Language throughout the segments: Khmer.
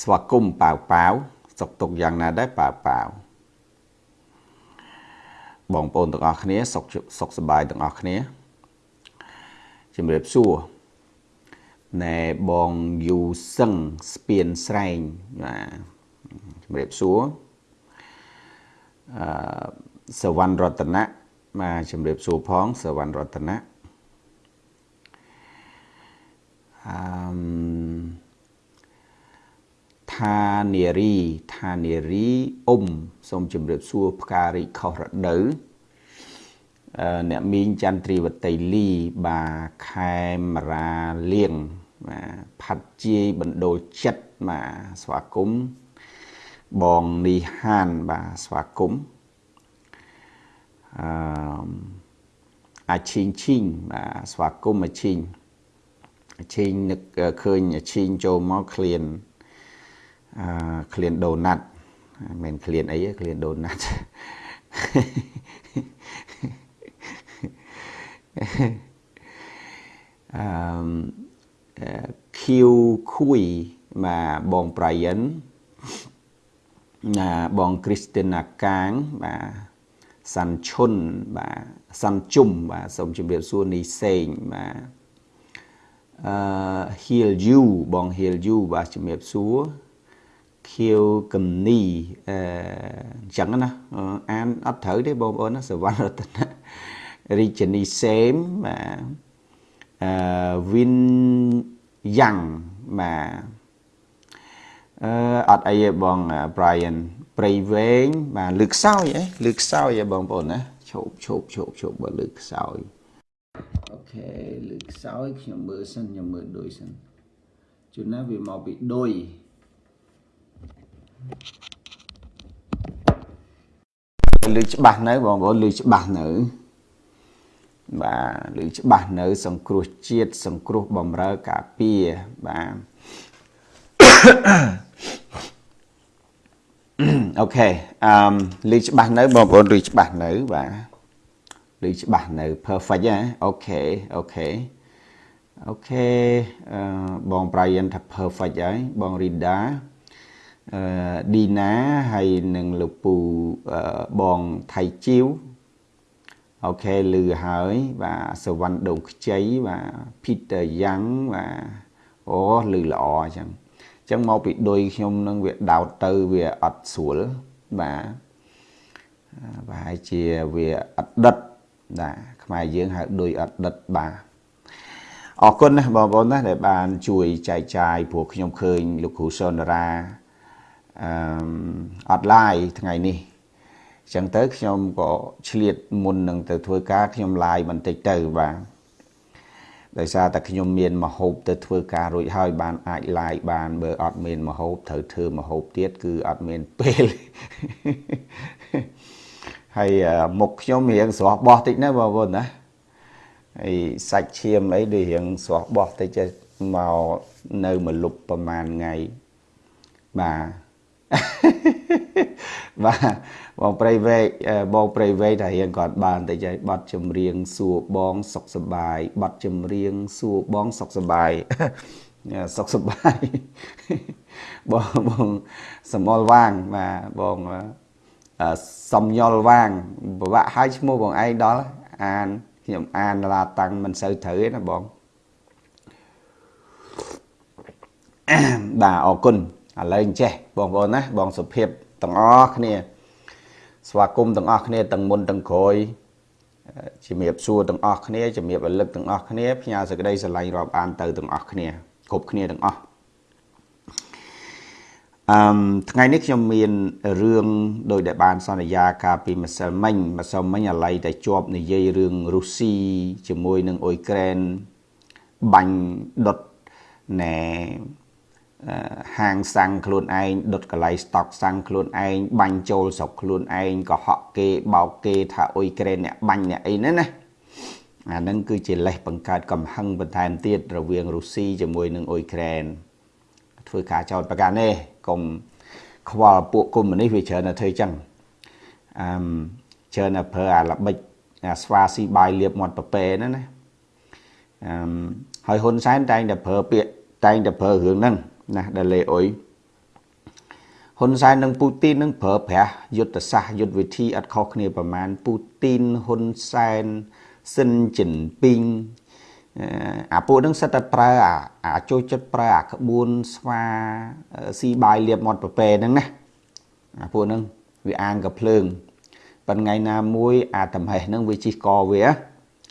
ស្វាគមន៍ប៉ាវប៉ាវសុខទុក្ខយ៉ាងណាដែរប៉ាវប៉ាវបងប្អូនទាំងអស់គ្នាសុខសុខសប្បាយទាំងអស់គ្នាជំរាបសួរណែបងយូសឹងស្ពានស្រែងបាទជំរាបសួរអឺសវណ្ណរតនៈបាទជំរាបសួរផងសវណ្ណរតនៈអឺ ថានារីថានារីអ៊ុំសូមជម្រាបសួរផ្ការីខុសរដូវអ្នកមីងចន្ទ្រីវតីលីបាខេមរាលៀងបាទផាត់ជាយបណ្ដូលចិត្តបាទស្វាគមន៍បងនីហានបាទស្វាគមន៍អឺអាឈីងឈីងបាទស្វាគមន៍អាឈីងអាឈីងនឹកឃើញអាឈីងចូលមកឃ្លានអឺ ឃ្លានដូណាត់មិនឃ្លានអីឃ្លានដូណាត់អឺឃីវខួយបាទបងប្រៃិនណាបងគ្រីស្ទីណាកាងបាទសាន់ឈុនបាទសាន់ជុំបាទសូមជម្រាបសួរនីសេងបាទអឺ heal you បង heal you បាទជម្រាបសួរ ខៀវកំនីអឺអញ្ចឹងណាអានអត់ត្រូវទេបងប្អូនណាសវណ្ណរតនរាជនីសេមបាទអឺវិនយ៉ាងបាទអឺអត់អីទេបង Brian ព្រៃវែងបាទលើកខ្សោយហ៎លើកខ្សោយហ៎បងប្អូនណាឈប់ឈប់ឈប់ឈប់បើលើកខ្សោយអូខេលើកខ្សោយខ្ញុំមើលសិនខ្ញុំមើលដូចសិនជួនណាវាមកពីដូច លឺច្បាស់នៅបងប្អូនលឺច្បាស់នៅបាទលឺច្បាស់នៅ សង្គ្រោះជាតិសង្គ្រោះបំរើការពារបាទ OK អឺលឺច្បាស់នៅបងប្អូនលឺច្បាស់នៅបាទលឺច្បាស់នៅ perfect ហ៎ OK OK OK អឺបង Brian ថា perfect ហើយបង Rida អឺ ឌីណាហើយនឹងលោកពូបងថៃជីវ OK លឺហើយបាទសវណ្ណដងខ្ចីបាទ Peter Yang បាទអូលឺល្អអញ្ចឹងអញ្ចឹងមកពីដុយខ្ញុំនឹងវាដោតទៅវាអត់ស្រួលបាទប្រហែលជាវាអត់ដិតបាទខ្មែរយើងហៅដុយអត់ដិតបាទអរគុណណាបងប្អូនណាដែលបានជួយចែកចាយព្រោះខ្ញុំឃើញលោកគ្រូសុនរា អឺអត់ឡាយថ្ងៃនេះអញ្ចឹងទៅខ្ញុំក៏ឆ្លៀតមុននឹងទៅធ្វើការខ្ញុំឡាយបន្តិចទៅបាទដោយសារតែខ្ញុំមានមហូបទៅធ្វើការរួចហើយបានអាចឡាយបានបើអត់មានមហូបត្រូវធ្វើមហូបទៀតគឺអត់មានពេលហើយមុខខ្ញុំរៀងស្រស់បោះតិចណាបងប្អូនណាហើយសាច់ឈាមអីដូចរៀងស្រស់បោះតិចមកនៅមួយលុបប្រហែលថ្ងៃបាទ បាទបងប្រៃវែកបងប្រៃវែកថារៀងគាត់បានតែចៃបတ်ចម្រៀងសួរបងសុខសบายបတ်ចម្រៀងសួរបងសុខសบายសុខសบายបងបងសមលវាងបាទបងសំញុលវាងពិបាកឲ្យឈ្មោះបងឯងដល់អានខ្ញុំអានឡាតាំងមិនសូវត្រូវទេណាបងបាទអរគុណ ឥឡូវអញ្ចេះបងប្អូនណាបងសុភាពទាំងអស់គ្នា ស្វាគមន៍ទាំងអស់គ្នាទាំងមុនទាំងក្រោយជំរាបសួរទាំងអស់គ្នាជំរាបរលឹកទាំងអស់គ្នាផ្ញើសេចក្តីស្រឡាញ់រាប់អានទៅទាំងអស់គ្នាគ្រប់គ្នាទាំងអស់អឺថ្ងៃនេះខ្ញុំមានរឿងដោយដែលបានសន្យាកាលពីម្សិលមិញម្សិលមិញអាឡ័យតែជាប់និយាយរឿងរុស្ស៊ីជាមួយនឹងអ៊ុយក្រែនបាញ់ដុតណែ ហាងសាំងខ្លួនឯងដុតកន្លែងស្តុកសាំងខ្លួនឯងបាញ់ចូលស្រុកខ្លួនឯងកុហកគេបោកគេថាអ៊ុយក្រែនអ្នកបាញ់អ្នកអីហ្នឹងណាអាហ្នឹងគឺជាលេសបង្កើតកំហឹងបន្ថែមទៀតរវាងរុស្ស៊ីជាមួយនឹងអ៊ុយក្រែនធ្វើការចោតប្រការនេះកុំខ្វល់ពួកកុំនេះវាច្រើនតែធ្វើចឹងអឺច្រើនតែប្រើអាល្បិចអាស្វាស៊ីបាយលៀបមាត់ប៉ប៉ែហ្នឹងណាអឺហើយហ៊ុនសែនតែងតែប្រើពាក្យតែងតែប្រើរឿងហ្នឹង ណាដែលលេអុយហ៊ុនសែននិងពូទីននឹងប្រើប្រាស់យុទ្ធសាស្ត្រយុទ្ធវិធីអត់ខុសគ្នាប្រមាណពូទីនហ៊ុនសែនស៊ិនជីនពីងអាពួកនឹងសិតតែប្រើអាចូលចិត្តប្រើអាក្បួនស្វាស៊ីបាយលៀបមាត់ប្រពេហ្នឹងណាអាពួកហ្នឹងវាអាងកភ្លើងប៉ុន្តែថ្ងៃណាមួយអាតំហេះហ្នឹងវាជីកកវា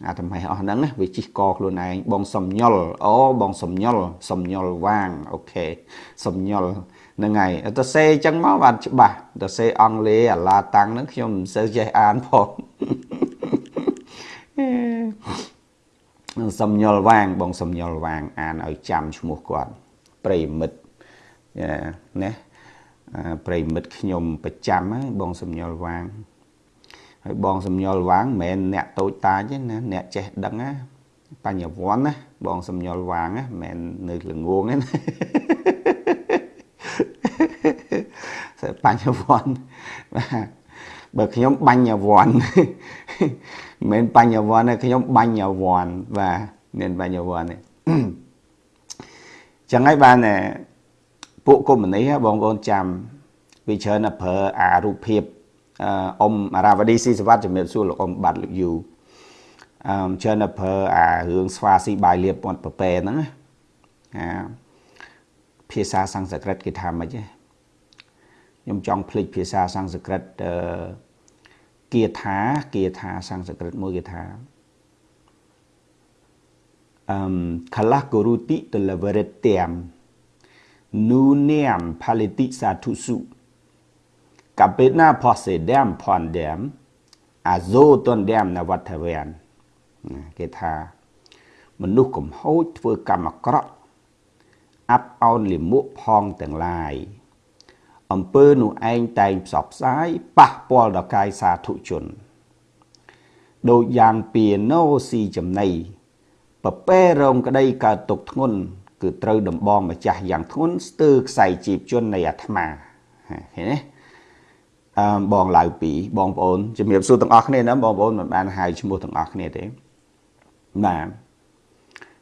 អាតំហេះអស់ហ្នឹងវាជីកកខ្លួនឯងបងសំញុលអូបងសំញុលសំញុលវាងអូខេសំញុលហ្នឹងហើយទៅសេអញ្ចឹងមកបានច្បាស់ទៅសេអង់គ្លេសអាឡាតាំងហ្នឹងខ្ញុំមិនសូវចេះអានផងសំញុលវាង បងសំញុលវាង អានឲ្យចាំឈ្មោះគាត់ប្រិមិត្តណាប្រិមិត្តខ្ញុំប្រចាំហើយបងសំញុលវាង ហើយបងសំញុលវាងមិនមែនអ្នកតូចតាចទេណាអ្នកចេះដឹងណាបញ្ញវន្តណាបងសំញុលវាងណាមិនមែននៅល្ងងទេណាបញ្ញវន្តបាទបើខ្ញុំបញ្ញវន្តមិនមែនបញ្ញវន្តទេខ្ញុំបញ្ញវន្តបាទមានបញ្ញវន្តទេចឹងហើយបានពួកកុម្មុយនីបងប្អូនចាំវាច្រើនតែប្រើអារូបភាព អ៊ំអារាវឌីស៊ីសវត្តជំរាបសួរលោកអ៊ំបាត់លោកយូអឺច្រើនតែប្រើអារឿងស្វាស៊ីបាយលៀបពាត់ប្រពេហ្នឹងណាអាភាសាសំស្ក្រឹតគេថាម៉េចទេខ្ញុំចង់ភ្លេចភាសាសំស្ក្រឹតអឺគាថាគាថាសំស្ក្រឹតមួយគេថាអឹម kalah guruti televeretiam nuniam paliti satusu kapena posedam pondam azo tondam ន វត្ថវានគេថាមនុស្សកំហូចធ្វើកម្មអាក្រក់អាប់អោនលិមួកផងទាំងឡាយអំពើនោះឯងតែងផ្សព្វផ្សាយប៉ះពាល់ដល់កាយសាធុជនដូចយ៉ាងពីណូស៊ីចំណៃប្រពេរងក្តីកើតទុកធ្ងន់គឺត្រូវដំបងម្ចាស់យ៉ាងធ្ងន់ស្ទើរខ្សែជីបជននៃអាត្មាឃើញទេអឺ បងឡៅពីបងប្អូនជំរាបសួរទាំងអស់គ្នាណាបងប្អូនមិនបានហៅឈ្មោះទាំងអស់គ្នាទេបាទ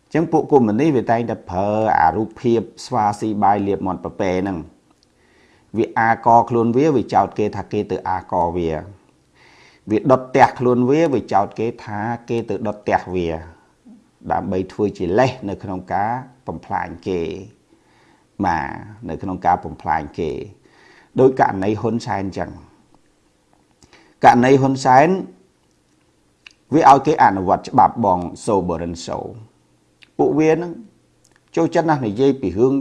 អញ្ចឹងពួកគុំនេះវាតែងតែប្រើអារូបភាពស្វាស៊ីបាយលៀបមាត់ប្រពេហ្នឹងវាអាកខ្លួនវាវាចោតគេថាគេទៅអាកវាវាដុតផ្ទះខ្លួនវាវាចោតគេថាគេទៅដុតផ្ទះវា ដើម្បីធ្វើជាលេសនៅក្នុងការបំផ្លាញគេបាទនៅក្នុងការបំផ្លាញគេដោយករណីហ៊ុនសែនចឹង ករណីហ៊ុនសែនវាឲ្យគេអនុវត្តច្បាប់បងសូបរិនសូពួកវានឹងចូលចិត្តណាស់និយាយពីរឿង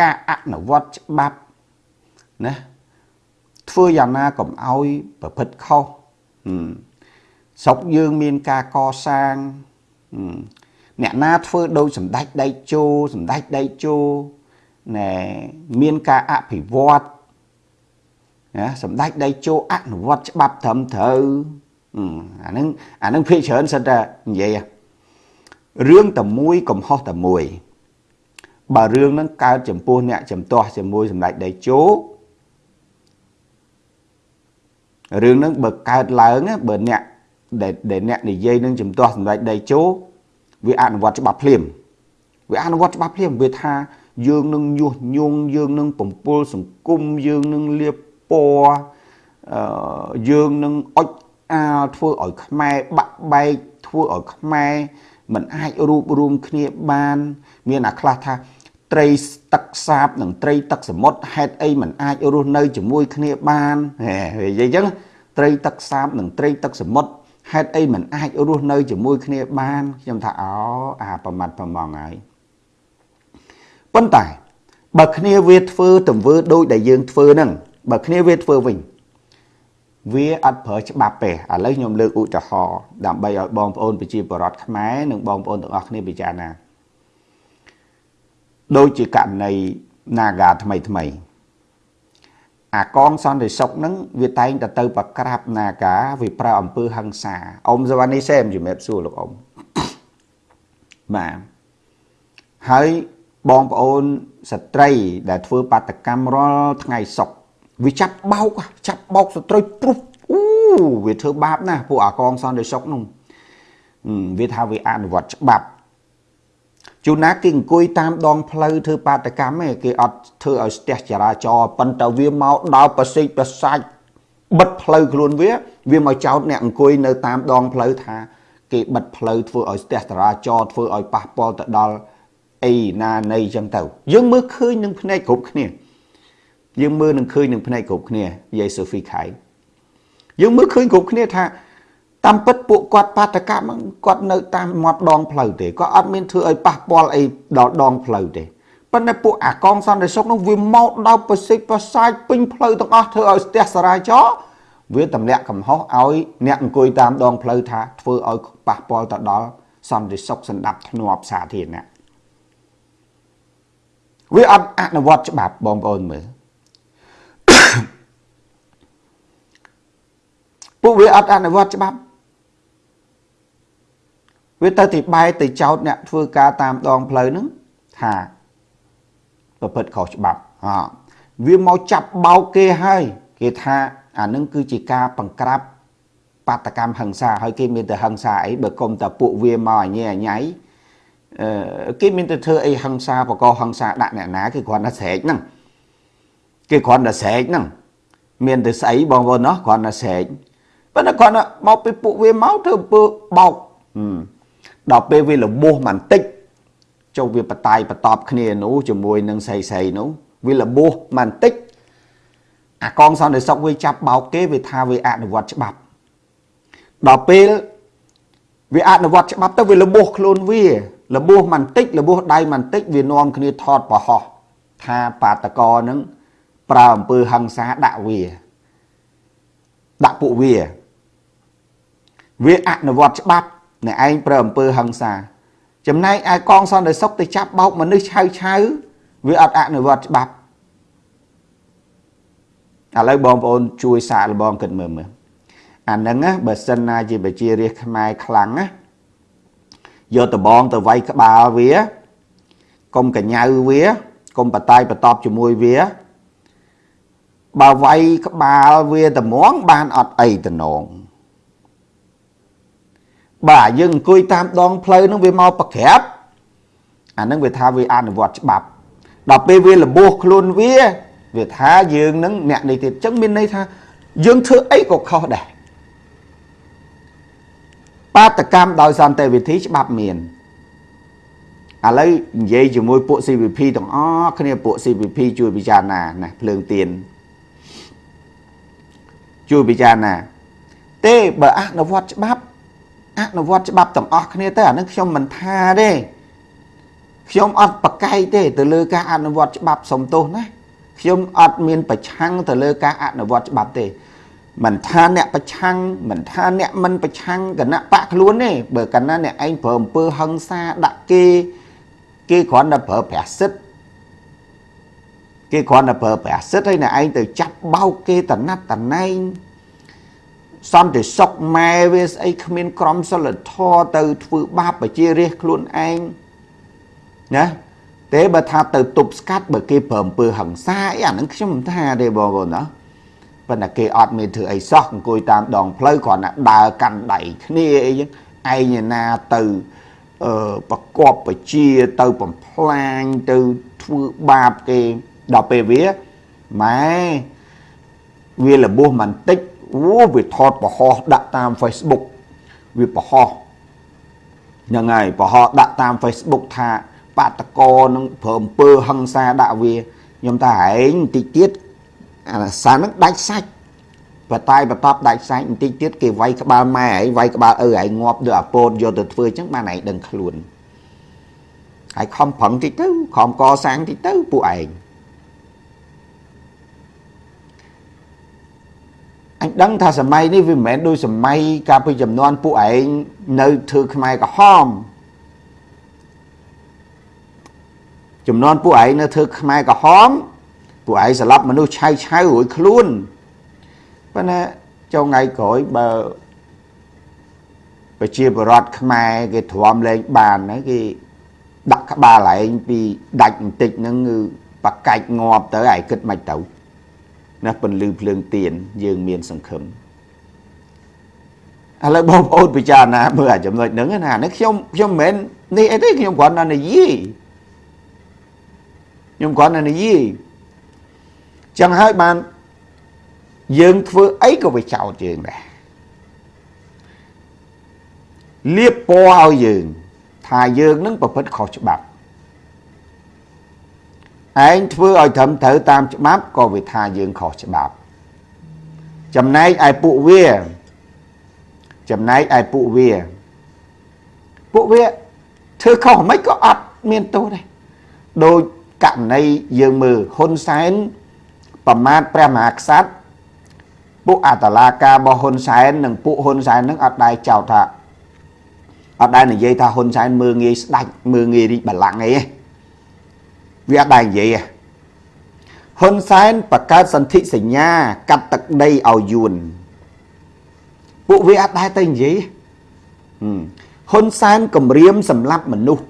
ការអនុវត្តច្បាប់ណាធ្វើយ៉ាងណាកុំឲ្យប្រព្រឹត្តខុសស្រុកយើងមានការកសាងអ្នកណាធ្វើដូចសម្ដេចដៃជោសម្ដេចដៃជោណែមានការអភិវឌ្ឍ ណាសម្ដេចដៃជោអនុវត្តច្បាប់ត្រឹមត្រូវអានឹងអានឹងភាគច្រើនសិតតែនិយាយរឿងតែមួយកំហុសតែមួយបើរឿងហ្នឹងកើតចំពោះអ្នកចំទាស់ជាមួយសម្ដេចដៃជោរឿងហ្នឹងបើកើតឡើងបើអ្នកដែលអ្នកនិយាយនឹងចំទាស់សម្ដេចដៃជោវាអនុវត្តច្បាប់ភ្លាមវាអនុវត្តច្បាប់ភ្លាមវាថាយើងនឹងញុះញង់យើងនឹងបំពុលសង្គមយើងនឹងលៀប ពណ៌អឺយើងនឹងអុចអាលធ្វើឲ្យខ្មែរបាក់បែកធ្វើឲ្យខ្មែរមិនអាចរួបរวมគ្នាបាន មានអាខ្លះថាត្រីទឹកសាបនិងត្រីទឹកសមុទ្រហេតុអីមិនអាចរស់នៅជាមួយគ្នាបានហេនិយាយអញ្ចឹងត្រីទឹកសាបនិងត្រីទឹកសមុទ្រហេតុអីមិនអាចរស់នៅជាមួយគ្នាបានខ្ញុំថាអូអាប្រមាត់ប្រមងហើយប៉ុន្តែបើគ្នាវាធ្វើទង្វើដូចដែលយើងធ្វើហ្នឹង បើគ្នាវាធ្វើវិញវាអត់ប្រើច្បាប់ទេឥឡូវខ្ញុំលើកឧទាហរណ៍ដើម្បីឲ្យបងប្អូនប្រជាពលរដ្ឋខ្មែរនិងបងប្អូនទាំងអស់គ្នាពិចារណាដូចជាករណី Naga ថ្មីថ្មីអាកងសន្តិសុខហ្នឹងវាតែងតែទៅប្រក្រាប Naga វាប្រើអំពើហិង្សាអ៊ំសវណ្ណីសេមជំរាបសួរលោកអ៊ំបាទហើយបងប្អូនស្ត្រីដែលធ្វើបាតកម្មរាល់ថ្ងៃសុខ វាចាប់បោកចាប់បោកស្ត្រីព្រុសអូវាធ្វើបាបណាស់ពួកអាកងសន្តិសុខនោះវាថាវាអនុវត្តច្បាប់ជួនណាគេអង្គុយតាមដងផ្លូវធ្វើបាតកម្មឯងគេអត់ធ្វើឲ្យស្ទះចរាចរណ៍ប៉ុន្តែវាមកដល់ប្រសិទ្ធប្រសាច់បិទផ្លូវខ្លួនវា វាមកចោតអ្នកអង្គុយនៅតាមដងផ្លូវថាគេបិទផ្លូវធ្វើឲ្យស្ទះចរាចរណ៍ធ្វើឲ្យប៉ះពាល់ទៅដល់អីណានៃចឹងទៅ យើងមើលឃើញនឹងភ្នែកគ្រប់គ្នា យើងមើលនឹងឃើញនឹងភ្នែកគ្រប់គ្នាយាយសូហ្វីខៃយើងមើលឃើញគ្រប់គ្នាថាតាមពិតពួកគាត់បាតកម្មគាត់នៅតាមមាត់ដងផ្លូវទេគាត់អត់មានធ្វើឲ្យប៉ះពាល់អីដល់ដងផ្លូវទេប៉ុន្តែពួកអាកងសន្តិសុខនោះវាមកដល់ប្រសិទ្ធប្រសាចពេញផ្លូវទាំងអស់ធ្វើឲ្យស្ទះសរាចរវាទម្លាក់កំហុសឲ្យអ្នកអង្គុយតាមដងផ្លូវថាធ្វើឲ្យប៉ះពាល់ទៅដល់សន្តិសុខសម្ដាប់ធ្នាប់សាធារណៈវាអត់អនុវត្តច្បាប់បងប្អូនមើល ពួកវាអត់អនុវត្តច្បាប់វាទៅទីបែកទៅចោតអ្នកធ្វើការតាមដងផ្លូវហ្នឹងថាប្រព្រឹត្តខុសច្បាប់អវាមកចាប់បោកគេហើយគេថាអានឹងគឺជាការបង្ក្រាបបាតកម្មហិង្សាហើយគេមានតែហិង្សាអីបើគុំតែពួកវាមកអញអញៃអឺគេមានតែធ្វើអីហិង្សាបកហិង្សាដាក់អ្នកណាគេគ្រាន់តែស្រែកហ្នឹងគេគ្រាន់តែស្រែកហ្នឹងមានតែស្អីបងប្អូនណោះគ្រាន់តែស្រែក ប៉ុន្តែគ្រាន់តែមកពីពួកវាមកធ្វើអំពើបោកដល់ពេលវាលបោះបន្តិចចុះវាបតាយបតបគ្នានោះជាមួយនឹងស្រីស្រីនោះវាលបោះបន្តិចអាកងសន្តិសុខវាចាប់បោកគេវាថាវាអនុវត្តច្បាប់ដល់ពេលវាអនុវត្តច្បាប់ទៅវាលបោះខ្លួនវាលបោះបន្តិចលបោះដៃបន្តិចវានាំគ្នាថតប្រហោះថាបាតកោនឹងប្រើអំពើហិង្សាដាក់វាដាក់ពួកវា វាអនុវត្តច្បាប់អ្នកឯងប្រើអំពើហិង្សា ចំណែកឯកងសន្តិសុខទៅចាប់បោកមនុស្សឆៅឆៅវាអត់អនុវត្តច្បាប់ឥឡូវបងប្អូនជួយសាកល្បងគិតមើលមើលអាហ្នឹងណាបើសិនណាជាប្រជារាស្ត្រខ្មែរខ្លាំងណាយកដបងទៅវាយក្បាលវាកុំកញ្ញៅវាកុំបតាយបតបជាមួយវាបើវាយក្បាលវាត្មងបានអត់អីតំណង បាទយើងអង្គុយតាមដងផ្លូវហ្នឹងវាមកប្រក្រាបអាហ្នឹងវាថាវាអនុវត្តច្បាប់ដល់ពេលវាលបោះខ្លួនវាវាថាយើងនឹងអ្នកនេះទៀតអញ្ចឹងមានន័យថាយើងធ្វើអីក៏ខុសដែរបាតកម្មដោយសន្តិវិធីច្បាប់មានឥឡូវនិយាយជាមួយពួក CVP ទាំងអស់គ្នាពួក CVP ជួយពិចារណាណាភ្លើងទៀនជួយពិចារណា ទេបើអនុវត្តច្បាប់ អនុវត្តច្បាប់ទាំងអស់គ្នាទៅអានឹងខ្ញុំមិនថាទេខ្ញុំអត់ប្រកែកទេ ទៅលើការអនុវត្តច្បាប់សំទោសណាខ្ញុំអត់មានប្រឆាំងទៅលើការអនុវត្តច្បាប់ទេមិនថាអ្នកប្រឆាំងមិនថាអ្នកមិនប្រឆាំងគណៈបកខ្លួនទេបើកាលណាអ្នកឯងប្រើអំពើហិង្សាដាក់គេគេគ្រាន់តែប្រើប្រាស់សិទ្ធគេគ្រាន់តែប្រើប្រាស់សិទ្ធហើយអ្នកឯងទៅចាប់បោកគេតណាត់តណែង សន្តិសុខម៉ែវាស្អីគ្មានក្រមសីលធម៌ទៅធ្វើបាបប្រជារាស្ត្រខ្លួនឯងណាទេបើថាទៅទប់ស្កាត់បើគេប្រើអំពើហិង្សាអីអាហ្នឹងខ្ញុំមិនថាទេបងប្អូនណាប៉ុន្តែគេអត់មានធ្វើអីសោះអង្គុយតាមដងផ្លូវគ្រាន់តែដើរកាន់ដៃគ្នាអីចឹងឯងណាទៅអឺប្រកបបជាទៅបំផ្លាញទៅធ្វើបាបគេដល់ពេលវាម៉ែវាលបោះមិនតិច អូវាថតប្រហោះដាក់តាម Facebook វាប្រហោះហ្នឹងហើយប្រហោះដាក់តាម Facebook ថាបាតកោនឹងព្រមពើហឹងសាដាក់វាខ្ញុំថាឯងបន្តិចទៀតអាសានឹងដាច់សាច់បតាយបតបដាច់សាច់បន្តិចទៀតគេវាយក្បាលម៉ែឯងវាយក្បាលឪឯងងាប់ដូចអាពោតយកទៅធ្វើអញ្ចឹងបានឯងដឹងខ្លួនហើយខំប្រឹងតិចទៅខំកសាងតិចទៅពួកឯង អញដឹងថាសម័យនេះវាមិនមែនដូចសម័យកាលពីចំនួនពួកឯងនៅធ្វើខ្មែរក្រហមចំនួនពួកឯងនៅធ្វើខ្មែរក្រហមពួកឯងស្លាប់មនុស្សឆៅឆៅរួយខ្លួនប៉ុន្តែចុងថ្ងៃក្រោយបើប្រជាពលរដ្ឋខ្មែរគេទ្រាំលែងបានហ្នឹងគេដាក់ក្បាលឯងពីដាច់បន្តិចហ្នឹងគឺបកាច់ងាប់ទៅឯងគិតមិនទៅ ណាពន្លឺភ្លើងទៀនយើងមានសង្ឃឹមឥឡូវបងប្អូនពិចារណាមើលអាចំណុចហ្នឹងណានេះខ្ញុំខ្ញុំមិនមែននេះអីទេខ្ញុំគ្រាន់តែនិយាយខ្ញុំគ្រាន់តែនិយាយចឹងហើយបានយើងធ្វើអីក៏វាចោតយើងដែរលៀបពណ៌ឲ្យយើង ថាយើងនឹងប្រព្រឹត្តខុសច្បាប់ ឯងធ្វើឲ្យត្រឹមត្រូវតាមច្បាប់ក៏វាថាយើងខុសច្បាប់ ចំណែកឯពួកវា ចំណែកឯពួកវា ពួកវាធ្វើខុសមិនក៏អត់មានទោសដែរដោយករណីយើងមើលហ៊ុនសែនប្រមាថព្រះមហាក្សត្រពួកអតឡាការរបស់ហ៊ុនសែននិងពួកហ៊ុនសែននឹងអត់ដែរចោទថាអត់ដែរនិយាយថាហ៊ុនសែនមើងងាយស្ដាច់មើងងាយរីកបល្ល័ង្កអី វាអត់ដែរនិយាយហ៊ុនសែនបង្កើតសន្ធិសញ្ញា កាត់ទឹកដីឲ្យយួនពួកវាអត់ដែរទៅនិយាយហ៊ុនសែនគម្រាមសម្លាប់មនុស្ស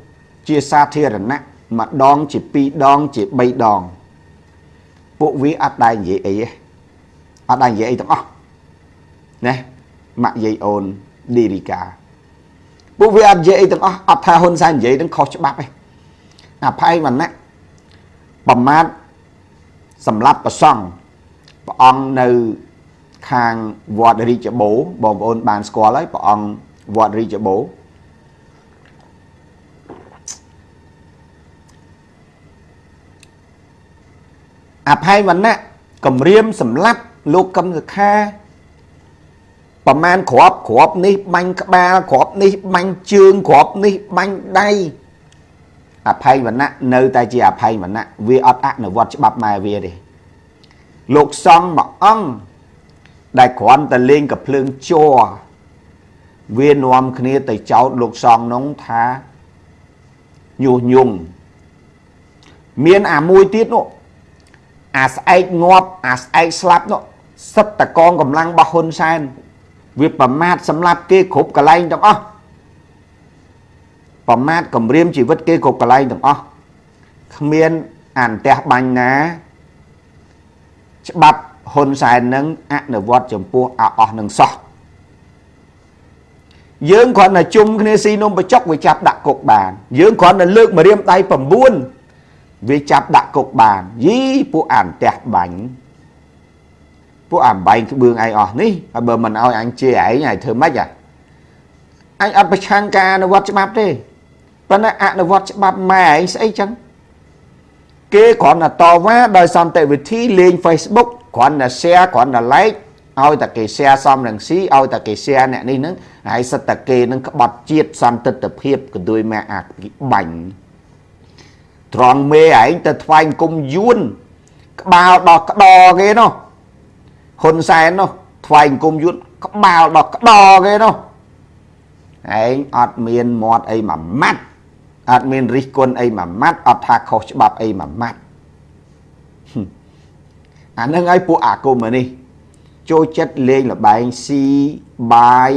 ជាសាធារណៈម្ដងជា2ដងជា3ដង ពួកវាអត់ដែរនិយាយអីទេអត់ដែរនិយាយអីទាំងអស់ណាម៉ាក់យាយអូនឌីរីកាពួកវាអត់និយាយអីទាំងអស់អត់ថាហ៊ុនសែននិយាយនឹងខុសច្បាប់ទេអាផៃវណ្ណៈ ប្រមាថសម្រាប់ប្រសង់ព្រះអង្គនៅខាងវត្តរាជបូបងប្អូនបានស្គាល់ហើយព្រះអង្គវត្តរាជបូអភ័យវណ្ណៈគម្រាមសម្លាប់លោកកឹមសុខាប្រមាណក្របក្របនេះបាញ់ក្បាលក្របនេះបាញ់ជើងក្របនេះបាញ់ដៃ អភ័យវណ្ណៈនៅតែជាអភ័យវណ្ណៈវាអត់អនុវត្តច្បាប់ម៉ែវាទេលោកសង្ឃមួយអង្គដែលគ្រាន់តែលេងកំភ្លើងជ័រវានាំគ្នាទៅចោទលោកសង្ឃនោះថាញុះញង់មានអាមួយទៀតនោះអាស្អែកងាប់អាស្អែកស្លាប់នោះសិតតកងកម្លាំងរបស់ហ៊ុនសែនវាប្រមាថសម្លាប់គេគ្រប់កន្លែងទាំងអស់ ប្រមាថគម្រាមជីវិតគេគ្រប់កន្លែងទាំងអស់គ្មានអន្តះបាញ់ណាច្បាប់ហ៊ុនសែននឹងអនុវត្តចំពោះអអស់នឹងសោះយើងគ្រាន់តែជុំគ្នាស៊ីនំបចុកវាចាប់ដាក់គុកបានយើងគ្រាន់តែលើកម្រាមដៃ9វាចាប់ដាក់គុកបានយីពួកអន្តះបាញ់ពួកអាបែងក្បឿងឯងអស់នេះហើយបើមិនឲ្យអញជេរឯងឲ្យធ្វើម៉េចអញអត់ប្រឆាំងការអនុវត្តច្បាប់ទេ ប៉ុន្តែអនុវត្តច្បាប់ម៉ែឯងស្អីចឹងគេគ្រាន់តែតវ៉ាដោយសន្តិវិធីលេង Facebook គ្រាន់តែ share គ្រាន់តែ like ឲ្យតែគេ share សំរងស៊ីឲ្យតែគេ share អ្នកនេះហ្នឹងហើយសិតតែគេនឹងក្បត់ជាតិសន្តិទ្ធភាពក៏ដូចម៉ែអាបាញ់ត្រង់មេឯងទៅថ្វាយគុំយួនក្បាលដល់ក្តរគេនោះហ៊ុនសែននោះថ្វាយគុំយួនក្បាលដល់ក្តរគេនោះឯងអត់មានមាត់អីមួយម៉ាត់ អត់មានរិះគន់អីមួយម៉ាត់អត់ថាខុសច្បាប់អីមួយម៉ាត់អានឹងឲ្យពួកអាគមនេះចូលចិត្តលេងលបែងស៊ីបាយ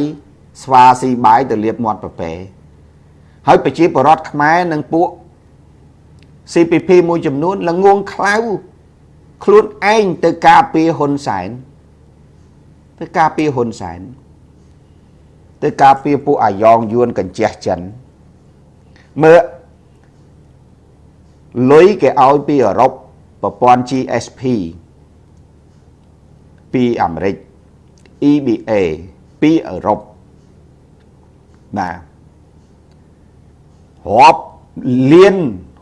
ស្វាស៊ីបាយទៅលៀបមាត់ប្រពែហើយប្រជាពលរដ្ឋខ្មែរនិងពួក CPP មួយចំនួនល្ងងខ្លៅខ្លួនឯងទៅការពារហ៊ុនសែនទៅការពារហ៊ុនសែនទៅការពារពួកអាយ៉ងយួនកញ្ជះចិន មើលលុយគេឲ្យពីអឺរ៉ុបប្រព័ន្ធ GSP ពីអាមេរិក EBA ពីអឺរ៉ុបបាទរាប់លាន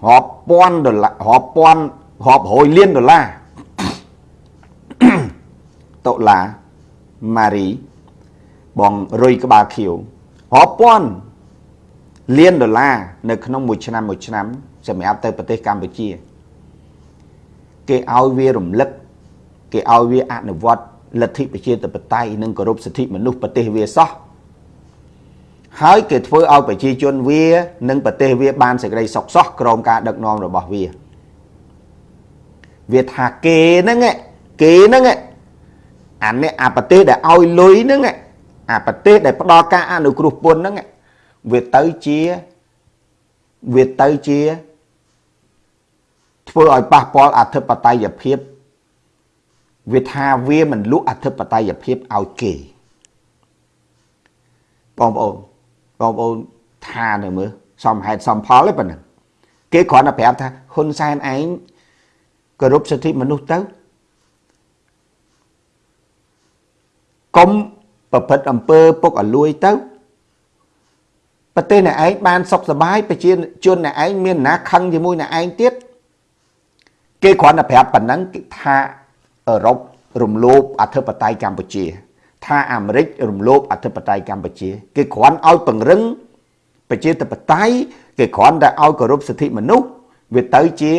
រាប់ពាន់ដុល្លាររាប់ពាន់រាប់រយលានដុល្លារដុល្លារម៉ារីបងរុយក្បាលខៀវរាប់ពាន់ លានដុល្លារនៅក្នុងមួយឆ្នាំមួយឆ្នាំសម្រាប់ទៅប្រទេសកម្ពុជា គេឲ្យវារំលឹក គេឲ្យវាអនុវត្តលទ្ធិប្រជាធិបតេយ្យនិងគោរពសិទ្ធិមនុស្សប្រទេសវាសោះហើយគេធ្វើឲ្យប្រជាជនវានិងប្រទេសវាបានសេចក្តីសុខសោះក្រោមការដឹកនាំរបស់វាវាថាគេហ្នឹងគេហ្នឹងអានេះអាប្រទេសដែលឲ្យលុយហ្នឹងអាប្រទេសដែលផ្ដល់ការអនុគ្រោះពន្ធហ្នឹង វាទៅជាវាទៅជា ធ្វើឲ្យប៉ះពាល់អធិបតេយ្យភាពវាថាវាមិនលក់អធិបតេយ្យភាពឲ្យគេបងប្អូនបងប្អូនថានៅមើលសមហេតុសមផលទេប៉ុណ្ណឹងគេគ្រាន់តែប្រាប់ថាហ៊ុនសែនឯងគោរពសិទ្ធិមនុស្សទៅកុំប្រព្រឹត្តអំពើពុកអលួយទៅ ប្រទេសអ្នកឯងបានសុខសบายប្រជាជនអ្នកឯងមានណាខឹងជាមួយអ្នកឯងទៀតគេគ្រាន់តែប្រាប់ប៉ុណ្ណឹងថាអឺរ៉ុបរំលោភអធិបតេយ្យកម្ពុជា ថាអាមេរិករំលោភអធិបតេយ្យកម្ពុជា គេគ្រាន់ឲ្យពង្រឹងប្រជាធិបតេយ្យគេគ្រាន់តែឲ្យគោរពសិទ្ធិមនុស្សវាទៅជា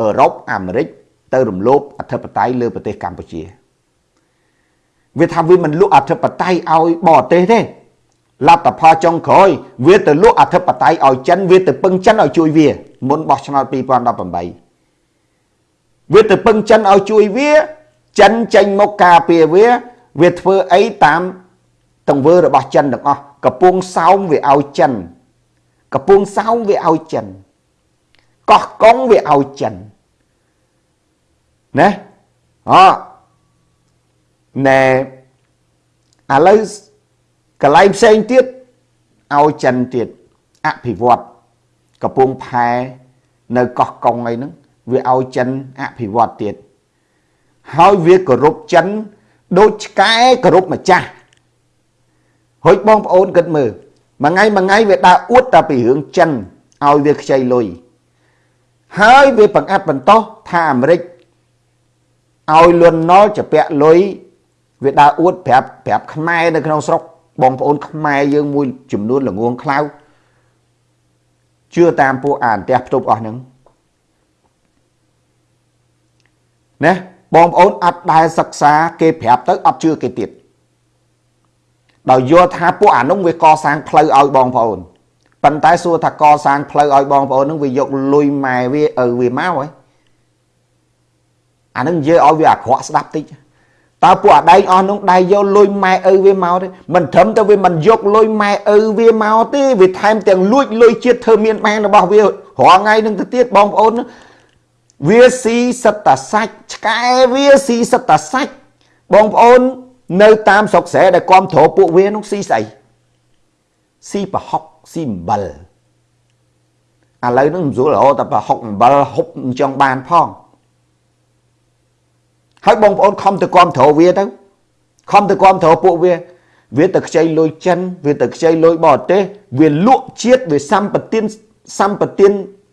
អឺរ៉ុបអាមេរិកទៅរំលោភអធិបតេយ្យលើប្រទេសកម្ពុជាវាថាវាមិនលក់អធិបតេយ្យឲ្យបរទេសទេ លទ្ធផលចុងក្រោយវាទៅលក់អធិបតេយ្យឲ្យចិនវាទៅពឹងចិនឲ្យជួយវាមុនបោះឆ្នោត2018វាទៅពឹងចិនឲ្យជួយវា ចិនចេញមកការពារវា វាធ្វើអីតាមទង្វើរបស់ចិនទាំងអស់កំពុងសោមវាឲ្យចិនកំពុងសោមវាឲ្យចិនកោះកុងវាឲ្យចិនណាអណែឥឡូវ កន្លែងផ្សេងទៀតឲ្យចិនទៀតអភិវឌ្ឍកំពង់ផែនៅកោះកុងអីហ្នឹងវាឲ្យចិនអភិវឌ្ឍទៀតហើយវាគោរពចិនដូចឆ្កែគោរពម្ចាស់ហុចបងប្អូនគិតមើលមួយថ្ងៃមួយថ្ងៃវាដើរអួតតែពីរឿងចិនឲ្យវាខ្ចីលុយហើយវាបង្អាត់បន្តោសថាអាមេរិកឲ្យលន់ណុលជាពាក់លុយវាដើរអួតប្រាប់ប្រាប់ខ្មែរនៅក្នុងស្រុក បងប្អូនខ្មែរយើងមួយចំនួនល្ងងខ្លៅជឿតាមពួកអានផ្ទះផ្ទប់អស់ហ្នឹងណាបងប្អូនអត់ដែលសិក្សាគេប្រាប់ទៅអត់ជឿគេទៀតដោយយល់ថាពួកអានោះវាកសាងផ្លូវឲ្យបងប្អូនប៉ុន្តែសួរថាកសាងផ្លូវឲ្យបងប្អូននឹងវាយកលុយម៉ែវាឪវាមកហ៎អានឹងនិយាយឲ្យវាអាក្រក់ស្ដាប់តិច តើពួកអាដែងអស់នោះដៃយកលុយម៉ែឪវាមកទេមិនត្រឹមតែវាមិនយកលុយម៉ែឪវាមកទេវាថែមទាំងលួចលុយជាតិធ្វើមានបានរបស់វារាល់ថ្ងៃនឹងទៅទៀតបងប្អូនវាស៊ីសិតតាសាច់ឆ្កែវាស៊ីសិតតាសាច់បងប្អូននៅតាមស្រុកស្រែដែលគាំទ្រពួកវានោះស៊ីស្អីស៊ីប្រហុកស៊ីអំបិលឥឡូវនឹងមិនស្រួលរហូតតែប្រហុកអំបិលហុបមិនចង់បានផង ហើយបងប្អូនខំទៅគាំទ្រវាទៅខំទៅគាំទ្រពួកវាវាទៅខ្ចីលុយចិនវាទៅខ្ចីលុយបរទេសវាលក់ជាតិវាសម្បទានសម្បទាន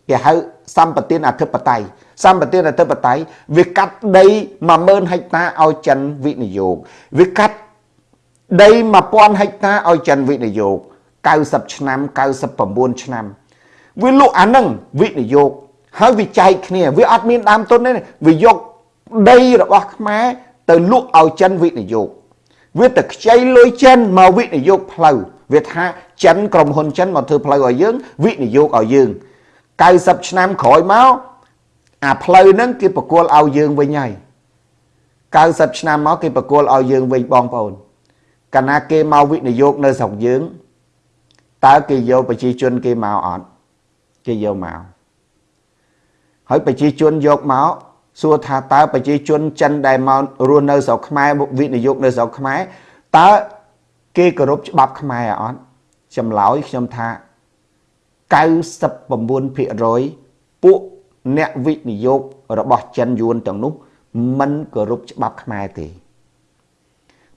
គេហៅសម្បទានអធិបតេយ្យសម្បទានអធិបតេយ្យវាកាត់ដី10000ហិកតាឲ្យចិនវិនិយោគវាកាត់ដី1000ហិកតាឲ្យចិនវិនិយោគ90ឆ្នាំ99ឆ្នាំវាលក់អានឹងវិនិយោគហើយវាចែកគ្នាវាអត់មានដើមទុនទេវាយក ដីរបស់ខ្មែរទៅលក់ឲ្យចិនវិនិយោគវាទៅខ្ចីលុយចិនមកវិនិយោគផ្លូវវាថាចិនក្រុមហ៊ុនចិនមកធ្វើផ្លូវឲ្យយើងវិនិយោគឲ្យយើង90ឆ្នាំក្រោយមកអាផ្លូវហ្នឹងគេបកគលឲ្យយើងវិញហើយ90ឆ្នាំមកគេបកគលឲ្យយើងវិញបងប្អូនកាលណាគេមកវិនិយោគនៅស្រុកយើងតើគេយកប្រជាជនគេមកអត់គេយកមកហើយប្រជាជនយកមក សួរថាតើប្រជាជនចិនដែលមករស់នៅស្រុកខ្មែរវិនិយោគនៅស្រុកខ្មែរតើគេគោរពច្បាប់ខ្មែរអត់ចម្លើយខ្ញុំថា99%ពួកអ្នកវិនិយោគរបស់ចិនយួនទាំងនោះមិនគោរពច្បាប់ខ្មែរទេ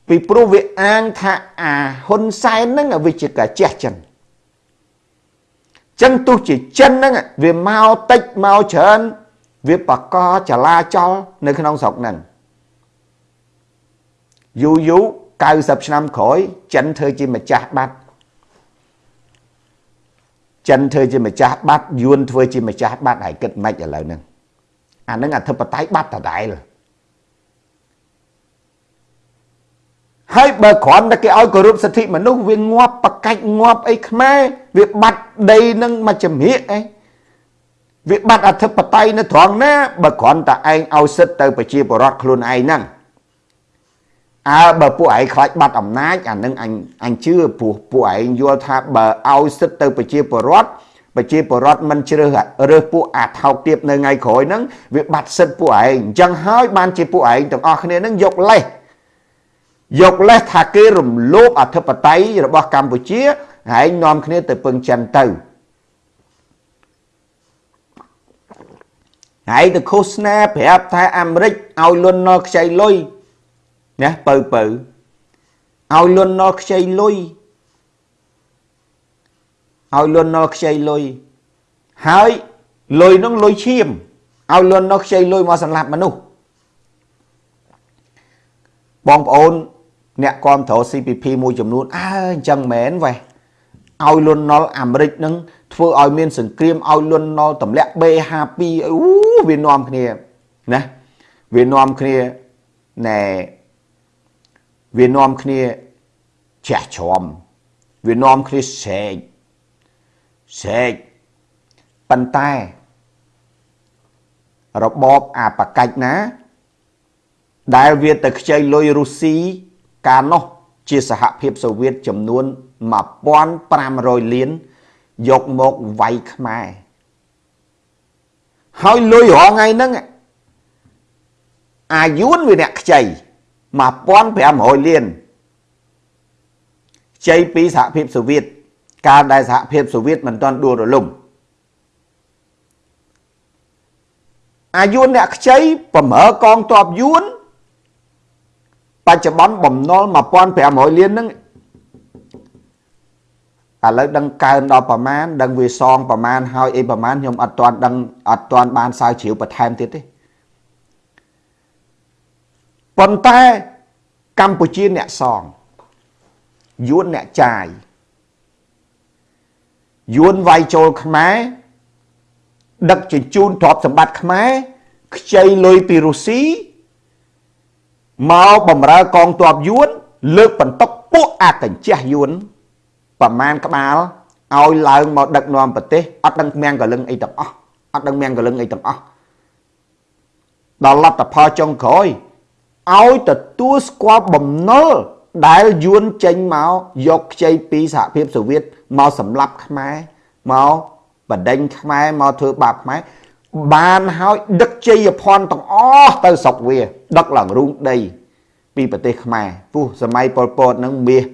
ពីព្រោះវាអាងថាអាហ៊ុនសែនហ្នឹងវាជាកាជះចិនចឹងទោះជាចិនហ្នឹងវាមកតិចមកច្រើន វាបកកចលាចលនៅក្នុងស្រុកហ្នឹងយូរយូរ90ឆ្នាំក្រោយចិនធ្វើជាម្ចាស់បាត់ចិនធ្វើជាម្ចាស់បាត់យួនធ្វើជាម្ចាស់បាត់ហើយគិតមិនឥឡូវហ្នឹងអាហ្នឹងអធិបតេយ្យបាត់ដដែលហើយបើគ្រាន់តែគេឲ្យគោរពសិទ្ធិមនុស្សវាងាប់ប្រកាច់ងាប់អីខ្មែរវាបាត់ដីនឹងមកចម្រៀកអី វាបាត់អធិបតេយ្យនៅត្រង់ណាបើគ្រាន់តែឯងឲ្យសិទ្ធទៅប្រជាពលរដ្ឋខ្លួនឯងហ្នឹងអើបើពួកឯងខ្លាចបាត់អំណាចអានឹងអញអញជឿព្រោះពួកឯងយល់ថាបើឲ្យសិទ្ធទៅប្រជាពលរដ្ឋប្រជាពលរដ្ឋមិនជ្រើសរើសពួកអាថោកទាបនៅថ្ងៃក្រោយហ្នឹងវាបាត់សិទ្ធពួកឯងអញ្ចឹងហើយបានជាពួកឯងទាំងអស់គ្នាហ្នឹងយកលេសយកលេសថាគេរំលោភអធិបតេយ្យរបស់កម្ពុជាហើយនាំគ្នាទៅពឹងចិនទៅ ហើយទៅឃោសនាប្រាប់ថាអាមេរិកឲ្យលន់ណល់ខ្ចីលុយណាបើបើឲ្យលន់ណល់ខ្ចីលុយឲ្យលន់ណល់ខ្ចីលុយហើយលុយនោះលុយឈាមឲ្យលន់ណល់ខ្ចីលុយមកសម្លាប់មនុស្សបងប្អូនអ្នកគ្រប់គ្រង CPP មួយចំនួនអើអញ្ចឹងមែនវ៉េឲ្យលន់ណល់អាមេរិកនឹង ធ្វើឲ្យមានសង្គ្រាមឲ្យលន់ណល់ទម្លាក់ B52 អូវានាំគ្នាណាវានាំគ្នាណែវានាំគ្នាជះជ្រាំវានាំគ្នាស្រែកស្រែកប៉ុន្តែរបបអាបកាច់ណា ដែលវាទៅខ្ចីលុយរុស្ស៊ីកាលនោះជាសហភាពសូវៀតចំនួន1500លាន យកមកវាយខ្មែរហើយលុយរងថ្ងៃហ្នឹងអាយួនវាអ្នកខ្ចី1500លានខ្ចីពីសហភាពសូវៀតកាលដែលសហភាពសូវៀតមិនទាន់ដួលរលំអាយួនអ្នកខ្ចីបំរើកងទ័ពយួនបច្ចុប្បន្នបំណុល1500លានហ្នឹង ឥឡូវដឹងកើនដល់ប្រមាណដឹងវាសងប្រមាណហើយអីប្រមាណខ្ញុំអត់ទាន់ដឹងអត់ទាន់បានសើជ្រាវបន្ថែមទៀតទេប៉ុន្តែកម្ពុជាអ្នកសងយួនអ្នកចាយយួនវាយចូលខ្មែរដឹកជញ្ជូនទ្រព្យសម្បត្តិខ្មែរខ្ចីលុយពីរុស្ស៊ីមកបំរើកងទ័ពយួន លើកបន្ទុកពួកអកញ្ចេះយួន ប្រមាណក្បាលឲ្យឡើងមកដឹកនាំប្រទេសអត់ដឹងមៀងកលឹងអីទាំងអស់អត់ដឹងមៀងកលឹងអីទាំងអស់ដល់លទ្ធផលចុងក្រោយឲ្យទទួលស្គាល់បំណុលដែលយួនចេញមកយកខ្ចីពីសហភាពសូវៀតមកសម្លាប់ខ្មែរមកបដិញខ្មែរមកធ្វើបាបខ្មែរបានហើយដឹកជ័យភ័ណ្ឌទាំងអស់ទៅស្រុកវា ដឹកឡើងរូងដី ពីប្រទេសខ្មែរពុះសម័យប៉ុលពតនឹងមាស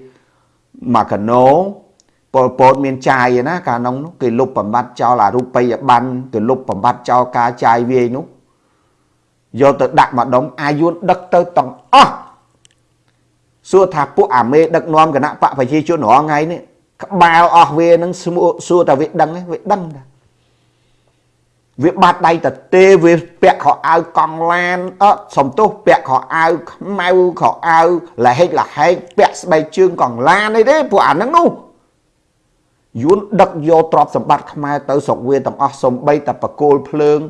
មកកណូប៉ុលពតមានចាយណាកាលនោះគេលុបបំបត្តិចោលអារូបិយប័ណ្ណគេលុបបំបត្តិចោលការចាយវាយនោះយកទៅដាក់ម្ដុំអាយុនដឹកទៅទាំងអស់សួរថាពួកអាមេដឹកនាំគណៈបកប្រជាជនរងថ្ងៃនេះក្បាលអស់វានឹងសួរតែវាដឹងវាដឹងតា វាបាត់ដៃតទេវាពាក់ខោអាវកង់ឡានអត់សំទោសពាក់ខោអាវខ្មៅខោអាវលហិចលហែកពាក់ស្បែកជើងកង់ឡានអីទេពួកអាហ្នឹងនោះយួនដឹកយកទ្រព្យសម្បត្តិខ្មែរទៅស្រុកវាទាំងអស់សំបីតែបកគោលភ្លើង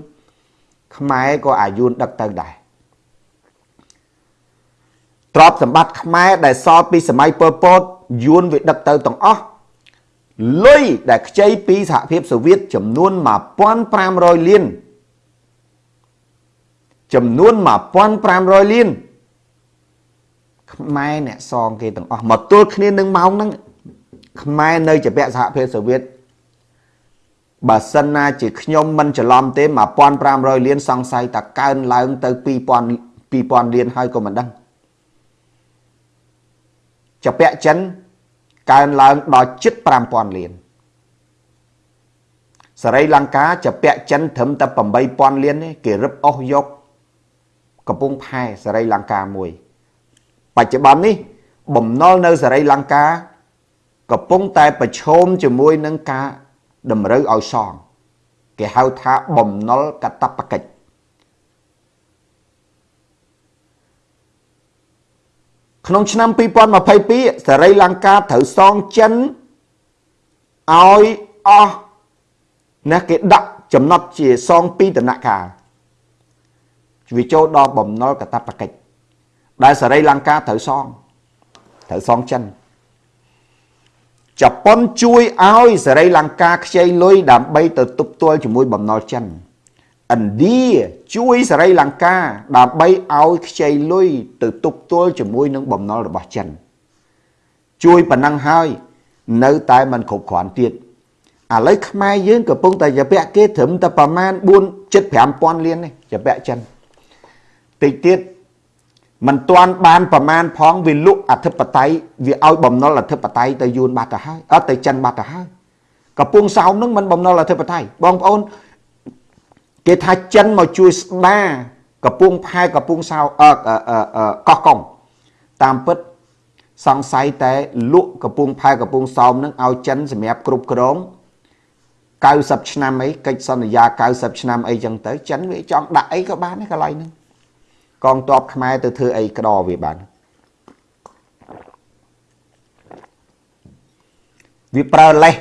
ខ្មែរក៏អាយួនដឹកទៅដែរទ្រព្យសម្បត្តិខ្មែរដែលសល់ពីសម័យប៉ុលពតយួនវាដឹកទៅទាំងអស់ លុយដែលខ្ចីពីសហភាពសូវៀតចំនួន1500លានចំនួន1500លានខ្មែរអ្នកសងគេទាំងអស់មកទល់គ្នានឹងម៉ោងហ្នឹងខ្មែរនៅជាពាក់សហភាពសូវៀតបើសិនណាជាខ្ញុំមិនច្រឡំទេ1500លានសង្ស័យតាកើនឡើងទៅ2000 2000លានហើយក៏មិនដឹងជាពាក់ចិន កើនឡើងដល់ជិត5000លានសេរីលង្កាជាពាក់ចិនត្រឹមតែ8000លានទេគេរឹបអស់យកកំពង់ផែសេរីលង្កាមួយ បច្ចុប្បន្ននេះ បំណុលនៅសេរីលង្កាកំពុងតែប្រឈមជាមួយនឹងការតម្រូវឲ្យសង គេហៅថាបំណុលកតបកិច្ច ក្នុងឆ្នាំ2022សេរីលង្កាត្រូវសងចិនឲ្យអស់ណាគេដាក់ចំណត់ជាសងពីដំណាក់កាលវាចូលដល់បំណុលកតបកិច្ចដែលសេរីលង្កាត្រូវសងត្រូវសងចិនជប៉ុនជួយឲ្យសេរីលង្កាខ្ចីលុយដើម្បីទៅទប់ទល់ជាមួយបំណុលចិន ឥណ្ឌាជួយសេរីលង្កាដើម្បីឲ្យខ្ចីលុយទៅទប់ទល់ជាមួយនឹងបំណុលរបស់ចិនជួយប៉ុណ្ណឹងហើយនៅតែមិនគ្រប់គ្រាន់ទៀតឥឡូវខ្មែរយើងកំពុងតែជាពាក់គេត្រឹមតែប្រមាណ4 7 5000លាននេះជាពាក់ចិនតិចទៀតមិនទាន់បានប្រមាណផងវាលុកអធិបតេយ្យវាឲ្យបំណុលអធិបតេយ្យទៅយួនបាត់ទៅហើយអត់ទៅចិនបាត់ទៅហើយកំពង់សោមនឹងមិនបំណុលអធិបតេយ្យបងប្អូន គេថាចិនមកជួយស្ដារកំពង់ផែកំពង់សោអឺកោះកុងតាមពិតសង្ស័យតែលក់កំពង់ផែកំពង់សោមនឹងឲ្យចិនសម្រាប់គ្រប់គ្រង90ឆ្នាំអីកិច្ចសន្យា90ឆ្នាំអីចឹងទៅចិនវាចង់ដាក់អីក៏បានដែរកន្លែងហ្នឹងកងទ័ពខ្មែរទៅធ្វើអីក្តរវាបានវាប្រើលេស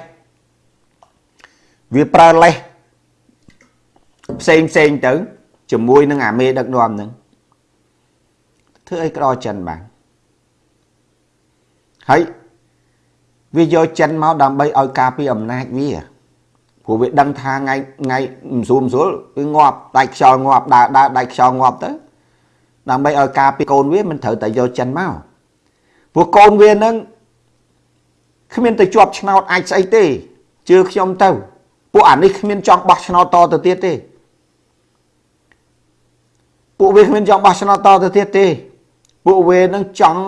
វាប្រើលេស ផ្សេងផ្សេងទៅជាមួយនឹងអាមេដឹកនាំហ្នឹងធ្វើអីក្តរចិនបានហើយវាយកចិនមកដើម្បីឲ្យការពារអំណាចវាព្រោះវាដឹងថាថ្ងៃថ្ងៃមិនស្រួលមិនស្រួលវាងាប់ដាច់ខ្យល់ងាប់ដើរដើរដាច់ខ្យល់ងាប់ទៅដើម្បីឲ្យការពារកូនវាមិនត្រូវតែយកចិនមកព្រោះកូនវានឹងគ្មានទៅជាប់ឆ្នោតអាចស្អីទេជឿខ្ញុំទៅពួកអានេះគ្មានចង់បោះឆ្នោតតទៅទៀតទេ ពួកវាគ្មានចង់បោះឆ្នោតតទៅទៀតទេ ពួកវានឹងចង់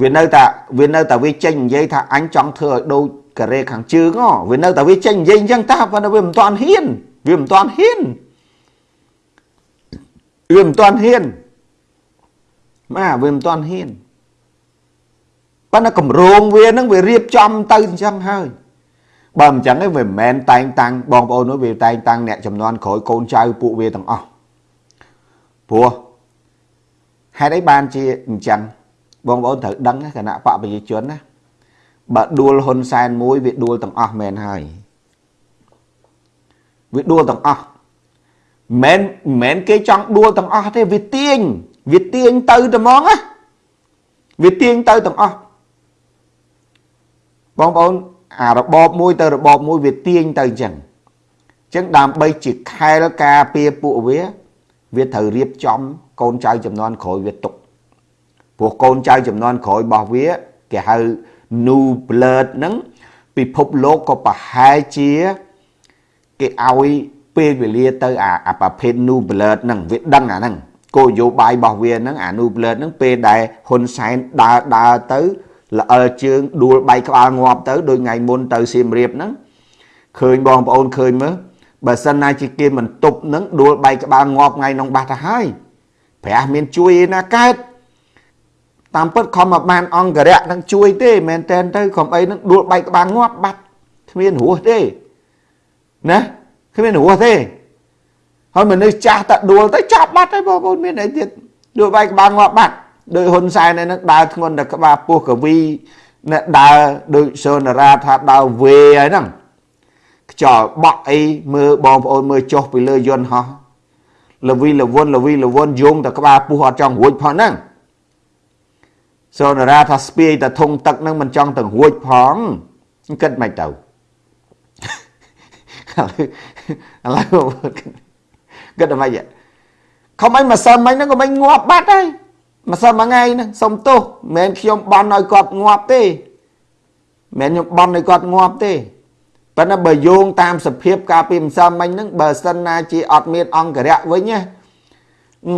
វានៅតែវានៅតែវាចេញនិយាយថាអញចង់ធ្វើឲ្យដូចកូរ៉េខាងជើងវានៅតែវាចេញនិយាយអញ្ចឹងតាប៉ុន្តែវាមិនទាន់ហ៊ានវាមិនទាន់ហ៊ានវាមិនទាន់ហ៊ានបាទវាមិនទាន់ហ៊ានប៉ុន្តែកម្រងវានឹងវារៀបចំទៅអញ្ចឹងហើយបើមិនអញ្ចឹងទេវាមិនមែនតែងតាំងបងប្អូននោះវាតែងតាំងអ្នកចំនួនក្រោយកូនចៅពួកវាទាំងអស់ ព្រោះហេតុអីបានជាអញ្ចឹងបងប្អូនត្រូវដឹងគណៈបកប្រជាជនណាបើដួលហ៊ុនសែនមួយវាដួលទាំងអស់មែនហើយវាដួលទាំងអស់មិនមែនគេចង់ដួលទាំងអស់ទេវាទាញវាទាញទៅតែហ្មងណាវាទាញទៅទាំងអស់បងប្អូនអារបបមួយទៅរបបមួយវាទាញទៅអញ្ចឹងអញ្ចឹងដើម្បីជាខែលការពារពួកវា វាត្រូវរៀបចំ កូនចៅចំនួនក្រោយវាទុកព្រោះកូនចៅចំនួនក្រោយរបស់វាគេហៅ new blood ហ្នឹងពិភពលោកក៏ប្រហែលជាគេឲ្យពេលវេលាទៅអាអាប្រភេទ new blood ហ្នឹងវាដឹងអាហ្នឹងគោលនយោបាយរបស់វាហ្នឹងអា new blood ហ្នឹងពេលដែលហ៊ុនសែនដើរដើរទៅល្អិលជើងដួលបែកក្បាលងាប់ទៅដូចថ្ងៃមុនទៅសៀមរាបហ្នឹងឃើញបងប្អូនឃើញមើល បើសិនណាជាគេមិនទប់នឹងដួលបែកក្បាលងាប់ថ្ងៃនោះបាត់ទៅហើយព្រះមានជួយឯណាកើតតាមពិតខំមកបានអង្គរៈនឹងជួយទេមែនតែនទៅខំអីនឹងដួលបែកក្បាលងាប់បាត់គ្មានរស់ទេណាគ្មានរស់ទេហើយមនុស្សចាស់តែដួលទៅចាប់បាត់ហើយបងប្អូនមានអីទៀតដួលបែកក្បាលងាប់បាត់ដោយហ៊ុនសែននឹងដើរធ្ងន់តែក្បាលពោះកវីអ្នកដើរដូចសូនារាថាដើរវេហើយហ្នឹង ខ្យល់បក់អីមើលបងប្អូនមើលចុះពីលើយន្តហោះលវីលវុនលវីលវុនយងតែក្បាលពោះអត់ចង់រួចផងហ្នឹងសូនារាថាស្ពាយតែធុងទឹកហ្នឹងមិនចង់ទៅរួចផងគិតមិនទៅឥឡូវគិតតែមិនខំអីម្សិលមិញហ្នឹងក៏មិនងាប់បាត់ហើយម្សិលមួយថ្ងៃហ្នឹងសុំទោសមិនមែនខ្ញុំបន់ឲ្យគាត់ងាប់ទេមិនមែនខ្ញុំបន់ឲ្យគាត់ងាប់ទេ ប៉ុន្តែបើយោងតាមសភាពការពីម្សិលមិញហ្នឹងបើសិនណាជាអត់មានអង្គរៈវិញណា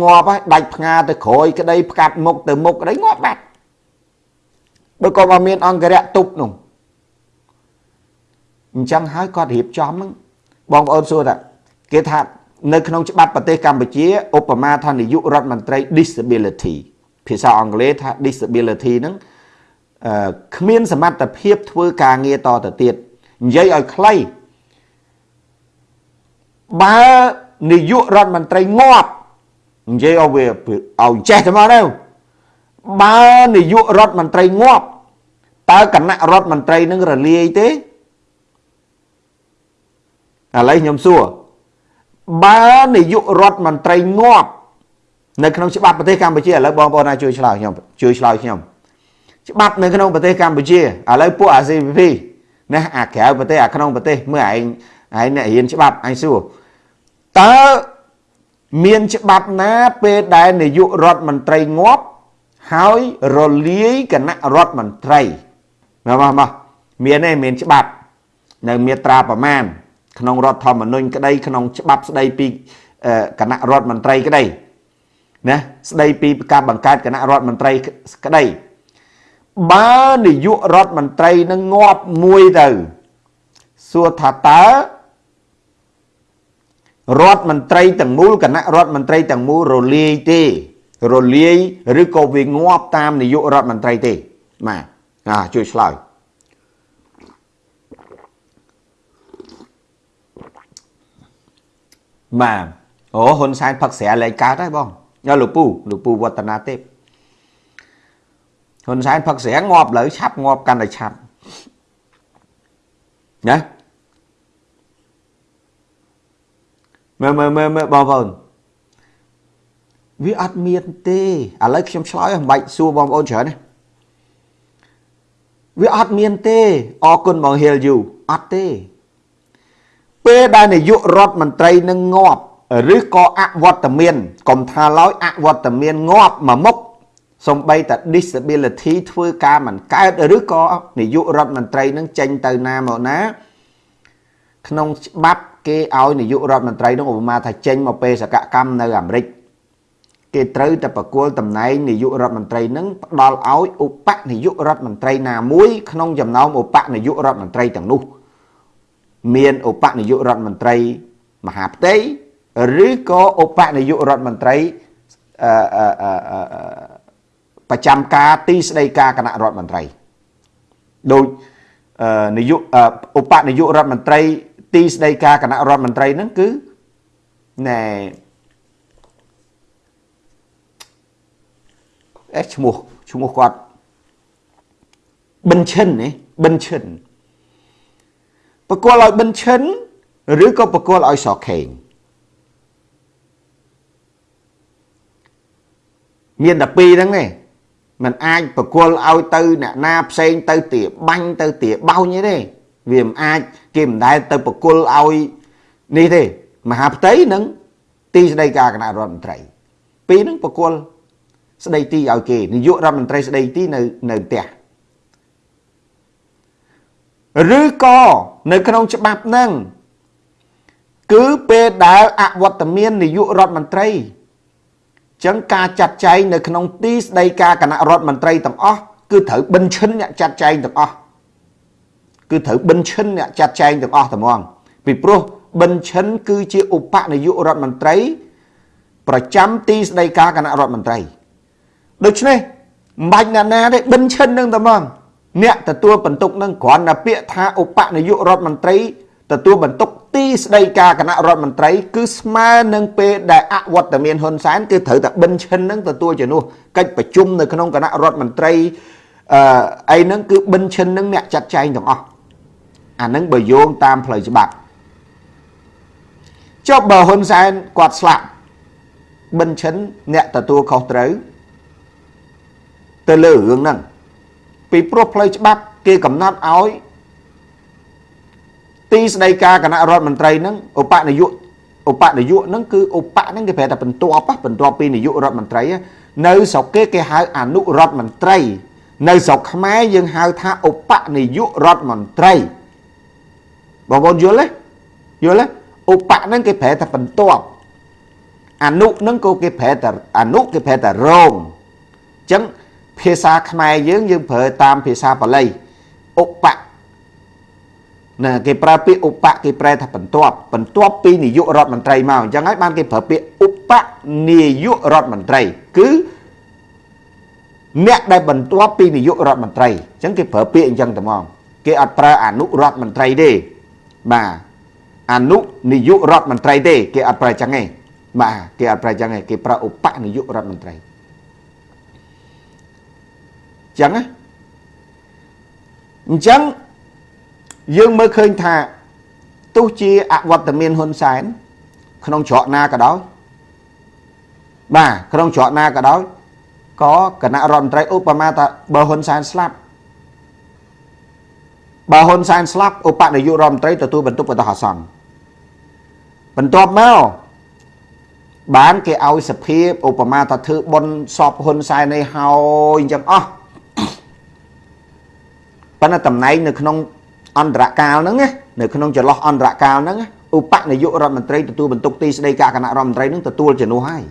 ងាប់ហើយដាច់ផ្ងាទៅក្រោយក្តីផ្កាត់មុខទៅមុខក្តីងាប់បាត់បើក៏មកមានអង្គរៈទប់នោះអញ្ចឹងហើយគាត់រៀបចំហ្នឹងបងប្អូនសួរថាគេថានៅក្នុងច្បាប់ប្រទេសកម្ពុជាឧបមាថានាយករដ្ឋមន្ត្រី disability ភាសាអង់គ្លេសថា disability ហ្នឹងអឺគ្មានសមត្ថភាពធ្វើការងារតទៅទៀត និយាយឲ្យខ្លីបើនាយករដ្ឋមន្ត្រីងាប់និយាយឲ្យវាឲ្យចេះទៅមកទៅបើនាយករដ្ឋមន្ត្រីងាប់តើគណៈរដ្ឋមន្ត្រីនឹងរលាយទេឥឡូវខ្ញុំសួរបើនាយករដ្ឋមន្ត្រីងាប់នៅក្នុងច្បាប់ប្រទេសកម្ពុជាឥឡូវបងប្អូនណាជួយឆ្លើយខ្ញុំជួយឆ្លើយខ្ញុំច្បាប់នៅក្នុងប្រទេសកម្ពុជាឥឡូវពួក ACP ណាអាក្រៅប្រទេសអាក្នុងប្រទេសមើលឯងឯងអ្នករៀនច្បាប់អញសួរតើមានច្បាប់ណាពេលដែលនាយករដ្ឋមន្ត្រីងាប់ហើយរលាយគណៈរដ្ឋមន្ត្រីមកមកមកមានទេមានច្បាប់ នៅមាត្រាប្រមាណក្នុងរដ្ឋធម្មនុញ្ញក្តីក្នុងច្បាប់ស្តីពីគណៈរដ្ឋមន្ត្រីក្តីណាស្ដីពីការបង្កើតគណៈរដ្ឋមន្ត្រីក្តី បើនាយករដ្ឋមន្ត្រីនឹងងាប់មួយទៅសួរថាតើរដ្ឋមន្ត្រីទាំងមូលគណៈរដ្ឋមន្ត្រីទាំងមូលរលាយទេ រលាយឬក៏វាងាប់តាមនាយករដ្ឋមន្ត្រីទេបាទអាជួយឆ្លើយបាទអូហ៊ុនសែនផឹកស្រាលែងកើតហើយបងយកលោកពូលោកពូវឌ្ឍនាទេព ហ៊ុនសែនផឹកស្រាងាប់លើឆាប់ងាប់កាន់តែឆាប់ណាមើលមើលមើលមើលបងប្អូនវាអត់មានទេឥឡូវខ្ញុំឆ្លើយមិនបាច់សួរបងប្អូនច្រើនទេវាអត់មានទេអរគុណបងហៀលយូអត់ទេ ពេលដែលនាយករដ្ឋមន្ត្រីនឹងងាប់ឬក៏អវត្តមាន កុំថាឡើយអវត្តមានងាប់មួយមុខ សំបីតែ disability ធ្វើការមិនកើតឬក៏នាយករដ្ឋមន្ត្រីនឹងចេញទៅណាមកណា ក្នុងច្បាប់គេឲ្យនាយករដ្ឋមន្ត្រីនោះឧបមាថាចេញមកពេលសកកម្មនៅអាមេរិកគេត្រូវតែប្រគល់តំណែងនាយករដ្ឋមន្ត្រីនឹងផ្ដល់ឲ្យឧបនាយករដ្ឋមន្ត្រីណាមួយ ក្នុងចំណោមឧបនាយករដ្ឋមន្ត្រីទាំងនោះ មានឧបនាយករដ្ឋមន្ត្រីមហាផ្ទៃឬក៏ឧបនាយករដ្ឋមន្ត្រីអឺ ប្រចាំការទីស្តីការគណៈរដ្ឋមន្ត្រីដូចនាយកឧបនាយករដ្ឋមន្ត្រី ទីស្តីការគណៈរដ្ឋមន្ត្រីហ្នឹងគឺណែអេឈ្មោះឈ្មោះគាត់ប៊ិនឈិនណាប៊ិនឈិនបកគលឲ្យប៊ិនឈិនឬក៏បកគលឲ្យសខេងមានតែពីរហ្នឹងទេ มันអាចបកគលឲ្យទៅអ្នកណាផ្សេងទៅទាបាញ់ទៅទាបោញទេវាមិនអាចគេមិនដែលទៅបកគលឲ្យនេះទេមហាផ្ទៃនិងទីស្តីការគណៈរដ្ឋមន្ត្រី ពីរហ្នឹងបកគលស្ដីទីឲ្យគេនាយករដ្ឋមន្ត្រីស្ដីទីនៅនៅផ្ទះឬក៏នៅក្នុងច្បាប់ហ្នឹងគឺពេលដែលអវត្តមាននាយករដ្ឋមន្ត្រី ចឹងការចាត់ចែងនៅក្នុងទីស្តីការគណៈរដ្ឋមន្ត្រីទាំងអស់គឺត្រូវបិណ្ឌឈិនអ្នកចាត់ចែងទាំងអស់គឺត្រូវបិណ្ឌឈិនអ្នកចាត់ចែងទាំងអស់តែហ្មងពីព្រោះបិណ្ឌឈិនគឺជាឧបនាយករដ្ឋមន្ត្រី ប្រចាំទីស្តីការគណៈរដ្ឋមន្ត្រីដូច្នេះមិនបាច់អ្នកណាទេបិណ្ឌឈិននឹងតែហ្មងអ្នកទទួលបន្ទុកនឹងគ្រាន់តែពាក្យថាឧបនាយករដ្ឋមន្ត្រី ទទួលបន្ទុកទីស្តីការគណៈរដ្ឋមន្ត្រី គឺស្មើនឹងពេលដែលអវត្តមានហ៊ុនសែនគឺត្រូវតែបិនឈិននឹងទទួលជំនួសកិច្ចប្រជុំនៅក្នុងគណៈរដ្ឋមន្ត្រីអឺអីហ្នឹងគឺបិនឈិននឹងអ្នកចាត់ចែងទាំងអស់អាហ្នឹងបើយោងតាមផ្លូវច្បាប់ចុះបើហ៊ុនសែនគាត់ស្លាប់បិនឈិនអ្នកទទួលខុសត្រូវទៅលើរឿងហ្នឹងពីព្រោះផ្លូវច្បាប់គេកំណត់ឲ្យ ទីស្តីការគណៈរដ្ឋមន្ត្រីហ្នឹងឧបនាយកឧបនាយកហ្នឹងគឺឧបហ្នឹងគេប្រែថាបន្ទាប់បន្ទាប់ពីនាយករដ្ឋមន្ត្រីនៅស្រុកគេគេហៅអនុរដ្ឋមន្ត្រី នៅស្រុកខ្មែរយើងហៅថាឧបនាយករដ្ឋមន្ត្រីបងប្អូនយល់ទេយល់ទេឧបហ្នឹងគេប្រែថាបន្ទាប់អនុហ្នឹងក៏គេប្រែថាអនុគេប្រែថារងអញ្ចឹងភាសាខ្មែរយើងយើងប្រើតាមភាសាបាលីឧប ណាគេប្រើពាក្យឧបគេប្រែថាបន្ទាប់បន្ទាប់ពីនាយករដ្ឋមន្ត្រីមកអញ្ចឹងហើយបានគេប្រើពាក្យឧបនាយករដ្ឋមន្ត្រី គឺអ្នកដែលបន្ទាប់ពីនាយករដ្ឋមន្ត្រីអញ្ចឹងគេប្រើពាក្យអញ្ចឹងតែហ្មងគេអត់ប្រើអនុរដ្ឋមន្ត្រីទេបាទអនុនាយករដ្ឋមន្ត្រីទេគេអត់ប្រើអញ្ចឹងទេបាទគេអត់ប្រើអញ្ចឹងទេគេប្រើឧបនាយករដ្ឋមន្ត្រីអញ្ចឹងណាអញ្ចឹង យើងមើលឃើញថាទោះជាអវត្តមានហ៊ុនសែនក្នុងច្រកណាក៏ដោយបាទក្នុងច្រកណាក៏ដោយក៏គណៈរដ្ឋមន្ត្រីឧបមាថាបើហ៊ុនសែនស្លាប់បើហ៊ុនសែនស្លាប់ឧបនាយករដ្ឋមន្ត្រីទទួលបន្ទុកបណ្ដោះអាសន្នបន្ទាប់មកបានគេឲ្យសភាឧបមាថាធ្វើបុណ្យសពហ៊ុនសែននេះហើយអញ្ចឹងអស់ប៉ុន្តែតំណែងនៅក្នុង អន្តរកាលហ្នឹងណានៅក្នុងចន្លោះអន្តរកាលហ្នឹងឧបនាយករដ្ឋមន្ត្រីទទួលបន្ទុកទីស្តីការគណៈរដ្ឋមន្ត្រីហ្នឹងទទួលជំនួសហើយ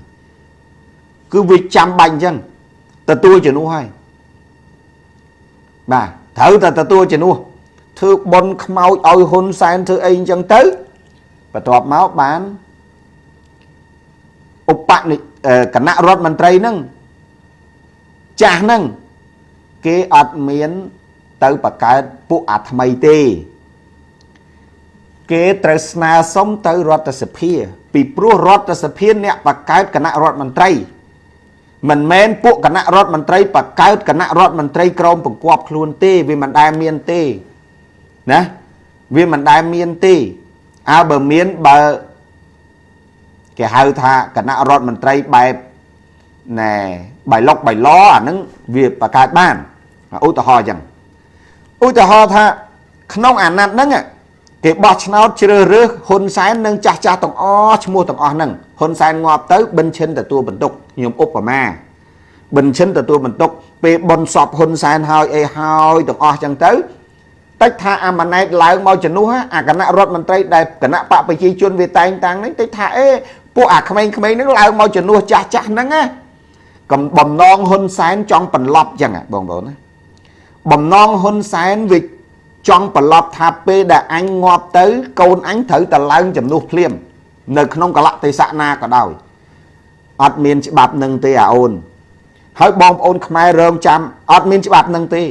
គឺវាចាំបាច់អញ្ចឹងទទួលជំនួសហើយបាទត្រូវតែទទួលជំនួសធ្វើបន់ខ្មោចឲ្យហ៊ុនសែនធ្វើអីអញ្ចឹងទៅបន្ទាប់មកបានឧបនិគណៈរដ្ឋមន្ត្រីហ្នឹងចាស់ហ្នឹងគេអត់មាន ទៅបកកើតពួកអាថ្មីទេ គេត្រូវស្នើសុំទៅរដ្ឋសភា ពីព្រោះរដ្ឋសភាអ្នកបកកើតគណៈរដ្ឋមន្ត្រីមិនមែនពួកគណៈរដ្ឋមន្ត្រីបកកើតគណៈរដ្ឋមន្ត្រីក្រមបង្គាប់ខ្លួនទេវាមិនដែលមានទេណាវាមិនដែលមានទេអើបើមានបើគេហៅថាគណៈរដ្ឋមន្ត្រីបែបណែបៃលុកបៃឡអាហ្នឹងវាបកកើតបានឧទាហរណ៍អញ្ចឹង ឧទាហរណ៍ថា ក្នុងអាណត្តិហ្នឹងគេបោះឆ្នោតជ្រើសរើសហ៊ុនសែននិងចាស់ចាស់ទាំងអស់ឈ្មោះទាំងអស់ហ្នឹងហ៊ុនសែនងាប់ទៅបិនឈិនទទួលបន្ទុកខ្ញុំឧបមាបិនឈិនទទួលបន្ទុកពេលបនសពហ៊ុនសែនហើយអីហើយទាំងអស់ចឹងទៅតិចថាអាម៉ាណែតឡើងមកជំនួសអាគណៈរដ្ឋមន្ត្រីដែលគណៈបកប្រជាជនវាតែងតាំងហ្នឹងតិចថាអេពួកអាក្មេងៗហ្នឹងឡើងមកជំនួសចាស់ចាស់ហ្នឹងណាកំបំណងហ៊ុនសែនចង់បន្លប់ចឹងបងប្អូនណា បំណងហ៊ុនសែនវាចង់បន្លប់ថាពេលដែលអញងាប់ទៅ កូនអញត្រូវតែឡើងជំនួសភ្លាម នៅក្នុងកលៈទេសៈណាក៏ដោយអត់មានច្បាប់នឹងទេអាអូនហើយបងប្អូនខ្មែររងចាំអត់មានច្បាប់នឹងទេ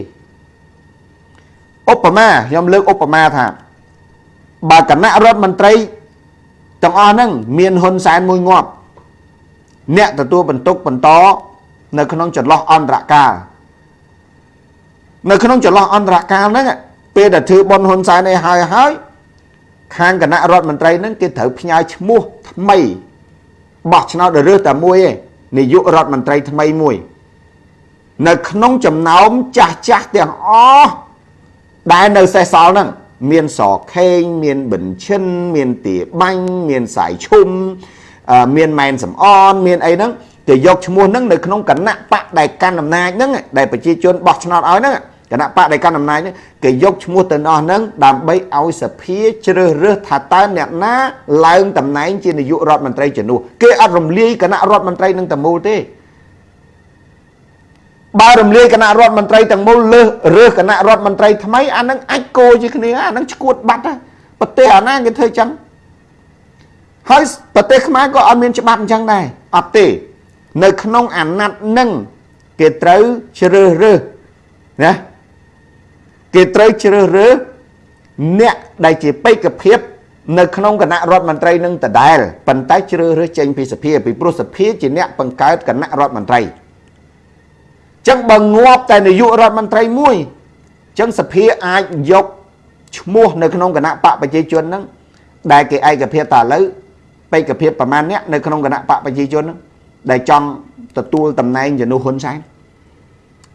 ឧបមាខ្ញុំលើកឧបមាថាបើគណៈរដ្ឋមន្ត្រីទាំងអស់ហ្នឹងមានហ៊ុនសែនមួយងាប់អ្នកទទួលបន្ទុកបន្តនៅក្នុងចន្លោះអន្តរកាល នៅក្នុងចន្លោះអន្តរកាលហ្នឹងពេលដែលធ្វើបនហ៊ុនសែនឯហើយហើយខាងគណៈរដ្ឋមន្ត្រីហ្នឹងគេត្រូវផ្ញើឈ្មោះថ្មីបោះឆ្នោតរើសតែមួយឯងនាយករដ្ឋមន្ត្រីថ្មីមួយ នៅក្នុងចំណោមចាស់ចាស់ទាំងអស់ដែលនៅសេសសល់ហ្នឹងមានសខេងមានបិនឈិន មានទាបាញ់មានសាយឈុំមានម៉ែនសំអនមានអីហ្នឹង គេយកឈ្មោះហ្នឹងនៅក្នុងគណៈបកដែលកាន់អំណាចហ្នឹងដែលប្រជាជនបោះឆ្នោតឲ្យហ្នឹងគណៈបកដែលកាន់អំណាចហ្នឹងគេយកឈ្មោះទៅអស់ហ្នឹងដើម្បីឲ្យសភាជ្រើសរើសថាតើអ្នកណាឡើងតំណែងជានាយករដ្ឋមន្ត្រីជំនួសគេអត់រំលាយគណៈរដ្ឋមន្ត្រីនឹងតមូលទេបើរំលាយគណៈរដ្ឋមន្ត្រីទាំងមូលលើសរើសគណៈរដ្ឋមន្ត្រីថ្មីអានឹងអាចគោជាគ្នាអានឹងឈួតបាត់ប្រទេសអាណាគេធ្វើចឹងហើយប្រទេសខ្មែរក៏អត់មានច្បាប់អញ្ចឹងដែរអត់ទេ នៅក្នុងអាណត្តិនឹងគេត្រូវជ្រើសរើសណាគេត្រូវជ្រើសរើសអ្នកដែលជាបេក្ខភាពនៅក្នុងគណៈរដ្ឋមន្ត្រីនឹងដដែលប៉ុន្តែជ្រើសរើសចេញពីសភាពីព្រោះសភាជាអ្នកបង្កើតគណៈរដ្ឋមន្ត្រីចឹងបើងាប់តែនាយករដ្ឋមន្ត្រីមួយចឹងសភាអាចយកឈ្មោះនៅក្នុងគណៈបកប្រជាជនហ្នឹងដែលគេឯកភាពតឥឡូវបេក្ខភាពប្រមាណអ្នកនៅក្នុងគណៈបកប្រជាជនហ្នឹង ដែលចង់ទទួលតំណែងជំនួសហ៊ុនសែន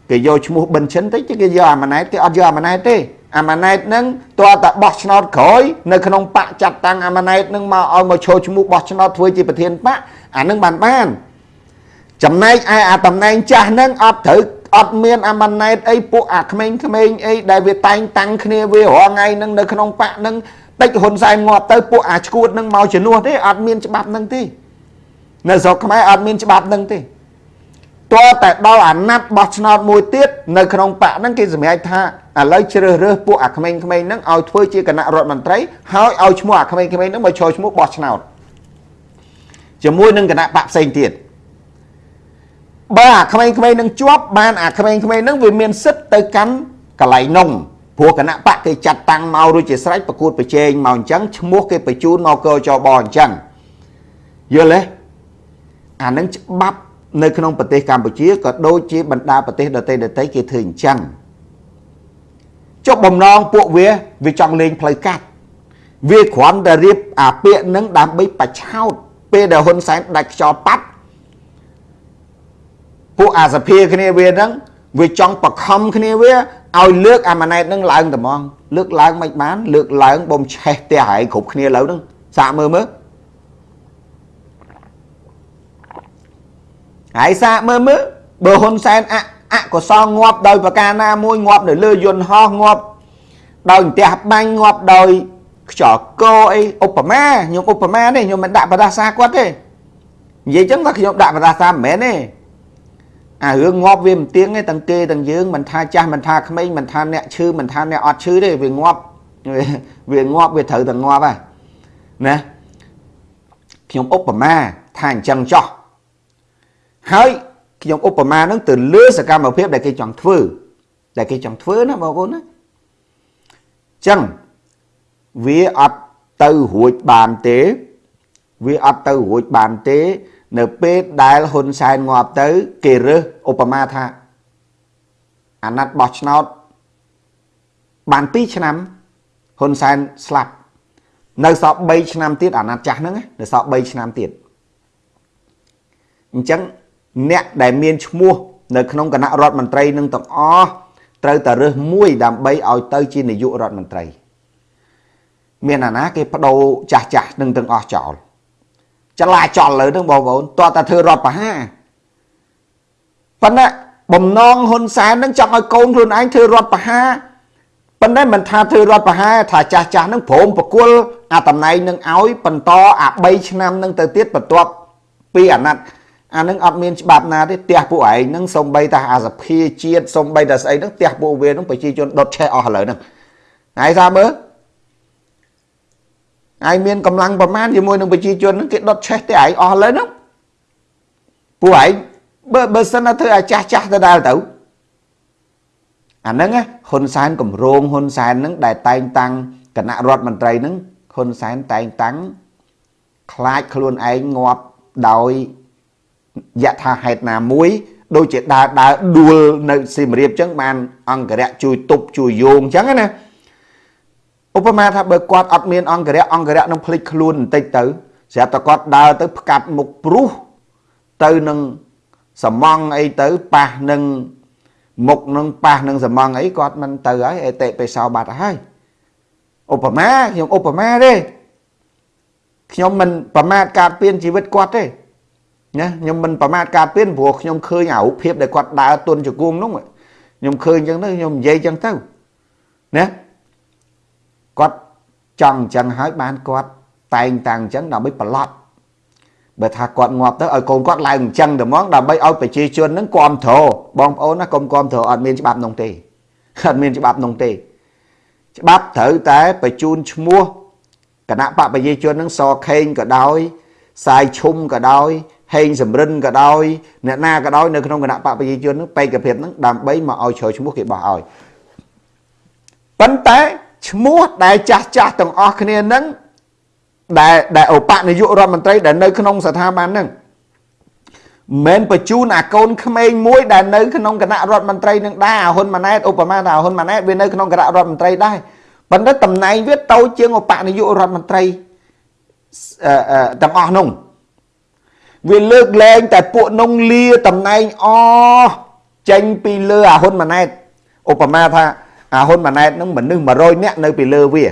គេយកឈ្មោះប៊ិនឈិនទៅគេយកអាម៉ាណែតគេអត់យកអាម៉ាណែតទេអាម៉ាណែតហ្នឹងតើតបោះឆ្នោតក្រោយនៅក្នុងបកចាត់តាំងអាម៉ាណែតហ្នឹងមកឲ្យមកឈរឈ្មោះបោះឆ្នោតធ្វើជាប្រធានបកអាហ្នឹងបានបានចំណែកឯអាតំណែងចាស់ហ្នឹងអត់ត្រូវអត់មានអាម៉ាណែតអីពួកអាក្មេងៗអីដែលវាតែងតាំងគ្នាវារាល់ថ្ងៃហ្នឹងនៅក្នុងបកហ្នឹងតិចហ៊ុនសែនងាប់ទៅពួកអាឈួតហ្នឹងមកជំនួសទេអត់មានច្បាប់ហ្នឹងទេ នៅស្រុកខ្មែរអត់មានច្បាប់ហ្នឹងទេតើតែដល់អាណត្តិបោះឆ្នោតមួយទៀតនៅក្នុងបកហ្នឹងគេសម្រេចថាឥឡូវជ្រើសរើសពួកអាក្មេងៗហ្នឹងឲ្យធ្វើជាគណៈរដ្ឋមន្ត្រីហើយឲ្យឈ្មោះអាក្មេងៗហ្នឹងមកចូលឈ្មោះបោះឆ្នោតជាមួយនឹងគណៈបកផ្សេងទៀតបើអាក្មេងៗនឹងជាប់បានអាក្មេងៗនឹងវាមានសិទ្ធទៅកាន់កន្លែងនងព្រោះគណៈបកគេចាត់តាំងមករួចជាស្រេចប្រកួតប្រជែងមកអញ្ចឹងឈ្មោះគេបញ្ជូនមកកចបអញ្ចឹងយល់ទេ អានឹងច្បាប់នៅក្នុងប្រទេសកម្ពុជាក៏ដូចជាបណ្ដាប្រទេសដទៃដទៃគេធ្វើអញ្ចឹងចុះបំណងពួកវាវាចង់លេងផ្លូវកាត់វាគ្រាន់តែរៀបអាពាកនឹងដើម្បីបច្ឆោតពេលដែលហ៊ុនសែនដាច់ខ្យល់ប៉ាត់ពួកអាសភាគ្នាវាហ្នឹងវាចង់បខំគ្នាវាឲ្យលើកអាម៉ាណែតហ្នឹងឡើងតែហ្មងលើកឡើងមិនបាន លើកឡើងបំឆេះផ្ទះហើយគ្រប់គ្នាលើហ្នឹងសាកមើលមើល ហើយសាកមើលមើលបើហ៊ុនសែនអអកុសលងាប់ដោយប្រការណាមួយងាប់នៅលើយន្តហោះងាប់ដោយផ្ទះបាញ់ងាប់ដោយខ្យល់កអីឧបមាខ្ញុំឧបមានេះខ្ញុំមិនដាក់បដាសាគាត់ទេនិយាយចឹងថាខ្ញុំដាក់ប្រសាសាមិនមែនទេអារឿងងាប់វាមិនទៀងទេទាំងគេទាំងយើងមិនថាចាស់មិនថាក្មេងមិនថាអ្នកឈឺមិនថាអ្នកអត់ឈឺទេវាងាប់វាងាប់វាត្រូវតែងាប់ហើយណាខ្ញុំឧបមាថាអញ្ចឹងចោះ ហើយខ្ញុំឧបមានឹងទៅលើសកម្មភាពដែលគេចង់ធ្វើដែលគេចង់ធ្វើណាបងប្អូនណាចឹងវាអត់ទៅរួចបានទេ វាអត់ទៅរួចបានទេ នៅពេលដែលហ៊ុនសែនងាប់ទៅ គេរើសឧបមាថា អាណត្តិបោះឆ្នោតបាន2ឆ្នាំហ៊ុនសែនស្លាប់នៅសល់3ឆ្នាំទៀតអាណត្តិចាស់ហ្នឹងនៅសល់3ឆ្នាំទៀតអញ្ចឹង អ្នកដែលមានឈ្មោះនៅក្នុងគណៈរដ្ឋមន្ត្រីនឹងទាំងអស់ត្រូវតែរើសមួយដើម្បីឲ្យទៅជានាយករដ្ឋមន្ត្រី មានអាណាគេបដូរចាស់ចាស់នឹងទាំងអស់ចោលចលាចលលើនឹងបងប្អូនតើតាធ្វើរដ្ឋប្រហារប៉ុន្តែបំណងហ៊ុនសែននឹងចង់ឲ្យកូនខ្លួនឯងធ្វើរដ្ឋប្រហារប៉ុន្តែមិនថាធ្វើរដ្ឋប្រហារថាចាស់ចាស់នឹងព្រមប្រគល់អាតំណែងនឹងឲ្យបន្តអា3ឆ្នាំនឹងទៅទៀតបន្ទាប់ពីអាណត្តិ អានឹងអត់មានច្បាប់ណាទេផ្ទះពួកឯងនឹងសំបីតាអាសភាជាតិសំបីតាស្អីនឹងផ្ទះពួកវានឹងប្រជាជនដុតឆេះអស់ឥឡូវហ្នឹងហើយថាមើលឯងមានកម្លាំងប្រមាណជាមួយនឹងប្រជាជនហ្នឹងគេដុតឆេះតែឯងអស់ឥឡូវហ្នឹងពួកឯងបើបើសិនទៅឲ្យចាស់ចាស់ទៅដល់ទៅអាហ្នឹងហ៊ុនសែនកម្រងហ៊ុនសែនហ្នឹងដែលតែងតាំងគណៈរដ្ឋមន្ត្រីហ្នឹងហ៊ុនសែនតែងតាំងខ្លាចខ្លួនឯងងាប់ដោយ យថាហេតុណាមួយ ដូចជាដើរដើរដួលនៅសៀមរាបចឹងបាន អង្គរៈជួយទប់ជួយយោងចឹងណាឧបមាថាបើគាត់អត់មានអង្គរៈអង្គរៈនឹងភ្លេចខ្លួនបន្តិចទៅស្រាប់តែគាត់ដើរទៅផ្កាត់មុខព្រុសទៅនឹងសំងអីទៅប៉ះនឹងមុខនឹងប៉ះនឹងសំងអីគាត់មិនទៅហើយអេតិបេសោបាត់ហើយឧបមាខ្ញុំឧបមាទេខ្ញុំមិនប្រមាថការពៀនជីវិតគាត់ទេ ណាខ្ញុំមិនប្រមាថការពៀនព្រោះខ្ញុំឃើញអារូបភាពដែលគាត់ដើរទុនជង្គង់នោះខ្ញុំឃើញអញ្ចឹងទៅខ្ញុំនិយាយអញ្ចឹងទៅណាគាត់ចង់អញ្ចឹងហើយបានគាត់តែងតាំងអញ្ចឹងដើម្បីប្រឡប់បើថាគាត់ងាប់ទៅឲ្យកូនគាត់ឡើងអញ្ចឹងតែហ្មងដើម្បីឲ្យប្រជាជនហ្នឹងគ្រប់គ្រងបងប្អូនណាកុំគ្រប់គ្រងអត់មានច្បាប់នោះទេអត់មានច្បាប់នោះទេ ច្បាប់ត្រូវតែបញ្ជូនឈ្មោះគណៈបកប្រជាជននឹងសខេងក៏ដោយសាយឈុំក៏ដោយ ហេងសំរិនក៏ដោយអ្នកណាក៏ដោយនៅក្នុងគណៈបកប្រជាជននឹងបេក្ខភាពនឹងដើម្បីមកឲ្យជ្រើឈ្មោះគេបោះឲ្យប៉ុន្តែឈ្មោះដែលចាស់ចាស់ទាំងអស់គ្នានឹងដែលដែលឧបនាយករដ្ឋមន្ត្រីដែលនៅក្នុងស្ថាប័នហ្នឹងមិនបញ្ជូនអាកូនក្មេងមួយដែលនៅក្នុងគណៈរដ្ឋមន្ត្រីនឹងដែរអាហ៊ុនម៉ាណែតឧបមាថាអាហ៊ុនម៉ាណែតវានៅក្នុងគណៈរដ្ឋមន្ត្រីដែរប៉ុន្តែតំណែងវាតូចជាងឧបនាយករដ្ឋមន្ត្រីទាំងអស់នោះ វាលើកលែងតែពួកនងលាតំណែងអចេញពីលើអាហ៊ុនម៉ាណែតឧបមាថាអាហ៊ុនម៉ាណែតនឹងមនុស្ស100នាក់នៅពីលើវា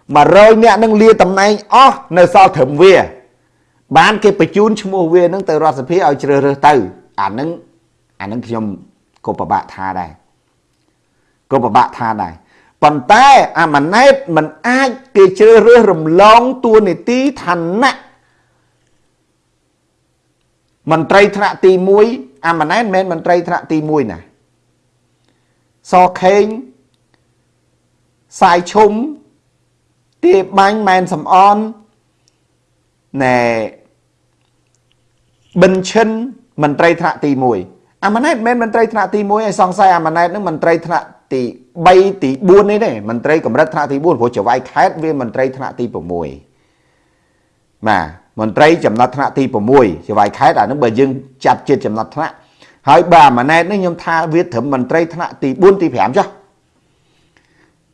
100នាក់នឹងលាតំណែងអស់នៅសល់ត្រឹមវា បានគេបញ្ជូនឈ្មោះវានឹងទៅរដ្ឋសភាឲ្យជ្រើសរើសទៅអានឹងអានឹងខ្ញុំក៏ពិបាកថាដែរក៏ពិបាកថាដែរប៉ុន្តែអាម៉ាណែតមិនអាចគេជ្រើសរើសរំលងតួនាទីឋានៈ មន្ត្រីថ្នាក់ទី1អាម៉ាណែតមិនមែនមន្ត្រីថ្នាក់ទី1ណាសខេងសាយឈុំទាបាញ់ម៉ែនសំអនណែប៊ិនឈិនមន្ត្រីថ្នាក់ទី1អាម៉ាណែតមិនមែនមន្ត្រីថ្នាក់ទី1ឲ្យសង្ស័យអាម៉ាណែតនឹងមន្ត្រីថ្នាក់ទី3ទី4នេះទេមន្ត្រីកម្រិតថ្នាក់ទី4ព្រោះចវាយខេតវាមន្ត្រីថ្នាក់ទី6បាទ មន្ត្រីចំណាត់ថ្នាក់ទី6ចវាយខេតអានឹងបើយើងចាត់ជាតិចំណាត់ថ្នាក់ហើយបើអាម៉ាណែតនេះខ្ញុំថាវាត្រឹមមន្ត្រីថ្នាក់ទី4ទី5ចុះ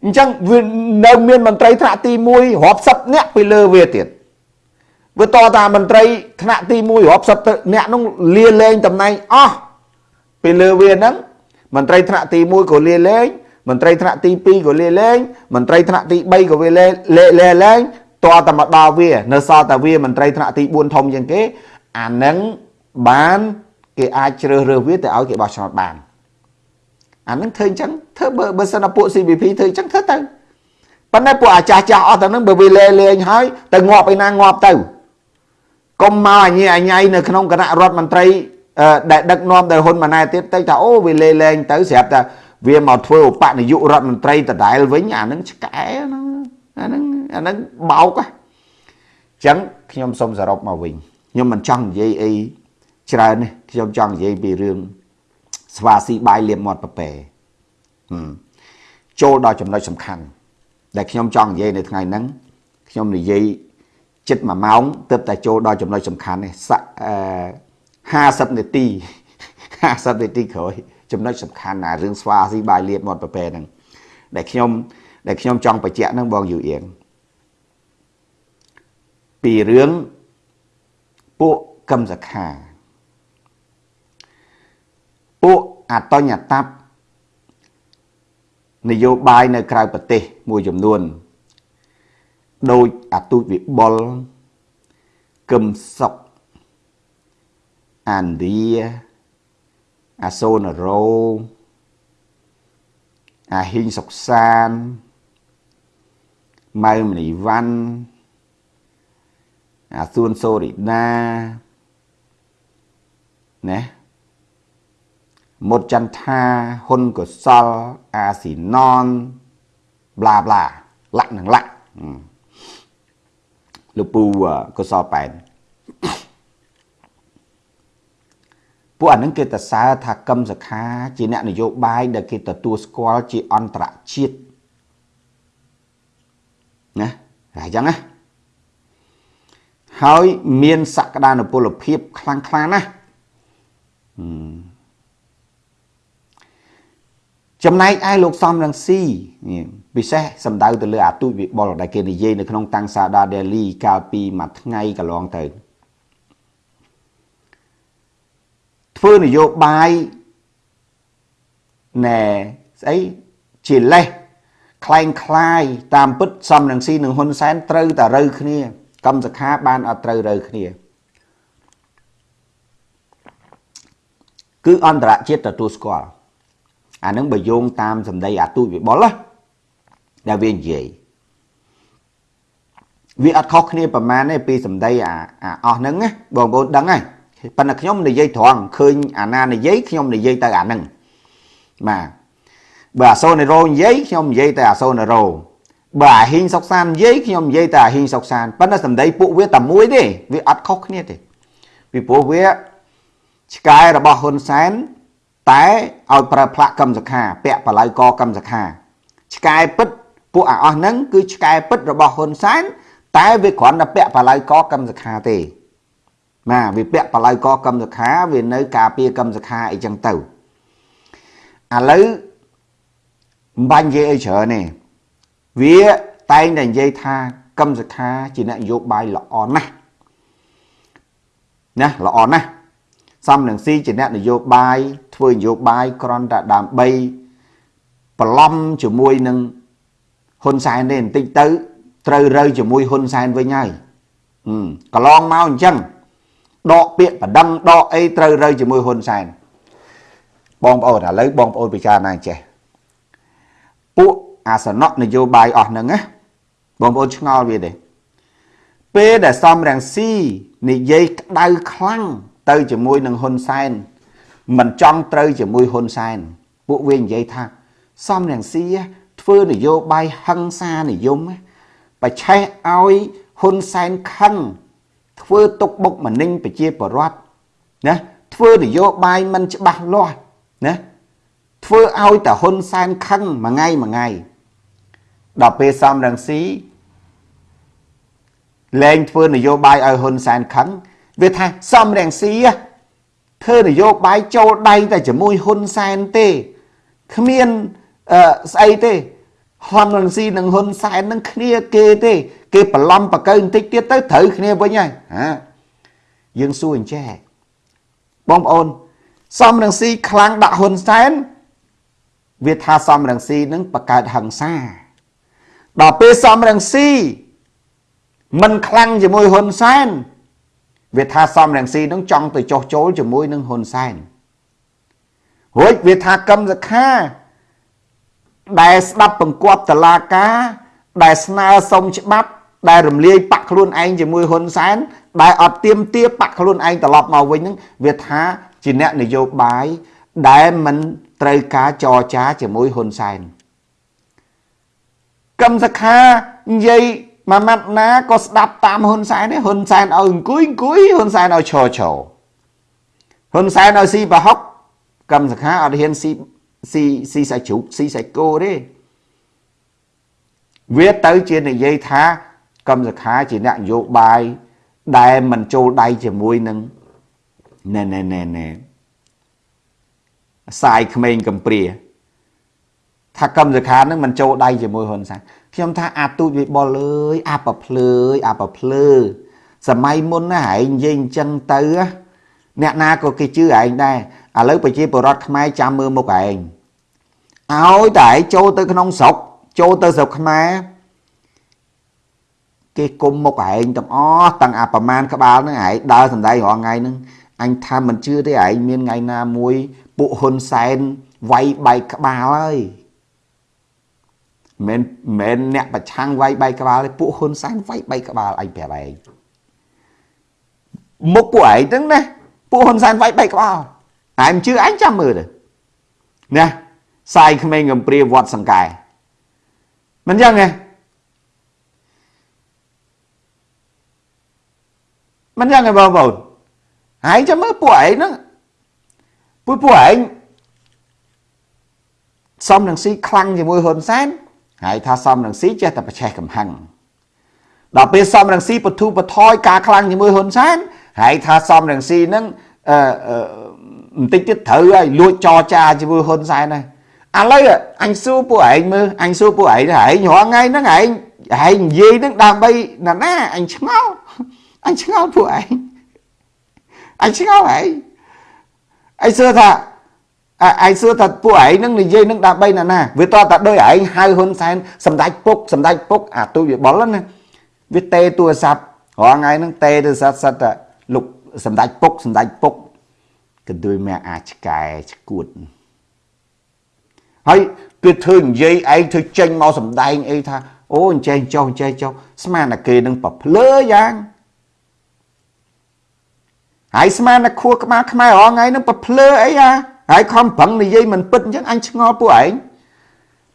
អញ្ចឹងវានៅមានមន្ត្រីថ្នាក់ទី1រាប់សិបនាក់ពីលើវាទៀតវាតតាមន្ត្រីថ្នាក់ទី1រាប់សិបអ្នកនោះលាលែងតំណែងអស់ពីលើវាហ្នឹងមន្ត្រីថ្នាក់ទី1ក៏លាលែងមន្ត្រីថ្នាក់ទី2ក៏លាលែងមន្ត្រីថ្នាក់ទី3ក៏វាលាលាលែង តតែមកដល់វា នៅសល់តែវាមន្ត្រីថ្នាក់ទី4ធំជាងគេអានឹងបានគេអាចជ្រើសរើសវាទៅឲ្យគេបោះឆ្នោតបានអានឹងធ្វើអញ្ចឹងធ្វើបើបើសិនតែពួក CVP ធ្វើអញ្ចឹងធ្វើទៅប៉ុន្តែពួកអាចាស់ចាស់អស់ទៅនឹងបើវាលេលេងហើយទៅងាប់ឯណាងាប់ទៅកុំមកអញអញៃនៅក្នុងគណៈរដ្ឋមន្ត្រីដែលដឹកនាំដោយហ៊ុនម៉ាណែតទៀតទៅថាអូវាលេលែងទៅស្រាប់តែវាមកធ្វើឧបនាយករដ្ឋមន្ត្រីដដែលវិញអានឹងឆ្កែហ្នឹង អានឹងអានឹងបោកអញ្ចឹងខ្ញុំសូមសរុបមកវិញខ្ញុំមិនចង់និយាយអីច្រើននេះខ្ញុំចង់និយាយពីរឿងស្វាស៊ីបាយលៀមមាត់ប្រពែចូលដល់ចំណុចសំខាន់ដែលខ្ញុំចង់និយាយនៅថ្ងៃហ្នឹងខ្ញុំនិយាយចិត្ត1ម៉ោងទើបតែចូលដល់ចំណុចសំខាន់នេះស័កអឺ50នាទី50នាទីក្រោយចំណុចសំខាន់ណារឿងស្វាស៊ីបាយលៀបមាត់ប្រពែហ្នឹងដែលខ្ញុំ ដែលខ្ញុំចង់បញ្ជាក់ហ្នឹងបងយូអៀងពីរឿងពួកកឹមសខាពួកអតញ្ញតបនយោបាយនៅក្រៅប្រទេសមួយចំនួនដោយអទូចវិបុលកឹមសុកអានឌីអាសូនរោអាហ៊ីងសុកសាន ម៉ៅមនីវ៉ាន់អាសួនសូរីណាណាមុតចន្ទថាហ៊ុនកុសលអាស៊ីណនប្លាប្លាលាក់នឹងលាក់លោកពូកុសលប៉ែនពួកអានឹងគេតសើថាកឹមសខាជាអ្នកនយោបាយដែលគេទទួលស្គាល់ជាអន្តរជាតិ ណាតែអញ្ចឹងណាហើយមានសក្តានុពលភាពខ្លាំងខ្លាណាស់ចំណែកឯលោកសំរងស៊ីពិសេសសំដៅទៅលើអាទូចវិបុលដែលគេនិយាយនៅក្នុងតាំងសាដាដេលីកាលពីមួយថ្ងៃកន្លងទៅធ្វើនយោបាយណែស្អីជាលេះ คล้ายคล้ายតាមពិតសំរងស៊ីនិងហ៊ុនសែនត្រូវតែរើគ្នាកម្មសខាបានអត់ត្រូវរើគ្នាគឺអន្តរជាតិទទួលស្គាល់អានឹងបើយោងតាមសម្ដីអាទូចវិបុលណាដែលវានិយាយវាអត់ខុសគ្នាប្រមាណទេពីសម្ដីអាអស់ហ្នឹងណាបងប្អូនដឹងហើយប៉ុន្តែខ្ញុំនិយាយត្រង់ឃើញអាណានិយាយខ្ញុំនិយាយទៅអាហ្នឹងបាទ បើអាសូនេរ៉ូនិយាយខ្ញុំនិយាយទៅអាសូនេរ៉ូបើអាហ៊ីងសុកសាននិយាយខ្ញុំនិយាយតែអាហ៊ីងសុកសានប៉ុន្តែសម្ដីពួកវាតែមួយទេវាអត់ខុសគ្នាទេពីព្រោះវាឆ្កែរបស់ហ៊ុនសែនតែឲ្យប្រើផ្លាក់កម្មសខាពាក់បល័យកកម្មសខាឆ្កែពិតពួកអាអស់ហ្នឹងគឺឆ្កែពិតរបស់ហ៊ុនសែនតែវាគ្រាន់តែពាក់បល័យកកម្មសខាទេណាវាពាក់បល័យកកម្មសខាវានៅ ការពារកម្មសខាអីចឹងទៅឥឡូវ មិនបាញ់និយាយអីច្រើនទេវាតែងតែនិយាយថាកឹមសខាជាអ្នកនយោបាយល្អណាស់ណាល្អណាស់សំនឹងស៊ីជាអ្នកនយោបាយធ្វើនយោបាយក្រន់តែដើម្បីប្រឡំជាមួយនឹងហ៊ុនសែនទេបន្តិចទៅត្រូវរើជាមួយហ៊ុនសែនវិញហើយកន្លងមកអញ្ចឹងដកពាក្យបដិងដកអីត្រូវរើជាមួយហ៊ុនសែនបងប្អូនឥឡូវបងប្អូនពិចារណាចេះ ពួកអាសនៈនយោបាយអស់ហ្នឹងណាបងប្អូនឆ្ងល់វាទេពេលដែលសំរងស៊ីនិយាយក្តៅខ្លាំងទៅជាមួយនឹងហ៊ុនសែនមិនចង់ត្រូវជាមួយហ៊ុនសែនពួកវានិយាយថាសំរងស៊ីធ្វើនយោបាយហឹង្សានិយមបច្ឆេះឲ្យហ៊ុនសែនខឹងធ្វើទុកបុកម្នេញប្រជាពលរដ្ឋណាធ្វើនយោបាយមិនច្បាស់លាស់ណា ធ្វើឲ្យតែហ៊ុនសែនខឹងមួយថ្ងៃមួយថ្ងៃដល់ពេលសំរងស៊ីលែងធ្វើនយោបាយឲ្យហ៊ុនសែនខឹងវាថាសំរងស៊ីធ្វើនយោបាយចូលដៃតែជាមួយហ៊ុនសែនទេគ្មានអឺស្អីទេហ៊ុនរងស៊ីនិងហ៊ុនសែននឹងគ្នាគេទេ គេប្រឡំបកើបន្តិចទៀតទៅត្រូវគ្នាវិញហើយហាយើងសួរអញ្ចេះបងប្អូនសំរងស៊ីខ្លាំងដាក់ហ៊ុនសែន វាថាសំរងស៊ីនឹងបង្កើតហិង្សាដល់ពេលសំរងស៊ីមិនខ្លាំងជាមួយហ៊ុនសែនវាថាសំរងស៊ីនឹងចង់ទៅចោះចូលជាមួយនឹងហ៊ុនសែនរួចវាថាកឹមសខាដែលស្ដាប់បង្គាប់តឡាការ ដែលស្នើសុំច្បាប់ ដែលរំលាយបាក់ខ្លួនឯងជាមួយហ៊ុនសែនដែលអត់ទៀមទាបាក់ខ្លួនឯងត្រឡប់មកវិញហ្នឹងវាថាជាអ្នកនយោបាយដែលមិន ត្រូវការចរចាជាមួយហ៊ុនសែនកឹមសខានិយាយមួយម៉ាត់ណាក៏ស្ដាប់តាមហ៊ុនសែនទេហ៊ុនសែនឲ្យអង្គុយអង្គុយហ៊ុនសែនឲ្យឈរឈរហ៊ុនសែនឲ្យស៊ីប្រហុកកឹមសខាអត់ហ៊ានស៊ីស៊ីស៊ីសាច់ជ្រូកស៊ីសាច់គោទេវាទៅជានិយាយថាកឹមសខាជាអ្នកនយោបាយដែលមិនចូលដៃជាមួយនឹងណែណែណែណែ សាយក្មេងកំព្រាថាកម្មសខានឹងមិនចូលដៃជាមួយហ៊ុនសែនខ្ញុំថាអាទូចវិបុលអើយអាប្រភ្លើយអាប្រភ្លើសម័យមុនណាឯងនិយាយអញ្ចឹងទៅអ្នកណាក៏គេជឿឯងដែរឥឡូវប្រជាពលរដ្ឋខ្មែរចាំមើលមុខឯងឲ្យតែឯងចូលទៅក្នុងស្រុកចូលទៅស្រុកខ្មែរគេគុំមុខឯងទាំងអស់ទាំងអាប្រមាណក្បាលហ្នឹងឯងដើរសំដែងរាល់ថ្ងៃហ្នឹង អញថាមិនជឿទេឯងមានថ្ងៃណាមួយពួកហ៊ុនសែនវាយបែកក្បាលហើយមិនមែនអ្នកប្រឆាំងវាយបែកក្បាលទេពួកហ៊ុនសែនវាយបែកក្បាលឯងប្រាប់ឯងមុខពួកឯងហ្នឹងណាពួកហ៊ុនសែនវាយបែកក្បាលឯងជឿឯងចាំមើលទៅណាសាយក្មេងកំព្រាវត្តសង្កែមិនចឹងទេមិនចឹងទេបងប្អូន ហើយចាំមើលពួកឯងហ្នឹងពួកពួកឯងសំនឹងស៊ីខ្លាំងជាមួយហ៊ុនសែនហើយថាសំនឹងស៊ីចេះតែប្រឆេះកំហឹងដល់ពេលសំនឹងស៊ីបធូបថយការខ្លាំងជាមួយហ៊ុនសែនហើយថាសំនឹងស៊ីហ្នឹងអឺបន្តិចទៀតត្រូវហើយលួចចរចាជាមួយហ៊ុនសែនហើយឥឡូវអញសួរពួកឯងមើលអញសួរពួកឯងថាឯងរាល់ថ្ងៃហ្នឹងឯងឯងនិយាយហ្នឹងដើម្បីណាណាអញឆ្ងល់អញឆ្ងល់ពួកឯង អញឆ្ងល់ឯងឯងសួរថាឯងសួរថាពួកឯងនឹងនិយាយនឹងដើម្បីណាណាវាតតែដោយឯងហៅហ៊ុនសែនសម្ដេចពុកសម្ដេចពុកអាទូវាបលណាវាតេទូរស័ព្ទរាល់ថ្ងៃហ្នឹងតេទូរស័ព្ទសិតតែលោកសម្ដេចពុកសម្ដេចពុកក៏ដូចមកអាចឆ្កែឆ្កួតហើយគឺធ្វើនិយាយឯងធ្វើចេញមកសម្ដែងអីថាអូអញ្ចេះចុះអញ្ចេះចុះស្មានតែគេនឹងប្រភ្លើយ៉ាង ហើយស្មានតែខួរក្បាលខ្មែររងថ្ងៃនឹងប្រភ្លើអីអាហើយខំប្រឹងនិយាយមិនពិតអញ្ចឹងអញឆ្ងល់ពួកឯង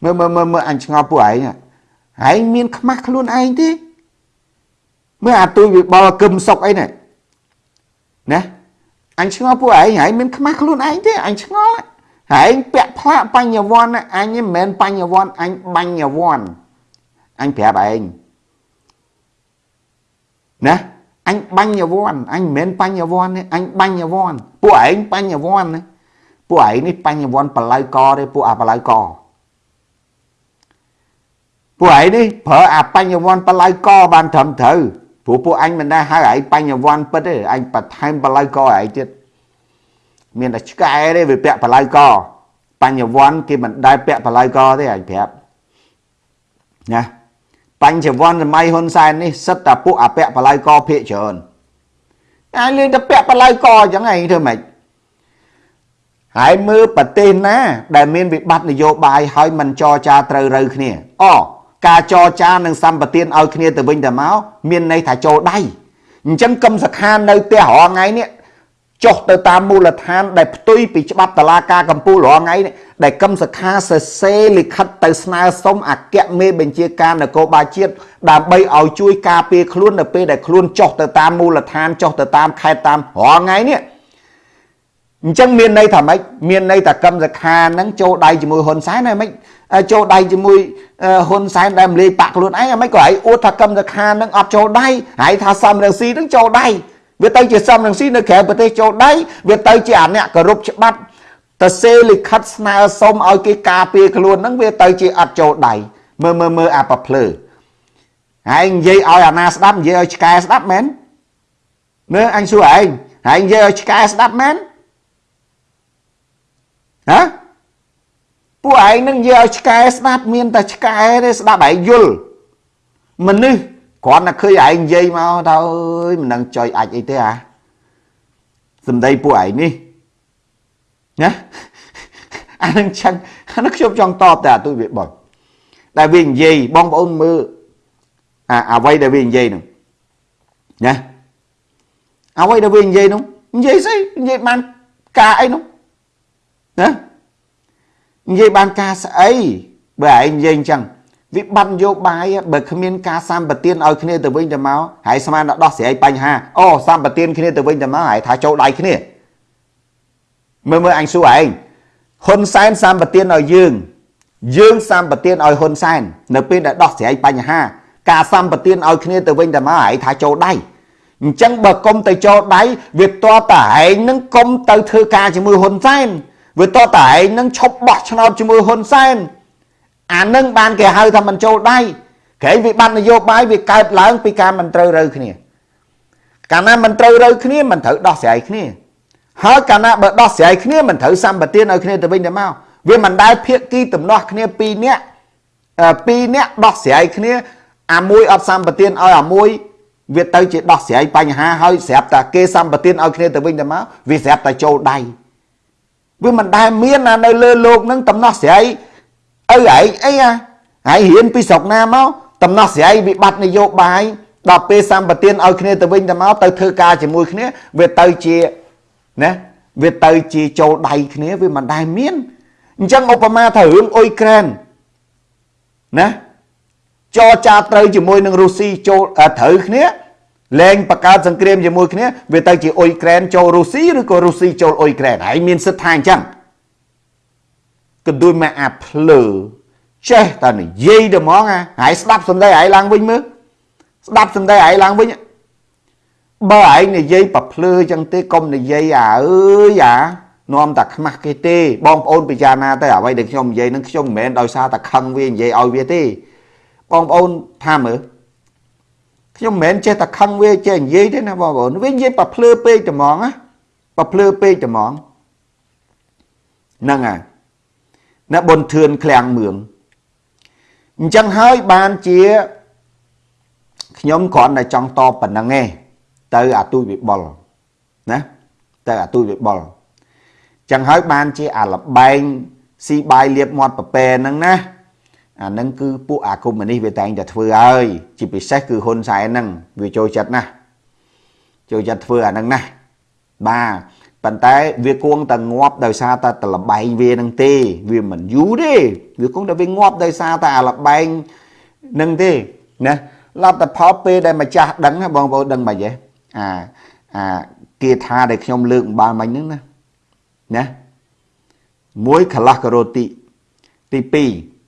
មើលមើលមើលមើលអញឆ្ងល់ពួកឯងហើយមានខ្មាស់ខ្លួនឯងទេមើលអាទួយវិបលគឹមសុកអីនេះណាអញឆ្ងល់ពួកឯងហើយមានខ្មាស់ខ្លួនឯងទេអញឆ្ងល់ហើយពាក់ផ្លាកបញ្ញវន្តអញមិនមែនបញ្ញវន្តអញបញ្ញវន្តអញប្រាប់ឯងណា អញបាញ់វ័នអញមិនមែនបញ្ញវ័នទេអញបាញ់វ័នពួកឯងបញ្ញវ័នណាពួកឯងនេះបញ្ញវ័នបលៅកទេពួកអាបលៅកពួកឯងនេះប្រើអាបញ្ញវ័នបលៅកបានត្រឹមត្រូវព្រោះពួកអញមិនដែរហៅឯងបញ្ញវ័នពិតទេអញបន្ថែមបលៅកឯងទៀតមានតែឆ្កែទេវាពាក់បលៅកបញ្ញវ័នគេមិនដែលពាក់បលៅកទេអញប្រាប់ណា បញ្ចវន្តសម័យហ៊ុនសែននេះសិតតែពួកអពៈបល័យកភាកច្រើនអាយលេងតែពាក់បល័យកអញ្ចឹងឯងធ្វើម៉េចហើយមើលប្រទេសណា ដែលមានវិបត្តិនយោបាយហើយមិនចរចាត្រូវរូវគ្នាអការចរចានឹងសម្បទានឲ្យគ្នាទៅវិញទៅមកមានន័យថាចូលដៃអញ្ចឹងកឹមសខានៅផ្ទះរងថ្ងៃនេះ ចុះទៅតាមមូលដ្ឋាន ដែលផ្ទុយពីច្បាប់តឡាការកម្ពុជារាល់ថ្ងៃដែលកឹមសខាសរសេរលិខិតទៅស្នើសុំអគ្គមេបញ្ជាការនគរបាលជាតិដើម្បីឲ្យជួយការពារខ្លួននៅពេលដែលខ្លួនចុះទៅតាមមូលដ្ឋានចុះទៅតាមខេត្តតាមរាល់ថ្ងៃនេះអញ្ចឹងមានន័យថាម៉េចមានន័យថាកឹមសខាហ្នឹងចូលដៃជាមួយហ៊ុនសែនហើយម៉េចចូលដៃជាមួយហ៊ុនសែនដែលមលាយបាក់ខ្លួនឯងហើយម៉េចក៏ឲ្យអួតថាកឹមសខាហ្នឹងអត់ចូលដៃហើយថាសំរងស៊ីហ្នឹងចូលដៃ វាទៅជាសំរងស៊ីនៅក្រៅប្រទេសចូលដៃវាទៅជាអាអ្នកគោរពច្បាប់ទៅសេលិខិតស្នើសុំឲ្យគេការពារខ្លួនហ្នឹងវាទៅជាអត់ចូលដៃមើលមើលមើលអាប្រភ្លើហើយនិយាយឲ្យអាណាស្ដាប់និយាយឲ្យឆ្កែស្ដាប់មែនមើលអញសួរឯងហើយនិយាយឲ្យឆ្កែស្ដាប់មែនហ៎ពួកឯងនឹងនិយាយឲ្យឆ្កែស្ដាប់មានតែឆ្កែទេស្ដាប់ឯងយល់មនុស្ស គ្រាន់តែឃើញឯងនិយាយមកទៅអើយមិនដឹងចុយអាចអីទេអាសំដីពួកឯងនេះណាអានឹងចឹងអានឹងខ្ញុំចង់តបតែអាទុយវាបងដែលវានិយាយបងប្អូនមើលអាអ្វីដែលវានិយាយនោះណាអ្វីដែលវានិយាយនោះនិយាយស្អីនិយាយបានការអីនោះណានិយាយបានការស្អីបើឯងនិយាយអញ្ចឹង វិបត្តិនយោបាយបើគ្មានការសម្បទានឲ្យគ្នាទៅវិញទៅមកហើយស្មានដល់ដោះស្រាយបញ្ហាអូសម្បទានគ្នាទៅវិញទៅមកហើយថាចូលដៃគ្នាមើលមើលអញសួរឯងហ៊ុនសែនសម្បទានឲ្យយើងយើងសម្បទានឲ្យហ៊ុនសែននៅពេលដែលដោះស្រាយបញ្ហា ការសម្បទានឲ្យគ្នាទៅវិញទៅមកហើយថាចូលដៃអញ្ចឹងបើកុំទៅចូលដៃវាតតែឯងនឹងកុំទៅធ្វើការជាមួយហ៊ុនសែនវាតតែឯងនឹងឈប់បោះឆ្នោតជាមួយហ៊ុនសែន អានឹងបានគេហៅថាមិនចូលដៃក្រែងវិបត្តិនយោបាយវាកើតឡើងពីការមិនត្រូវរើគ្នាកាលណាមិនត្រូវរើគ្នាមិនត្រូវដោះស្រាយគ្នាហើយកាលណាបើដោះស្រាយគ្នាមិនត្រូវសម្បទានឲ្យគ្នាទៅវិញទៅមកវាមិនដែលភាគីទំនាស់គ្នាពីរនាក់ពីរនាក់ដោះស្រាយគ្នាអាមួយអត់សម្បទានឲ្យអាមួយវាទៅជាដោះស្រាយបញ្ហាហើយស្រាប់តែគេសម្បទានឲ្យគ្នាទៅវិញទៅមកវាស្រាប់តែចូលដៃវាមិនដែលមានណានៅលើโลกនឹងតំណោះស្រាយ ឪឯងអីអាហើយរៀនពីស្រុកណាមកតំណោះស្រាយវិបត្តិនយោបាយដល់ពេលសម្បទានឲ្យគ្នាទៅវិញទៅមកទៅធ្វើការជាមួយគ្នាវាទៅជាណាវាទៅជាចូលដៃគ្នាវាមិនដែលមានអញ្ចឹងឧបមាថារឿងអ៊ុយក្រែនណាចរចាត្រូវជាមួយនឹងរុស្ស៊ីចូលត្រូវគ្នាលែងបង្កើតសង្គ្រាមជាមួយគ្នាវាទៅជាអ៊ុយក្រែនចូលរុស្ស៊ីឬក៏រុស្ស៊ីចូលអ៊ុយក្រែនហើយមានសិទ្ធិថាអញ្ចឹង កន្ទួយមកអាភ្លើចេះតែនិយាយទៅហ្មងហើយស្ដាប់សំដីឯងឡើងវិញមើលស្ដាប់សំដីឯងឡើងវិញបើឯងនិយាយប្រភ្លើចឹងទេកុំនិយាយអាអើយអានាំតែខ្មាស់គេទេបងប្អូនពិចារណាទៅអ្វីដែលខ្ញុំនិយាយនឹងខ្ញុំមិនមែនដោយសារតែខឹងវានិយាយឲ្យវាទេបងប្អូនថាមើលខ្ញុំមិនមែនចេះតែខឹងវាចេះនិយាយទេណាបងប្អូនវានិយាយប្រភ្លើពេកត្មងណាប្រភ្លើពេកត្មងហ្នឹងហើយ ណាបុនធឿនឃ្លាំងមឿងអញ្ចឹងហើយបានជាខ្ញុំគ្រាន់តែចង់តបប៉ុណ្ណឹងឯងទៅអាទូចវិបុលណាទៅអាទូចវិបុលចឹងហើយបានជាអាលបែងស៊ីបាយលៀបមាត់ប្រពែហ្នឹងណាអានឹងគឺពួកអាកុម្មុយនីសវាតែងតែធ្វើហើយជាពិសេសគឺហ៊ុនសែនហ្នឹងវាចូលចិត្តណាស់ចូលចិត្តធ្វើអាហ្នឹងណាបាទ ប៉ុន្តែវាគួងតែងាប់ដោយសារតែតលបែងវានឹងទេ វាមិនយូរទេវាគង់តែវាងាប់ដោយសារតែអាលបែងនឹងទេណាលទ្ធផលពេលដែលម្ចាស់ដឹងបងប្អូនដឹងមិនហ៎អាអាគាថាដែលខ្ញុំលើកអំបាលមិញហ្នឹងណាណាមួយកលាស់ការ៉ូទីទី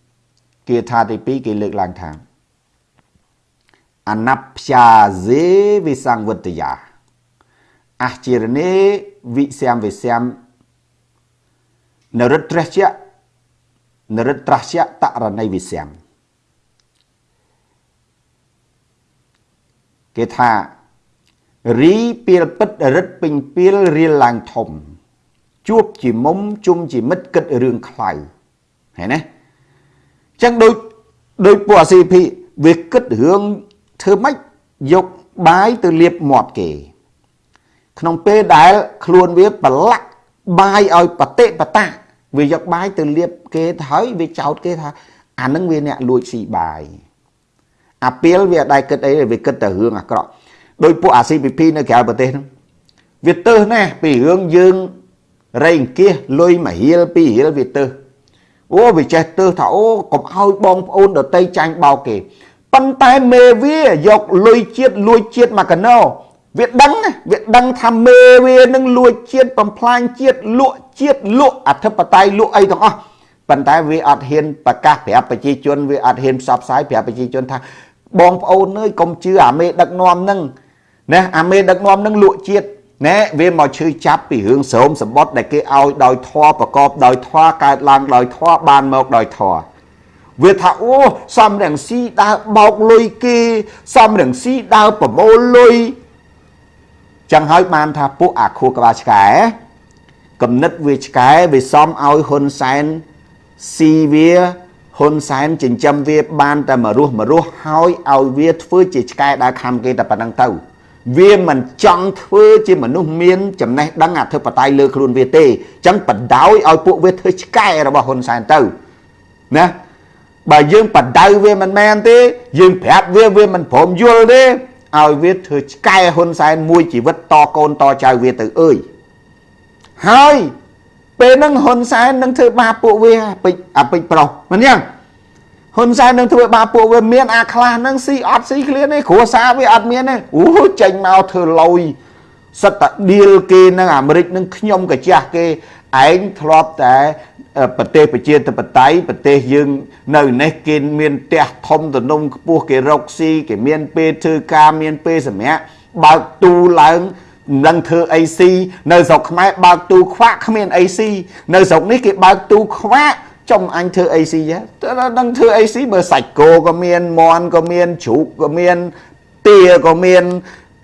2គាថាទី2គេលើកឡើងថាអនព្យាសេវិសង្វតយា អះជារនេវិស្យាមវិស្យាមនរិត្រជ្ជៈនរិត្រជ្ជៈតរណីវិស្យាមគេថារីពីលពិតរិទ្ធពេញពីលរៀលឡើងធំ ជួបជាមុំជុំជាមិត្តគិតរឿងខ្លៅហេណាចឹងដូចដូចពួកអាស៊ីភីវាគិតរឿងធ្វើម៉េចយកបាយទៅលាបមាត់គេ ក្នុងពេលដែលខ្លួនវាប្រឡាក់បាយឲ្យបតិបតាវាយកបាយទៅលាបគេទៅហើយវាចោតគេថាអានឹងវាអ្នកលួចស៊ីបាយអាពីលវាអត់ដែរគិតអីវាគិតតែរឿងអាក្រក់ដោយពួកអា CPP នៅក្រៅប្រទេសហ្នឹងវាទៅណាស់ពីរឿងយើងរៃអង្គាសលុយមួយរៀលពីររៀលវាទៅអូវាចេះទៅថាអូកុំឲ្យបងប្អូនដតីចាញ់បោកគេប៉ុន្តែមេវាយកលុយជាតិលួចជាតិមកកណោ វាដឹងវាដឹងថាមេវានឹងលួចជាតិបំផ្លាញជាតិលក់ជាតិលក់អធិបតេយ្យលក់អីទាំងអស់ប៉ុន្តែវាអត់ហ៊ានប្រកាសប្រាប់ប្រជាជនវាអត់ហ៊ានផ្សព្វផ្សាយប្រាប់ប្រជាជនថាបងប្អូនអើយកុំជឿអាមេដឹកនាំនឹងណាអាមេដឹកនាំនឹងលក់ជាតិណែវាមកឈឺចាប់ពីរឿងស្រោមសម្បត្តិដែលគេឲ្យដោយធွာប្រកបដោយធွာកើតឡើងដោយធွာបានមកដោយធွာវាថាអូសំរងស៊ីដើរបោកលុយគេសំរងស៊ីដើរប្រមូលលុយ ចឹងហើយបានថាពួកអាខួរក្បាលឆ្កែកំណិតវាឆ្កែវាសំឲ្យហ៊ុនសែនស៊ីវាហ៊ុនសែនចិញ្ចឹមវាបានតែមករស់មរស់ហើយឲ្យវាធ្វើជាឆ្កែដើរខំគេតែប៉ុណ្្នឹងទៅ វាមិនចង់ធ្វើជាមនុស្សមានចំណេះដឹងអធិបតេយ្យលើខ្លួនវាទេអញ្ចឹងបដ ாய் ឲ្យពួកវាធ្វើឆ្កែរបស់ហ៊ុនសែនទៅណាបើយើងបដៅវាមិនមែនទេ យើងប្រាប់វាវាមិនព្រមយល់ទេ ឲ្យវាធ្វើឆ្កែហ៊ុនសែនមួយជីវិតតកូនតចៅវាទៅអើយហើយពេលហ្នឹងហ៊ុនសែននឹងធ្វើបាបពួកវាពេចអាពេចប្រុសមិនយ៉ាងហ៊ុនសែននឹងធ្វើបាបពួកវាមានអាខ្លះហ្នឹងស៊ីអត់ស៊ីឃ្លានទេគ្រួសារវាអត់មានទេអូចេញមកធ្វើលុយសិតតាឌីលគេនឹងអាមេរិកនឹងខ្ញុំកាចាស់គេ ឯងធ្លាប់តែប្រទេសប្រជាធិបតេយ្យប្រទេសយើងនៅនេះគេមានផ្ទះធំទំនំខ្ពស់គេរកស៊ីគេមានពេលធ្វើការមានពេលសម្រាប់បើកទូឡើងមិនដឹងធ្វើអីស៊ីនៅស្រុកខ្មែរបើកទូខ្វាក់គ្មានអីស៊ីនៅស្រុកនេះគេបើកទូខ្វាក់ចំអញធ្វើអីស៊ីទៅដឹងធ្វើអីស៊ីបើសាច់គោក៏មានមន់ក៏មានជ្រូកក៏មានទាក៏មាន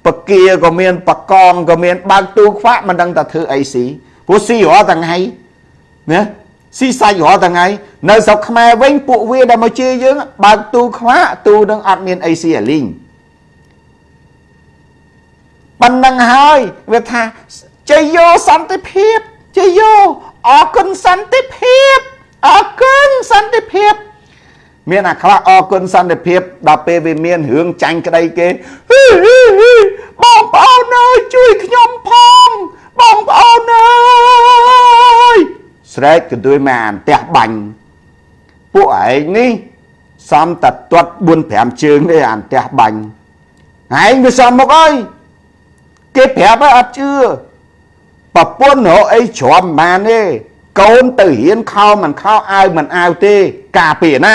បកាក៏មានបកងក៏មានបើកទូខ្វាក់មិនដឹងថាធ្វើអីស៊ី ព្រោះស៊ីរាល់ថ្ងៃណាស៊ីសាច់រាល់ថ្ងៃនៅស្រុកខ្មែរវិញពួកវាដែលមកជេរយើងបើកទូខ្វាក់ទូនឹងអត់មានអីស៊ីអាលីងប៉ុណ្ណឹងហើយវាថាជ័យយោសន្តិភាពជ័យយោអរគុណសន្តិភាពអរគុណសន្តិភាព មានអាខ្លះអរគុណសន្តិភាពដល់ពេលវាមានរឿងចាញ់ក្តីគេបងប្អូនអើយជួយខ្ញុំផង បងប្អូនអើយស្រែកកន្ទួយមកអានផ្ទះបាញ់ពួកឯងនេះសំតទាត់4 5ជើងទេអានផ្ទះបាញ់ឯងវាសំមកអើយគេប្រាប់ឲ្យអត់ជឿប្រពន្ធរកអីច្រំបានទេកូនទៅរៀនខោមិនខោអាវមិនអាវទេ ការពារណា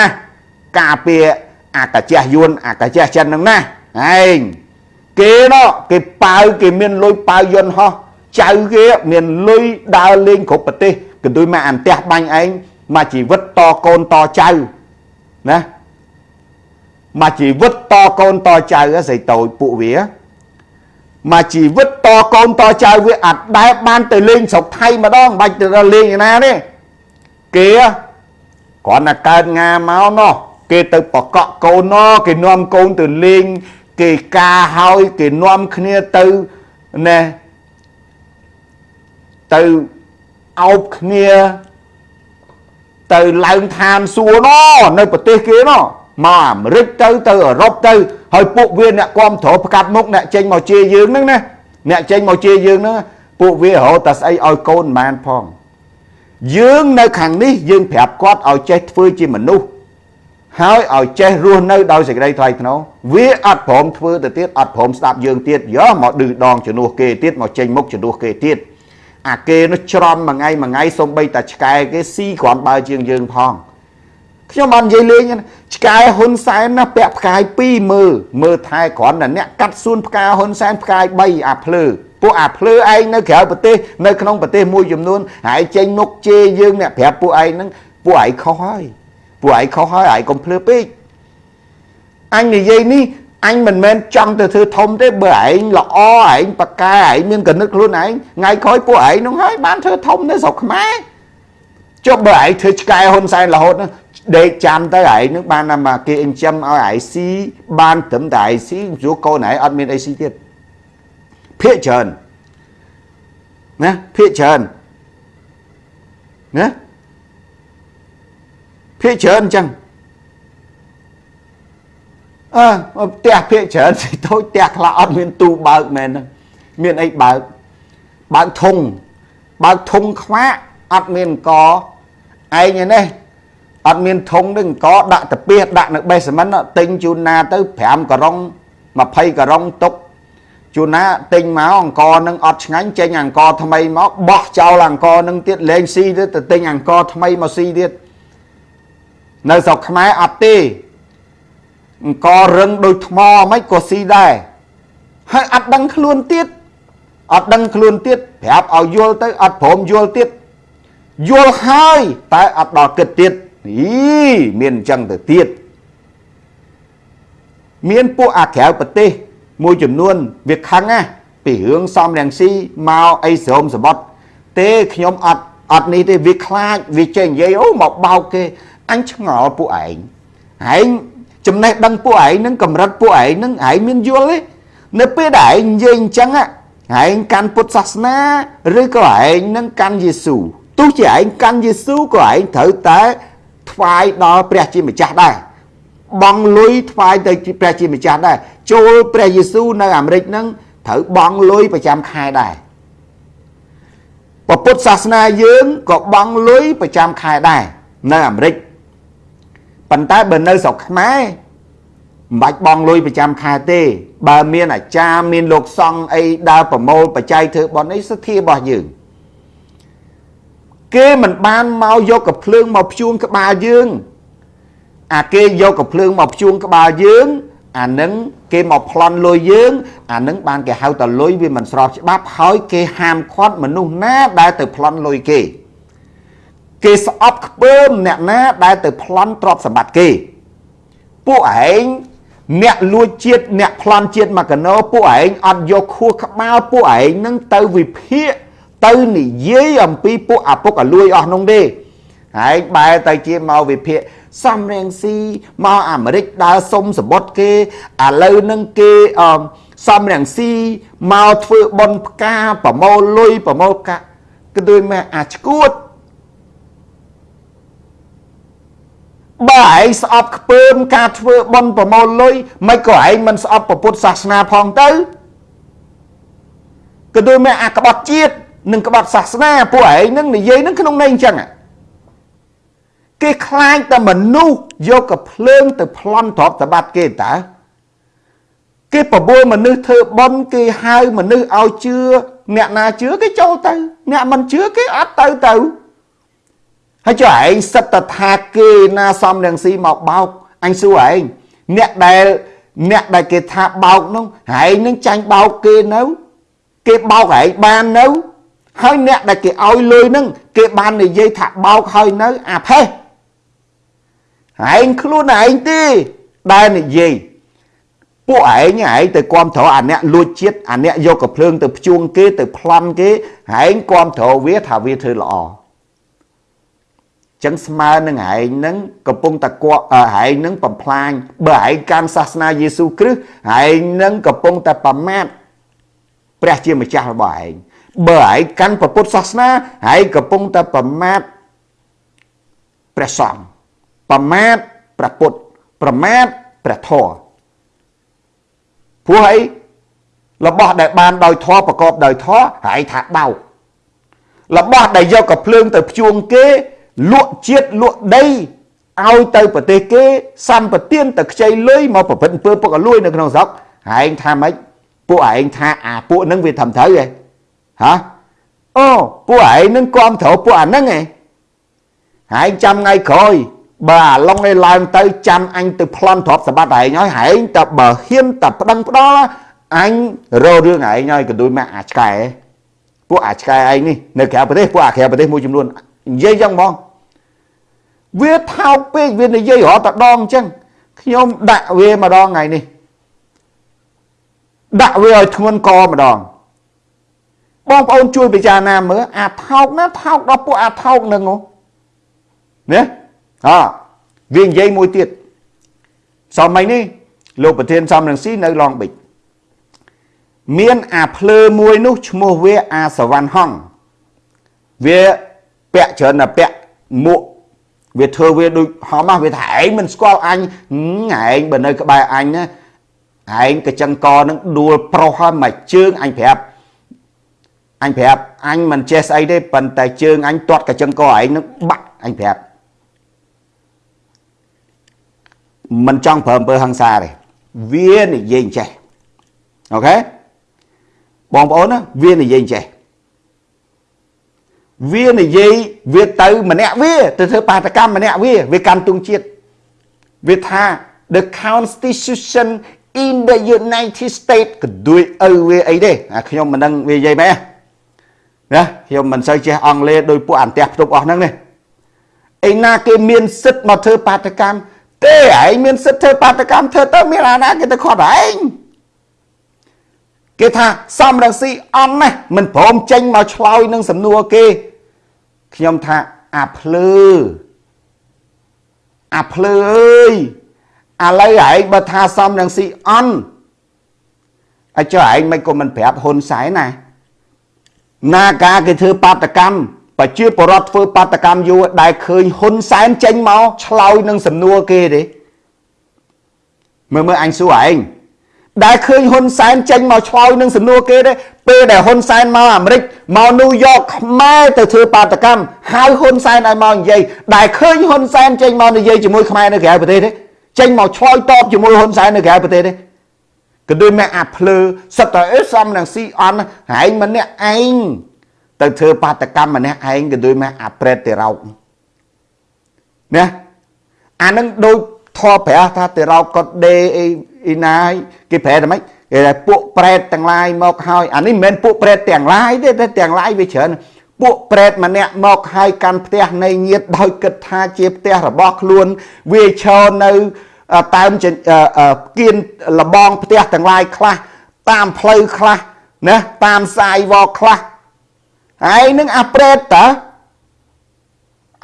ការពារអាកាជះយួនអាកាជះចិនហ្នឹងណាឯងគេណោះគេប៉ាវគេមានលុយប៉ាវយន្តហោះ ចៅគេមានលុយដើរលេងគ្រប់ប្រទេសកន្ទុយមកអន្ទះបាញ់ឯងមកជីវិតតកូនតចៅណាមកជីវិតតកូនតចៅស្រីតូចពួកវាមកជីវិតតកូនតចៅវាអត់ដែលបានទៅលេងស្រុកថៃម្ដងបាច់ទៅលេងឯណាទេគេគ្រាន់តែកើតងាមកណោះគេទៅបកក់កូនណោះគេនាំកូនទៅលេងគេការហើយគេនាំគ្នាទៅណែ ទៅអោបគ្នាទៅឡើងឋានសួគ៌ណោះនៅប្រទេសគេណោះមកអាមេរិកទៅទៅអឺរ៉ុបទៅហើយពួកវាអ្នកគ្រប់គ្រងផ្កាត់មុខអ្នកចេញមកជាយើងហ្នឹងណាអ្នកចេញមកជាយើងហ្នឹងពួកវារហូតតែស្អីឲ្យកូនមិនបានផងយើងនៅខាងនេះយើងប្រាប់គាត់ឲ្យចេះធ្វើជាមនុស្សហើយឲ្យចេះរស់នៅដោយសេចក្តីថ្លៃថ្នូរវាអត់ព្រមធ្វើទៅទៀតអត់ព្រមស្ដាប់យើងទៀតយកមកឌឺដងជំនួសគេទៀតមកចេញមុខជំនួសគេទៀត អាគេនោះច្រំមួយថ្ងៃមួយថ្ងៃសំបីតាឆ្កែគេស៊ីគ្រាន់បើជាងយើងផងខ្ញុំបាននិយាយលេងឆ្កែហ៊ុនសែនណាពាក់ផ្កាយ2មើលមើលថែគ្រាន់តែអ្នកកាត់សួនផ្កាហ៊ុនសែនផ្កាយ3អាភ្លើពួកអាភ្លើឯងនៅក្រៅប្រទេសនៅក្នុងប្រទេសមួយចំនួនហើយចេញមុខជេរយើងអ្នកប្រាប់ពួកឯងហ្នឹងពួកឯងខុសហើយពួកឯងខុសហើយឯងកុំភ្លើពេកអញនិយាយនេះ អញមិនមែនចង់ទៅធ្វើធំទេបើឯងល្អឯងបកាឯងមានកណិតខ្លួនឯងថ្ងៃក្រោយពួកឯងនោះហើយបានធ្វើធំនៅស្រុកខ្មែរចុះបើឯងធ្វើឆ្កែហ៊ុនសែនរហូតដេកចាំទៅឯងនឹងបានមកគេអញ្ចឹមឲ្យឯងស៊ីបានត្រឹមតែឯងស៊ីព្រោះកូនឯងអត់មានអីស៊ីទៀតភាកច្រើនណាភាកច្រើនណាភាកច្រើនអញ្ចឹង អើផ្ទះភាកច្រើនសិតូចផ្ទះខ្លះអត់មានទូបើកមែនហ្នឹងមានអីបើកបើកធុងបើកធុងខ្វាក់អត់មានកឯងឯនេះអត់មានធុងនឹងកដាក់តាពីដាក់នៅបេសមិនទិញជូនណាទៅ5ការុង20ការុងទុកជូនណាទិញមកអង្គនឹងអត់ឆ្ងាញ់ចេញអង្គថ្មីមកបោះចោលអង្គនឹងទៀតលេងស៊ីទៅទិញអង្គថ្មីមកស៊ីទៀតនៅស្រុកខ្មែរអត់ទេ អង្គរឹងដូចថ្មមិនក៏ស៊ីដែរហើយអត់ដឹងខ្លួនទៀតអត់ដឹងខ្លួនទៀតប្រាប់ឲ្យយល់ទៅអត់ព្រមយល់ទៀតយល់ហើយតែអត់ដល់គិតទៀតអីមានអញ្ចឹងទៅទៀតមានពួកអាក្រៅប្រទេស មួយចំនួនវាខឹងណាពីរឿងសំរងស៊ីមកអីស្រោមសបត់ទេខ្ញុំអត់អត់នេះទេវាខ្លាចវាចេះនិយាយអូមកបោកគេអញឆ្ងល់ពួកឯងឯង ចំណេះដឹងពួកឯងនឹងកម្រិតពួកឯងនឹងឯងមានយល់ទេនៅពេលដែលឯងនិយាយអញ្ចឹងឯងកាន់ពុទ្ធសាសនាឬក៏ឯងនឹងកាន់យេស៊ូទោះជាឯងកាន់យេស៊ូក៏ឯងត្រូវតែធថ្វាយដល់ព្រះជាម្ចាស់ដែរបងលុយថ្វាយទៅព្រះជាម្ចាស់ដែរចូលព្រះយេស៊ូវនៅអាមេរិកហ្នឹងត្រូវបងលុយប្រចាំខែដែរពុទ្ធសាសនាយើងក៏បងលុយប្រចាំខែដែរនៅអាមេរិក ប៉ុន្តែបើនៅស្រុកខ្មែរមិនបាច់បងលុយប្រចាំខែទេ បើមានអាចារ្យមានលោកសង្ឃអីដើរប្រមូលបច្ច័យធ្វើបន់អីសទ្ធារបស់យើងគេមិនបានមកយកកភ្លើងមកភ្ជួងក្បាលយើង អាគេយកកភ្លើងមកភ្ជួងក្បាលយើងអានឹងគេមកប្លន់លុយយើង អានឹងបានគេហៅតលុយវាមិនស្របច្បាប់ហើយគេហាមឃាត់មនុស្សណាដែលទៅប្លន់លុយគេ គេស្អប់ខ្ពើមអ្នកណាដែលទៅប្លន់ទ្រព្យសម្បត្តិគេពួកឯងអ្នកលួចជាតិអ្នកប្លន់ជាតិមកកណោពួកឯងអត់យកខួរក្បាលពួកឯងនឹងទៅវិភាគទៅនិយាយអំពីពួកអាពុកអាលួយអស់នោះទេហើយបែរទៅជាមកវិភាគសំរៀងស៊ីមកអាមេរិកដើរសុំសបុតគេឥឡូវនឹងគេអមសំរៀងស៊ីមកធ្វើបន់ផ្កាប្រមូលលុយប្រមូលកាគឺដូចមកអាឈួត បើឯងស្អប់ខ្ពើមការធ្វើបន់ប្រមូលលុយមិនក៏ឯងមិនស្អប់ពុទ្ធសាសនាផងទៅក៏ដូចមកអាក្បត់ជាតិនិងក្បត់សាសនាពួកឯងនឹងនិយាយនឹងក្នុងន័យអញ្ចឹងគេខ្លាចតែមនុស្សយកកភ្លើងទៅប្លន់ទ្រព្យសម្បត្តិគេតើគេបបួលមនុស្សធ្វើបន់គេហៅមនុស្សឲ្យជឿអ្នកណាជឿគេចូលទៅ អ្នកមិនជឿគេអត់ទៅទៅ ហើយចុះឯងសិតតថាគេណាសំរងស៊ីមកបោកអញសួរឯងអ្នកដែលអ្នកដែលគេថាបោកនោះឯងនឹងចាញ់បោកគេនៅ គេបោកឯងបាននៅ ហើយអ្នកដែលគេឲ្យលុយហ្នឹងគេបាននិយាយថាបោកហើយនៅ អាផេះឯងខ្លួនឯងទេដែលនិយាយពួកឯងឯងទៅគ្រប់ត្រអាអ្នកលួចជាតិអាអ្នកយកកភ្លើងទៅភ្ជួងគេទៅប្លន់គេឯងគ្រប់ត្រវាថាវាធ្វើល្អ ចឹងស្មើនឹងឯងនឹងកំពុងតែគក់ឯងនឹងបំផ្លាញបើឯងកាន់សាសនាយេស៊ូវគ្រីស្ទឯងនឹងកំពុងតែប្រមាថព្រះជាម្ចាស់របស់ឯងបើឯងកាន់ពុទ្ធសាសនាឯងកំពុងតែប្រមាថព្រះសង្ឃប្រមាថព្រះពុទ្ធប្រមាថព្រះធម៌ព្រោះអីរបស់ដែលបានដោយធម៌ប្រកបដោយធម៌ហើយថាបោករបស់ដែលយកកភ្លើងទៅភ្ជួងគេ លក់ជាតិលក់ដីឲ្យទៅប្រទេសគេសម្បទានទៅខ្ចីលុយមកប្រព្រឹត្តអំពើពុករលួយនៅក្នុងស្រុកឯងថាម៉េចពួកឯងថាអាពួកហ្នឹងវាធ្វើត្រូវឯងហាអូពួកឯងនឹងគាំទ្រពួកអាហ្នឹងឯងឯងចាំថ្ងៃក្រោយបើអាឡុងនេះឡើងទៅចាំអញទៅប្លន់ទ្រព្យសម្បត្តិឯងហើយឯងតែបើហ៊ានតែប្តឹងផ្ដាល់អញរករឿងឯងហើយកដូចមកអាឆ្កែពួកអាឆ្កែឯងនេះនៅក្រៅប្រទេសពួកអាក្រៅប្រទេសមួយចំនួន និយាយចឹងហ្មងវាថោកពេកវានិយាយរត់តែដងអញ្ចឹងខ្ញុំដាក់វាម្ដងថ្ងៃនេះដាក់វាឲ្យធ្ងន់កម្ដងបងប្អូនជួយពិចារណាមើលអាថោកណាថោកដល់ពួកអាថោកនឹងណាអវានិយាយមួយទៀតសម័យនេះលោកប្រធានសំរងស៊ីនៅឡងបិចមានអាភ្លើមួយនោះឈ្មោះវាអាសវណ្ណហងវា ពាក់ច្រើនតែពាក់មួកវាធ្វើវាដូចហមវាថាឯងមិនស្គាល់អញឯងបើនៅក្បែរអញណាឯងកញ្ចឹងកនឹងដួលប្រុសហើយមកជើងអញប្រាប់អញប្រាប់អញមិនចេះស្អីទេប៉ុន្តែជើងអញទាត់កញ្ចឹងកឯងនឹងបាក់អញប្រាប់មិនចង់ប្រើអំពើហិង្សាទេវានិយាយចេះអូខេបងប្អូនណាវានិយាយចេះ វានិយាយវាទៅម្នាក់វាទៅធ្វើបាតកម្មម្នាក់វាវាកាន់ទុងជាតិវាថា the constitution in the United States ក៏ដូចឪវាអីទេអាខ្ញុំមិនដឹងវានិយាយម៉េចណាខ្ញុំមិនសូវចេះអង់គ្លេសដោយពួកអន្តះផ្ទប់អស់ហ្នឹងទេឯណាគេមានសិទ្ធមកធ្វើបាតកម្មទេឯងមានសិទ្ធធ្វើបាតកម្មធ្វើទៅមានអាណាគេទៅខាត់ឯងគេថាសំរងស៊ីអន់ណាស់មិនព្រមចេញមកឆ្លើយនឹងសំណួរគេ ខ្ញុំថាអាភ្លើអាភ្លើអើយឥឡូវឯងបើថាសំរងស៊ីអន់អាចចុះឯងមិនក៏មិនប្រាប់ហ៊ុនសែនណាណាការគេធ្វើបាតកម្មប្រជាពលរដ្ឋធ្វើបាតកម្មយូរដែលឃើញហ៊ុនសែនចេញមកឆ្លោយនឹងសំណួរគេទេមើលមើលអញសួរឯង ដែលឃើញហ៊ុនសែនចេញមកឆ្លោយនឹងសំណួរគេទេពេលដែលហ៊ុនសែនមកអាមេរិកមកញូវយ៉កខ្មែរទៅធ្វើបាតកម្មហៅហ៊ុនសែនឲ្យមកនិយាយដែលឃើញហ៊ុនសែនចេញមកនិយាយជាមួយខ្មែរនៅក្រៅប្រទេសទេចេញមកឆ្លោយតបជាមួយហ៊ុនសែននៅក្រៅប្រទេសទេក៏ដូចមកអាភ្លើសិតតែអេសំនឹងស៊ីអន់ហែងម្នាក់ឯងទៅធ្វើបាតកម្មម្នាក់ឯងក៏ដូចមកអាប្រេតទេរោកណាអានឹងដូចធေါ်ប្រាស់ថាទេរោកគាត់ដេអី អ៊ីណាយគេប្រែតែម៉េចគេថាពួកប្រែតទាំងឡាយមកហើយអានេះមិនមែនពួកប្រែតទាំងឡាយទេតែទាំងឡាយវាច្រើនពួកប្រែតម្នាក់មកហើយកាន់ផ្ទះនៃញាតដោយគិតថាជាផ្ទះរបស់ខ្លួនវាឈរនៅតាមគៀនលបងផ្ទះទាំងឡាយខ្លះតាមផ្លូវខ្លះណាតាមសាយវខ្លះហើយនឹងអាប្រេតតើ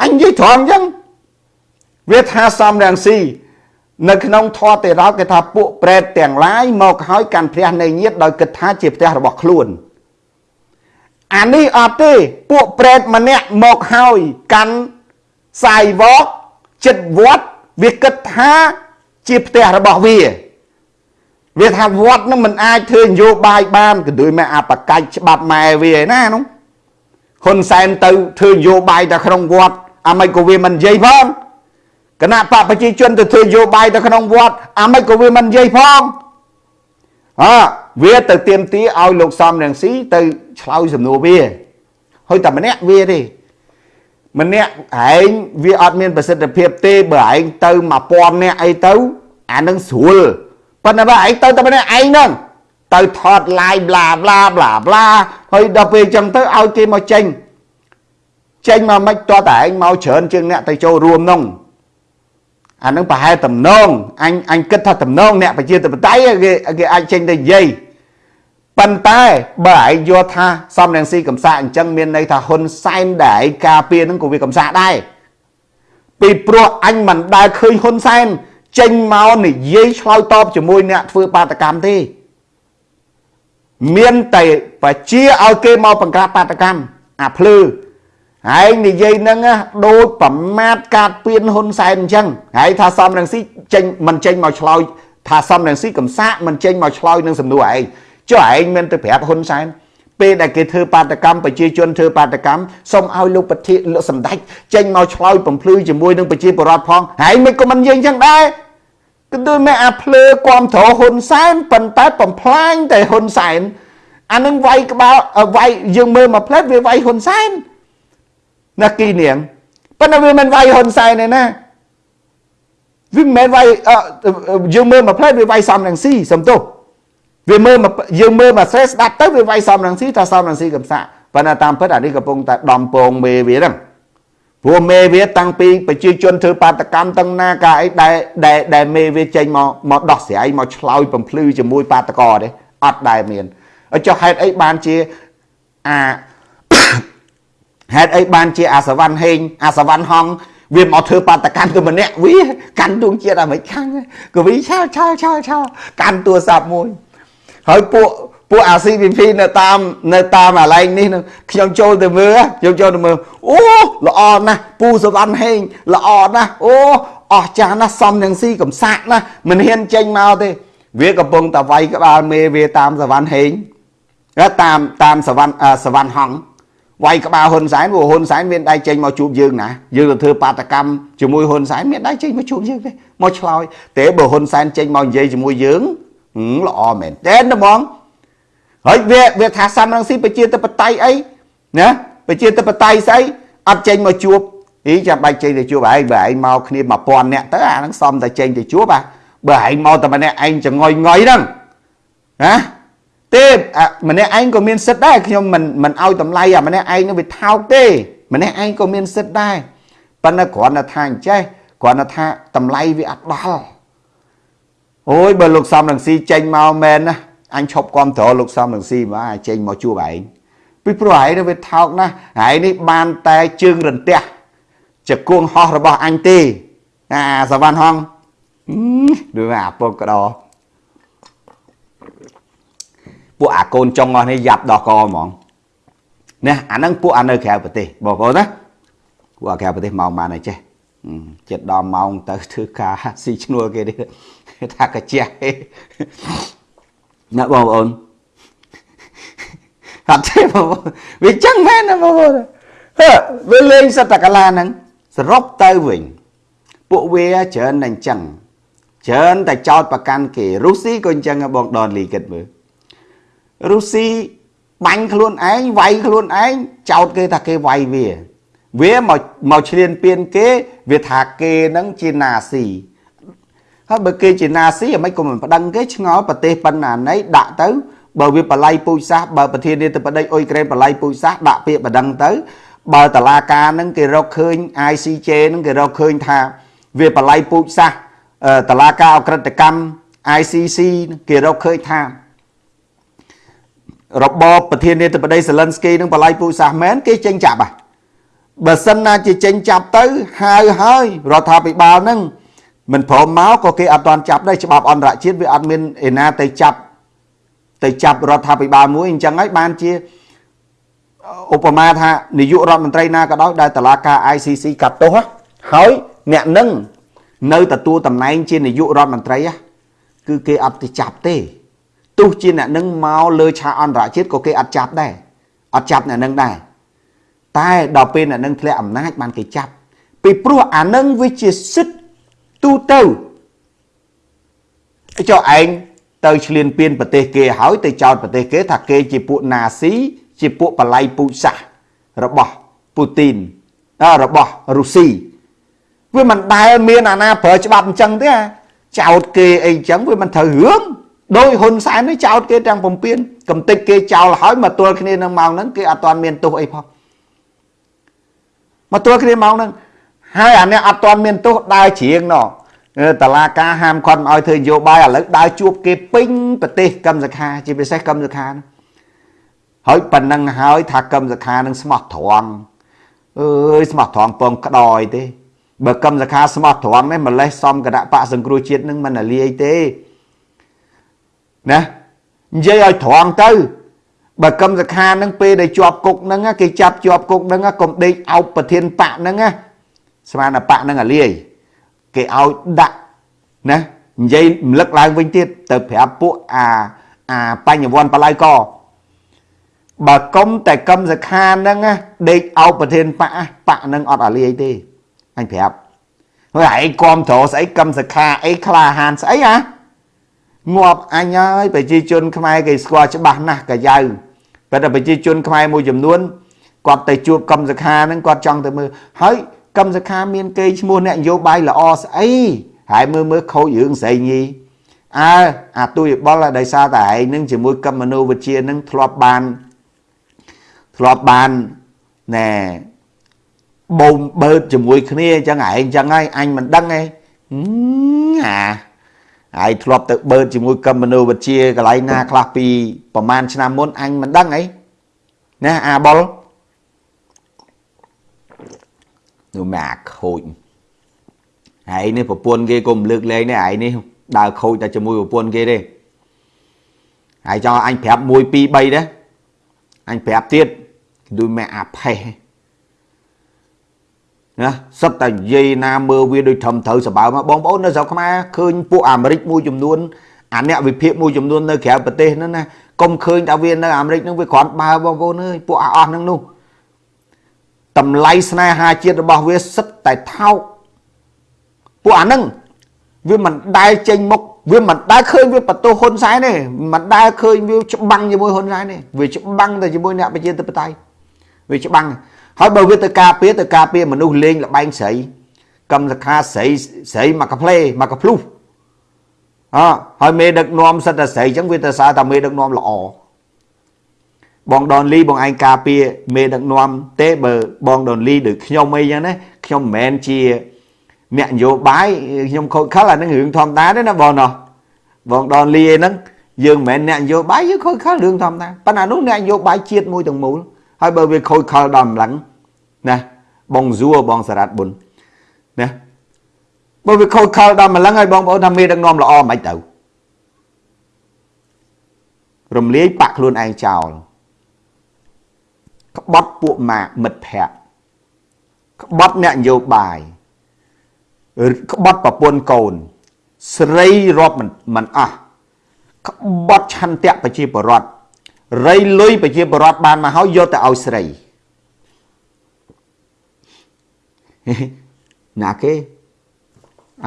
អញនិយាយត្រង់អញ្ចឹងវាថាសំរងស៊ី នៅក្នុងធម៌ទេរោគេថាពួកប្រេតទាំងឡាយមកហើយកាន់ព្រះនៃញាតដោយគិតថាជាផ្ទះរបស់ខ្លួនអានេះអត់ទេពួកប្រេតម្នាក់មកហើយកាន់សាយវកចិត្តវត្តវាគិតថាជាផ្ទះរបស់វាវាថាវត្តនឹងមិនអាចធ្វើនយោបាយបានក៏ដូចមកអបកាច់ច្បាប់ម៉ែវាឯណានោះហ៊ុនសែនទៅធ្វើនយោបាយតែក្នុងវត្តអាមិនក៏វាមិននិយាយផង គណៈបកប្រជាជនទៅធ្វើនយោបាយទៅក្នុងវត្តអាមិនក៏វាមិននិយាយផងអើវាទៅទៀមទីឲ្យលោកសំរងស៊ីទៅឆ្លើយសំណួរវាហើយតែម្នាក់វាទេម្នាក់ឯងវាអត់មានប្រសិទ្ធភាពទេបើឯងទៅ1000នាក់អីទៅអានឹងស្រួលប៉ុន្តែបើឯងទៅតែម្នាក់ឯងហ្នឹងទៅថត live ប្លាប្លាប្លាប្លាហើយដល់ពេលអញ្ចឹងទៅឲ្យគេមកចេញចេញមកមិនតតែឯងមកច្រើនជាងអ្នកទៅចូលរួមនោះ អានឹងប្រហែលតំណងអញអញគិតថាតំណងអ្នកប្រជាធិបតេយ្យគេគេអាចចេញទៅនិយាយប៉ុន្តែបើឯងយល់ថាសំរងស៊ីកំសាកអញ្ចឹងមានន័យថាហ៊ុនសែនដែលឯងការពារនឹងក៏វាកំសាកដែរពីព្រោះអញមិនដែលឃើញហ៊ុនសែនចេញមកនិយាយឆ្លើយតបជាមួយអ្នកធ្វើបាតកម្មទេមានតែបជាឲ្យគេមកបង្ក្រាបបាតកម្មអាភ្លឺ ហើយនិយាយហ្នឹងដូចប្រមាថកាត់ពៀនហ៊ុនសែនអញ្ចឹងហើយថាសំរងស៊ីចេញមិនចេញមកឆ្លើយថាសំរងស៊ីកំសាកមិនចេញមកឆ្លើយនឹងសំណួរឯងចុះឯងមិនទៅប្រាប់ហ៊ុនសែនពេលដែលគេធ្វើបាតកម្មប្រជាជនធ្វើបាតកម្មសូមឲ្យលោកប្រធានលោកសម្ដេចចេញមកឆ្លើយបំភ្លឺជាមួយនឹងប្រជាពលរដ្ឋផងហើយមិនក៏មិននិយាយអញ្ចឹងដែរគឺដូចមែអាភ្លើគាំទ្រហ៊ុនសែនប៉ុន្តែបំផ្លាញតែហ៊ុនសែនអានឹងវាយក្បាលវាយយើងមើលមកផ្លែតវាវាយហ៊ុនសែន ណាគីនាងប៉ុន្តែវាមិនវាយហ៊ុនសែនទេណាវាមិនមែនវាយយើងមើលមកផ្លែតវាវាយសំរងស៊ីសំទោសវាមើលយើងមើលមកស្រែស្ដាប់ទៅវាវាយសំរងស៊ីថាសំរងស៊ីកំសាក់ប៉ុន្តែតាមពិតអានេះកំពុងតែដំពងមេវាហ្នឹងព្រោះមេវាតាំងពីប្រជាជនធ្វើបាតកម្មទាំងណាកាអីដែលដែលដែលមេវាចេញមកមកដោះស្រាយមកឆ្លោយបំភ្លឺជាមួយបាតកោទេអត់ដែលមានចុះហេតុអីបានជាអា ហេតុអីបានជាអាសវណ្ណហេងអាសវណ្ណហងវាមកធ្វើបាតកម្មទៅម្នាក់វាកាន់ទួងជាតិអាមេរិកខាងក៏វាឆាឆាឆាឆាកាន់ទូរស័ព្ទមួយ ហើយពួកពួកអា CVP នៅតាមនៅតាមកន្លែងនេះនឹងខ្ញុំចូលទៅមើលខ្ញុំចូលទៅមើលអូល្អណាស់ពូសវណ្ណហេងល្អណាស់អូអស់ចាស់ណាស់សំនឹងស៊ីកំសាក់ណាស់មិនហ៊ានចេញមកទេ វាកំពុងតែវាយក្បាលមេវាតាមសវណ្ណហេងតាមតាមសវណ្ណសវណ្ណហង វាយក្បាលហ៊ុនសែនព្រោះហ៊ុនសែនមានដៃចេញមកជួបយើងណាយើងទៅធ្វើបាតកម្មជាមួយហ៊ុនសែនមានដៃចេញមកជួបយើងទេមកឆ្លោយតែបើហ៊ុនសែនចេញមកនិយាយជាមួយយើងល្អមែនតើហ្មងហើយវាវាថាសំរងស៊ីប្រជាធិបតេយ្យអីណាប្រជាធិបតេយ្យស្អីអត់ចេញមកជួបអីចាំបាច់ចេញទៅជួបឯងបើឯងមកគ្នា1000នាក់ទៅអាហ្នឹងសំតែចេញទៅជួបអាបើឯងមកតែម្នាក់ឯងចងុយងុយហ្នឹងណា ទេម្នាក់ឯងក៏មានសិទ្ធដែរខ្ញុំមិនមិនឲ្យតម្លៃអាម្នាក់ឯងនោះវាថោកទេ ម្នាក់ឯងក៏មានសិទ្ធដែរប៉ុន្តែគ្រាន់តែថាអញ្ចេះគ្រាន់តែថាតម្លៃវាអត់ដល់អូយបើលោកសំរងស៊ីចេញមកមែនណាអញឈប់គ្រប់ត្រលោកសំរងស៊ីមកចេញមកជួបឯងពីព្រោះឯងនេះវាថោកណាស់ឯងនេះបានតែជើងរន្ទះជាគួងហោះរបស់អញទេអាសវណ្ណហងដូចអាពុកកដោ ពួកអាកូនចុងអស់នេះយ៉ាប់ដោះកហ្មងណាអាហ្នឹងពួកអានៅក្រៅប្រទេសបងប្អូនណាពួកអាក្រៅប្រទេសមកបានហើយចេះចិត្តដល់ម៉ោងទៅធ្វើការស៊ីឈ្នួលគេទៀតថាកាជះណាបងប្អូនអត់ទេបងប្អូនវាចឹងមែនណាបងប្អូនហឺវាលេងសតកលាហ្នឹងសរុបទៅវិញពួកវាច្រើនតែអញ្ចឹងច្រើនតែចោតប្រកាន់គេរុស្ស៊ីក៏អញ្ចឹងបងដនលីគិតមើល រុស្ស៊ីបាញ់ខ្លួនឯងវាយខ្លួនឯងចោតគេថាគេវាយវាវាមកមកឈ្លានពានគេ វាថាគេនឹងជាណាស៊ីហើយបើគេជាណាស៊ីអ្ហ្មិចក៏មិនប្តឹងគេឆ្ងល់ប្រទេសបណ្ណាណីដាក់ទៅបើវាបល័យពូជសាសបើប្រធានាធិបតីអ៊ុយក្រែនបល័យពូជសាសដាក់ពាក្យបណ្ដឹងទៅ បើតឡាការនឹងគេរកឃើញ ICJ នឹងគេរកឃើញថា វាបល័យពូជសាសតឡាការអក្រិតកម្ម ICC គេរកឃើញថា របបប្រធានាធិបតីសេលិនស្គីនឹងបល័យពូជសាសមែនគេចេញចាប់ហ่ะបើសិនណាជាចេញចាប់ទៅហៅហើយរដ្ឋាភិបាលនឹងមិនព្រមមកក៏គេអត់ទាន់ចាប់ដែរច្បាប់អន្តរជាតិវាអត់មានឯណាទៅចាប់ទៅចាប់រដ្ឋាភិបាលមួយអញ្ចឹងហើយបានជាឧបមាថានាយករដ្ឋមន្ត្រីណាក៏ដោយដែលតឡាការ ICC កាត់ទោសហើយអ្នកនឹងនៅទទួលតំណែងជានាយករដ្ឋមន្ត្រីគឺគេអត់ទៅចាប់ទេ ទោះជាអ្នកនឹងមកលើឆាកអន្តរជាតិក៏គេអត់ចាប់ដែរអត់ចាប់អ្នកនឹងដែរតែដល់ពេលអ្នកនឹងធ្លាក់អំណាចបានគេចាប់ពីព្រោះអានឹងវាជាសិទ្ធទូទៅចុះឯងទៅឆ្លៀនពៀនប្រទេសគេហើយទៅចោទប្រទេសគេថាគេជាពួកណាស៊ីជាពួកបល័យពូជសាសរបស់ពូទីនរបស់រុស្ស៊ីវាមិនដែលមានអាណាប្រើច្បាប់អញ្ចឹងទេចោតគេអីអញ្ចឹងវាមិនត្រូវរឿង ដោយហ៊ុនសែននេះចោតគេទាំងពំពេញកំតិចគេចោលហើយមកទល់គ្នានឹងម៉ោងហ្នឹងគេអត់ទាន់មានទោសអីផងមកទល់គ្នាម៉ោងហ្នឹងហើយអានេះអត់ទាន់មានទោសដើរជ្រៀងណោះតឡាការហាមគាត់មិនឲ្យធ្វើនយោបាយឥឡូវដើរជួបគេពេញប្រទេសកម្មសខាជាពិសេសកម្មសខាហើយប៉ុណ្ណឹងហើយថាកម្មសខានឹងស្មោះត្រង់អើយស្មោះត្រង់ពងក្តយទេបើកម្មសខាស្មោះត្រង់នេះម្លេះសំគណៈបកសង្គ្រោះជាតិនឹងមិនលាយទេ ណានិយាយឲ្យត្រង់ទៅបើកម្មសខានឹងពេលដែលជាប់គុកហ្នឹងគេចាប់ជាប់គុកហ្នឹងកុំដេកអោបប្រធានបកហ្នឹងស្មានបកហ្នឹងអាលាយគេឲ្យដាក់ណានិយាយរំលឹកឡើងវិញទៀតទៅប្រាប់ពួកអាអាបញ្ញវន្តបល័យកបើកុំតែកឹមសខាហ្នឹងដេកអោបប្រធានបកបកហ្នឹងអត់អាលាយទេអញប្រាប់ហើយឯងគាំទ្រស្អីកឹមសខាអីក្លាហានស្អីហ៎ ងាប់អញហើយប្រជាជនខ្មែរគេស្គាល់ច្បាស់ណាស់កាយៅប៉ុន្តែប្រជាជនខ្មែរមួយចំនួនគាត់ទៅជួបកឹមសខាហ្នឹងគាត់ចង់ទៅមើលហើយកឹមសខាមានគេឈ្មោះអ្នកនយោបាយល្អស្អីហើយមើលមើលខូចរឿងស្រីញីអើអាទុយបលដោយសារតែឯងនឹងជាមួយកឹមមនោវិជ្ជានឹងធ្លាប់បានធ្លាប់បានណែបូមបើកជាមួយគ្នាអញ្ចឹងឯងអញ្ចឹងហើយអញមិនដឹងទេអា ហើយធ្លាប់ទៅបើកជាមួយកឹមមនោវិជ្ជាកន្លែងណាខ្លះពីប្រហែលឆ្នាំមុនអញមិនដឹងអីណាអាបុលនោះមកអាខូចហើយនេះប្រពន្ធគេក៏មិនលើកលែងដែរឯនេះដើរខូចតែជាមួយប្រពន្ធគេទេហើយចង់អញប្រាប់1 2 3ដែរអញប្រាប់ទៀតដូចមកអាផេះ ណាសឹកតែនិយាយណាមើលវាដូចធំត្រូវសបើមកបងប្អូននៅស្រុកខ្មែរឃើញពួកអាមេរិកមួយចំនួនអាអ្នកវិភាគមួយចំនួននៅក្រៅប្រទេសហ្នឹងណាកុំឃើញថាវានៅអាមេរិកហ្នឹងវាគ្រាន់បើបងប្អូនអើយពួកអស់ហ្នឹងនោះតម្លៃស្នេហាជាតិរបស់វាសិតតែថោកពួកអាហ្នឹងវាមិនដែលចេញមុខវាមិនដែលឃើញវាបន្ទោសហ៊ុនសែនទេមិនដែលឃើញវាច្បាំងជាមួយហ៊ុនសែនទេវាច្បាំងតែជាមួយអ្នកប្រជាធិបតេយ្យវាច្បាំង ហើយបើវាទៅការពារទៅការពារមនុស្សលេងលបែងស្រីកម្មសខាស្រីស្រីមកកាផ្លេមកកាភ្លុះអហើយមេដឹកនាំសិតតែស្រីអញ្ចឹងវាទៅសារថាមេដឹកនាំល្អបងដនលីបងឯងការពារមេដឹកនាំទេបើបងដនលីដូចខ្ញុំអីចឹងណាខ្ញុំមិនមែនជាអ្នកនយោបាយខ្ញុំខូចខលអានឹងរឿងធម្មតាទេណាបងណោះបងដនលីអីហ្នឹងយើងមិនមែនអ្នកនយោបាយយើងខូចខលរឿងធម្មតាប៉ុន្តែនោះអ្នកនយោបាយជាតិមួយទាំងមូល ហើយបើវាខូចខលដល់ម្លឹងណាបងសួរបងសារ៉ាត់ប៊ុនណាបើវាខូចខលដល់ម្លឹងហើយបងប្អូនថាមេដឹកនាំល្អមិនទៅរំលាយបាក់ខ្លួនឯងចោលក្បត់ពួកម៉ាក់មិត្តភ័ក្តិក្បត់អ្នកនយោបាយក្បត់ប្រពន្ធកូន ស្រីរាប់មិនមិនអស់ក្បត់ឆន្ទៈប្រជាពលរដ្ឋ រៃលុយប្រជាពលរដ្ឋបានមកហើយយកទៅឲ្យស្រីណាគេ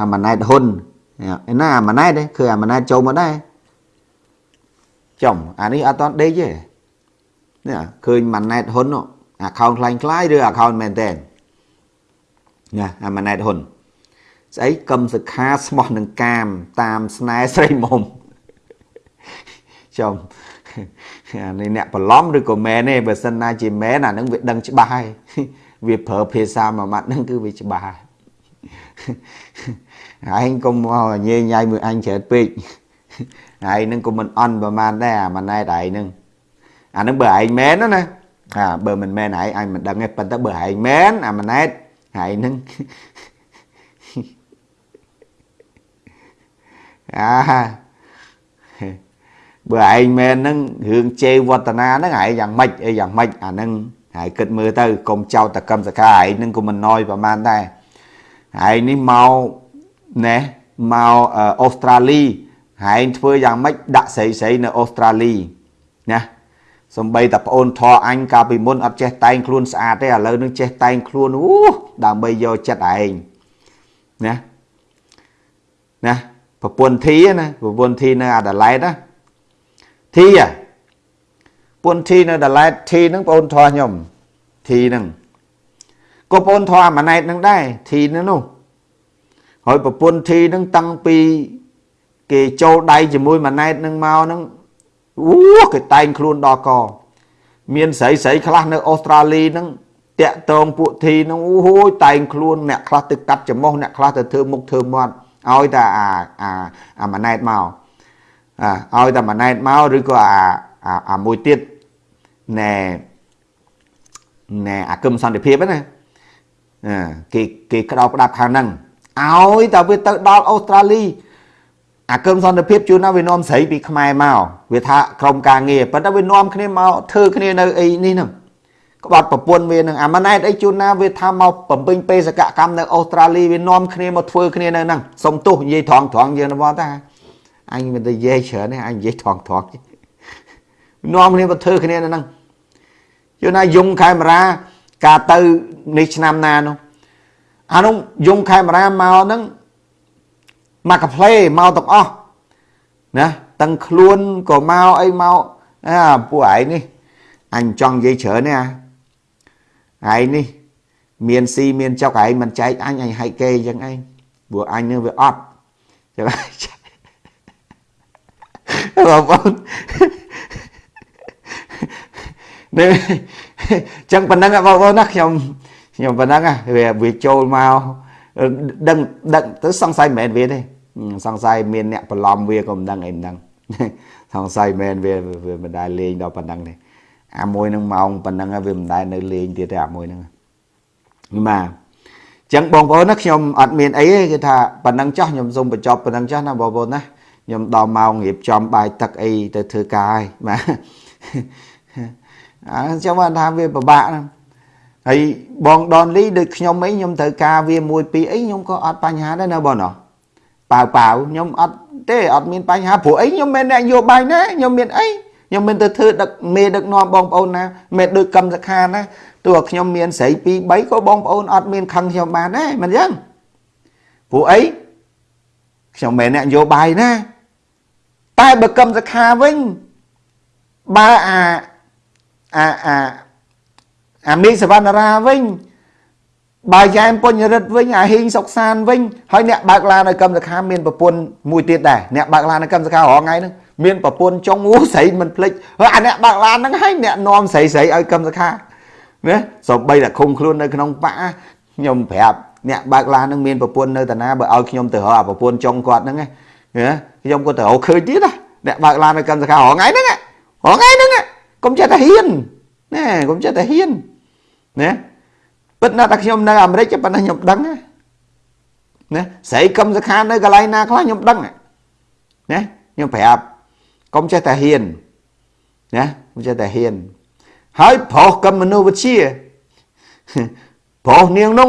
អាម៉ាណែតហ៊ុនឯណាអាម៉ាណែតគឺអាម៉ាណែតចូលមកដែរចំអានេះអត់តដេកទេនេះឃើញម៉ាណែតហ៊ុនអាខោនខ្លាញ់ខ្លាយឬអាខោនមែនតើណាអាម៉ាណែតហ៊ុនស្អីកឹមសខាស្មោះនឹងកាម តាមស្នេហ៍ស្រីមុំចំ អានេះអ្នកបន្លំឬក៏មែនទេបើសិនណាជាមែនអានឹងវាដឹងច្បាស់ហើយវាប្រើភាសាមួយម៉ាត់ហ្នឹងគឺវាច្បាស់ហើយឯងកុំមកញ៉េញ៉ៃមួយអញច្រើនពេកឯងនឹងក៏មិនអន់ប្រហែលដែរអាម៉ណែតឯងនឹងអានឹងបើឯងមែនណាអាបើមិនមែនឯងអញមិនដឹងទេប៉ុន្តែបើឯងមែនអាម៉ណែតឯងនឹងអា បើឯងមែនហ្នឹងរឿងជេរវឌ្ឍនាហ្នឹងឯងយ៉ាងម៉េចអីយ៉ាងម៉េចអាហ្នឹងហើយគិតមើលទៅកុំចោតតកម្មសកាឯងហ្នឹងក៏មិនណយប្រហែលដែរឯងនេះមកណែមកអូស្ត្រាលីឯងធ្វើយ៉ាងម៉េចដាក់ស្រីស្រីនៅអូស្ត្រាលីណាសំបីតែប្អូនធរអញកាលពីមុនអត់ចេះតែងខ្លួនស្អាតទេឥឡូវនឹងចេះតែងខ្លួនអូដើម្បីយកចិត្តឯងណាណាប្រពន្ធធីណាប្រពន្ធធីនៅអាដាលេដណា ធីអាប្រពន្ធធីនៅអាដាលេដធីហ្នឹងប្អូនធរខ្ញុំធីហ្នឹងក៏ប្អូនធរអាម៉ណែតហ្នឹងដែរធីហ្នឹងនោះហើយប្រពន្ធធីហ្នឹងតាំងពីគេចូលដៃជាមួយម៉ណែតហ្នឹងមកហ្នឹងអូគេតែងខ្លួនដល់កមានស្រីស្រីខ្លះនៅអូស្ត្រាលីហ្នឹងតាក់តងពួកធីហ្នឹងអូហូយតែងខ្លួនអ្នកខ្លះទៅកាត់ច្រមុះអ្នកខ្លះទៅធ្វើមុខធ្វើមាត់ឲ្យតែអាអាអាម៉ណែតមកអា ឲ្យតែម៉ណែតមកឬក៏អាអាមួយទៀតណែណែអាគឹមសន្តិភាពណាគេគេក្តោបក្តាប់ខាងហ្នឹងឲ្យតែវាទៅដល់អូស្ត្រាលីអាគឹមសន្តិភាពជួនណាវានាំស្រីពីខ្មែរមកវាថាក្រុមការងារប៉ុន្តែវានាំគ្នាមកធ្វើគ្នានៅអីនេះហ្នឹងក្បត់ប្រពន្ធវានឹងអាម៉ាណែតអីជួនណាវាថាមកបំពេញបេសកកម្មនៅអូស្ត្រាលីវានាំគ្នាមកធ្វើគ្នានៅហ្នឹងសុំទោសនិយាយត្រង់ត្រង់យើងទៅតា អញមិនទៅនិយាយច្រើនទេអញនិយាយត្រង់ត្រង់នាំគ្នាមកធ្វើគ្នានៅហ្នឹងជួនណាយងកាមេរ៉ាការទៅនេះឆ្នាំណានោះអានោះយងកាមេរ៉ាមកហ្នឹងមកកាផ្លេមកទាំងអស់ណាទាំងខ្លួនក៏មកអីមកអាពួកឯងនេះអញចង់និយាយច្រើនទេអាឯងនេះមានស៊ីមានចុកឯងមិនចែកអញអញហែកគេអញ្ចឹងឯងព្រោះអញនឹងវាអត់ចឹង បងប្អូននេះចឹងប៉ុណ្ណឹងបងប្អូនណាខ្ញុំខ្ញុំប៉ុណ្ណឹងវាវាចូលមកដឹងដឹងទៅសង្ស័យមិនមែនវាទេសង្ស័យមានអ្នកបន្លំវាក៏មិនដឹងអីមិនដឹងសង្ស័យមែនវាវាមិនដែលលេងដល់ប៉ុណ្ណឹងទេអាមួយនឹងម៉ោងប៉ុណ្ណឹងវាមិនដែលនៅលេងទៀតទេអាមួយហ្នឹងបាទចឹងបងប្អូនណាខ្ញុំអត់មានអីទេគឺថាប៉ុណ្ណឹងចោះខ្ញុំសូមបញ្ចប់ប៉ុណ្ណឹងចោះណាបងប្អូនណា ខ្ញុំដល់ម៉ោងរៀបចំបាយទឹកអីទៅធ្វើការហើយបាទអញ្ចឹងបានថាវាពិបាកណាហើយបងដនលីដូចខ្ញុំអីខ្ញុំត្រូវការវាមួយពីរអីខ្ញុំក៏អត់បញ្ហាដែរណាបងណោះប៉ាវប៉ាវខ្ញុំអត់ទេអត់មានបញ្ហាព្រោះអីខ្ញុំមិនអ្នកយោបាយណាខ្ញុំមានអីខ្ញុំមិនទៅធ្វើដឹកមេដឹកនាំបងប្អូនណាមិនដូចកម្មសខាណាទោះខ្ញុំមានស្រី2 3ក៏បងប្អូនអត់មានខឹងខ្ញុំបានដែរមិនអញ្ចឹងព្រោះអីខ្ញុំមិនអ្នកនយោបាយណា តែបើកម្មសខាវិញបើអាអាអាអាមីសវណ្ណរាវិញបើយ៉ែមពុញរិទ្ធវិញអាហ៊ីងសុកសានវិញហើយអ្នកបើកឡាននៅកម្មសខាមានប្រពន្ធមួយទៀតដែរអ្នកបើកឡាននៅកម្មសខារងថ្ងៃហ្នឹងមានប្រពន្ធចុងអូស្រីមិនភ្លេចហើយអាអ្នកបើកឡានហ្នឹងហើយអ្នកនាំស្រីស្រីឲ្យកម្មសខាណាសំបីតែឃុំខ្លួននៅក្នុងបាក់ខ្ញុំប្រាប់អ្នកបើកឡានហ្នឹងមានប្រពន្ធនៅតាណាបើឲ្យខ្ញុំទៅរកអាប្រពន្ធចុងគាត់ហ្នឹងណា ខ្ញុំក៏ទៅរកឃើញទៀតណាអ្នកបើកឡាននៅកម្មសខារងថ្ងៃហ្នឹងរងថ្ងៃហ្នឹងកុំចេះតែហ៊ានណាកុំចេះតែហ៊ានណាពិតណាស់តែខ្ញុំនៅអាមេរិកប៉ុន្តែខ្ញុំដឹងណាស្រីកម្មសខានៅកន្លែងណាខ្លះខ្ញុំដឹងណាខ្ញុំប្រាប់កុំចេះតែហ៊ានណាកុំចេះតែហ៊ានហើយប្រុសក៏មនុស្សវិជាប្រុសនាងនោះ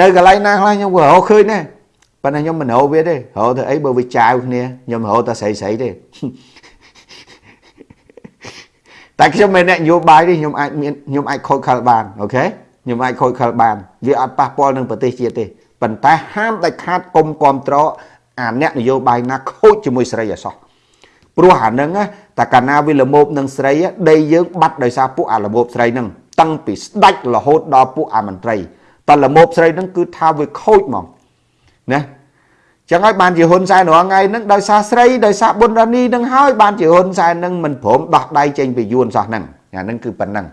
នៅកន្លែងណាខ្លះខ្ញុំក៏រកឃើញដែរ ប៉ុន្តែខ្ញុំមិនរកវាទេរកទៅអីបើវាចាវគ្នាខ្ញុំរកតែស្រីស្រីទេតែខ្ញុំមិនអ្នកនយោបាយទេខ្ញុំអាចមានខ្ញុំអាចខូចខលបានអូខេខ្ញុំអាចខូចខលបាន វាអត់ប៉ះពាល់នឹងប្រទេសជាតិទេប៉ុន្តែហាមដាច់ខាតគុំគ្រប់ត្រអាអ្នកនយោបាយណាខូចជាមួយស្រីអសោះព្រោះអានឹងតែកាលណាវាលមោបនឹងស្រីដីយើងបាត់ដោយសារពួកអាលមោបស្រីនឹងតាំងពីស្ដាច់រហូតដល់ពួកអាមន្ត្រីតែលមោបស្រីនឹងគឺថាវាខូចហ្មងណា ចឹងហើយបានជាហ៊ុនសែនរាល់ថ្ងៃហ្នឹងដោយសារស្រីដោយសារប៊ុនរ៉ានីនឹងហើយបានជាហ៊ុនសែននឹងមិនព្រមដោះដៃចេញពីយួនសោះហ្នឹងអាហ្នឹងគឺប៉ុណ្ណឹង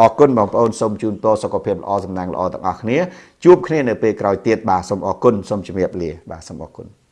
អរគុណបងប្អូនសូមជូនពរសុខភាពល្អសំណាងល្អទាំងអស់គ្នាជួបគ្នានៅពេលក្រោយទៀតបាទសូមអរគុណសូមជម្រាបលាបាទសូមអរគុណ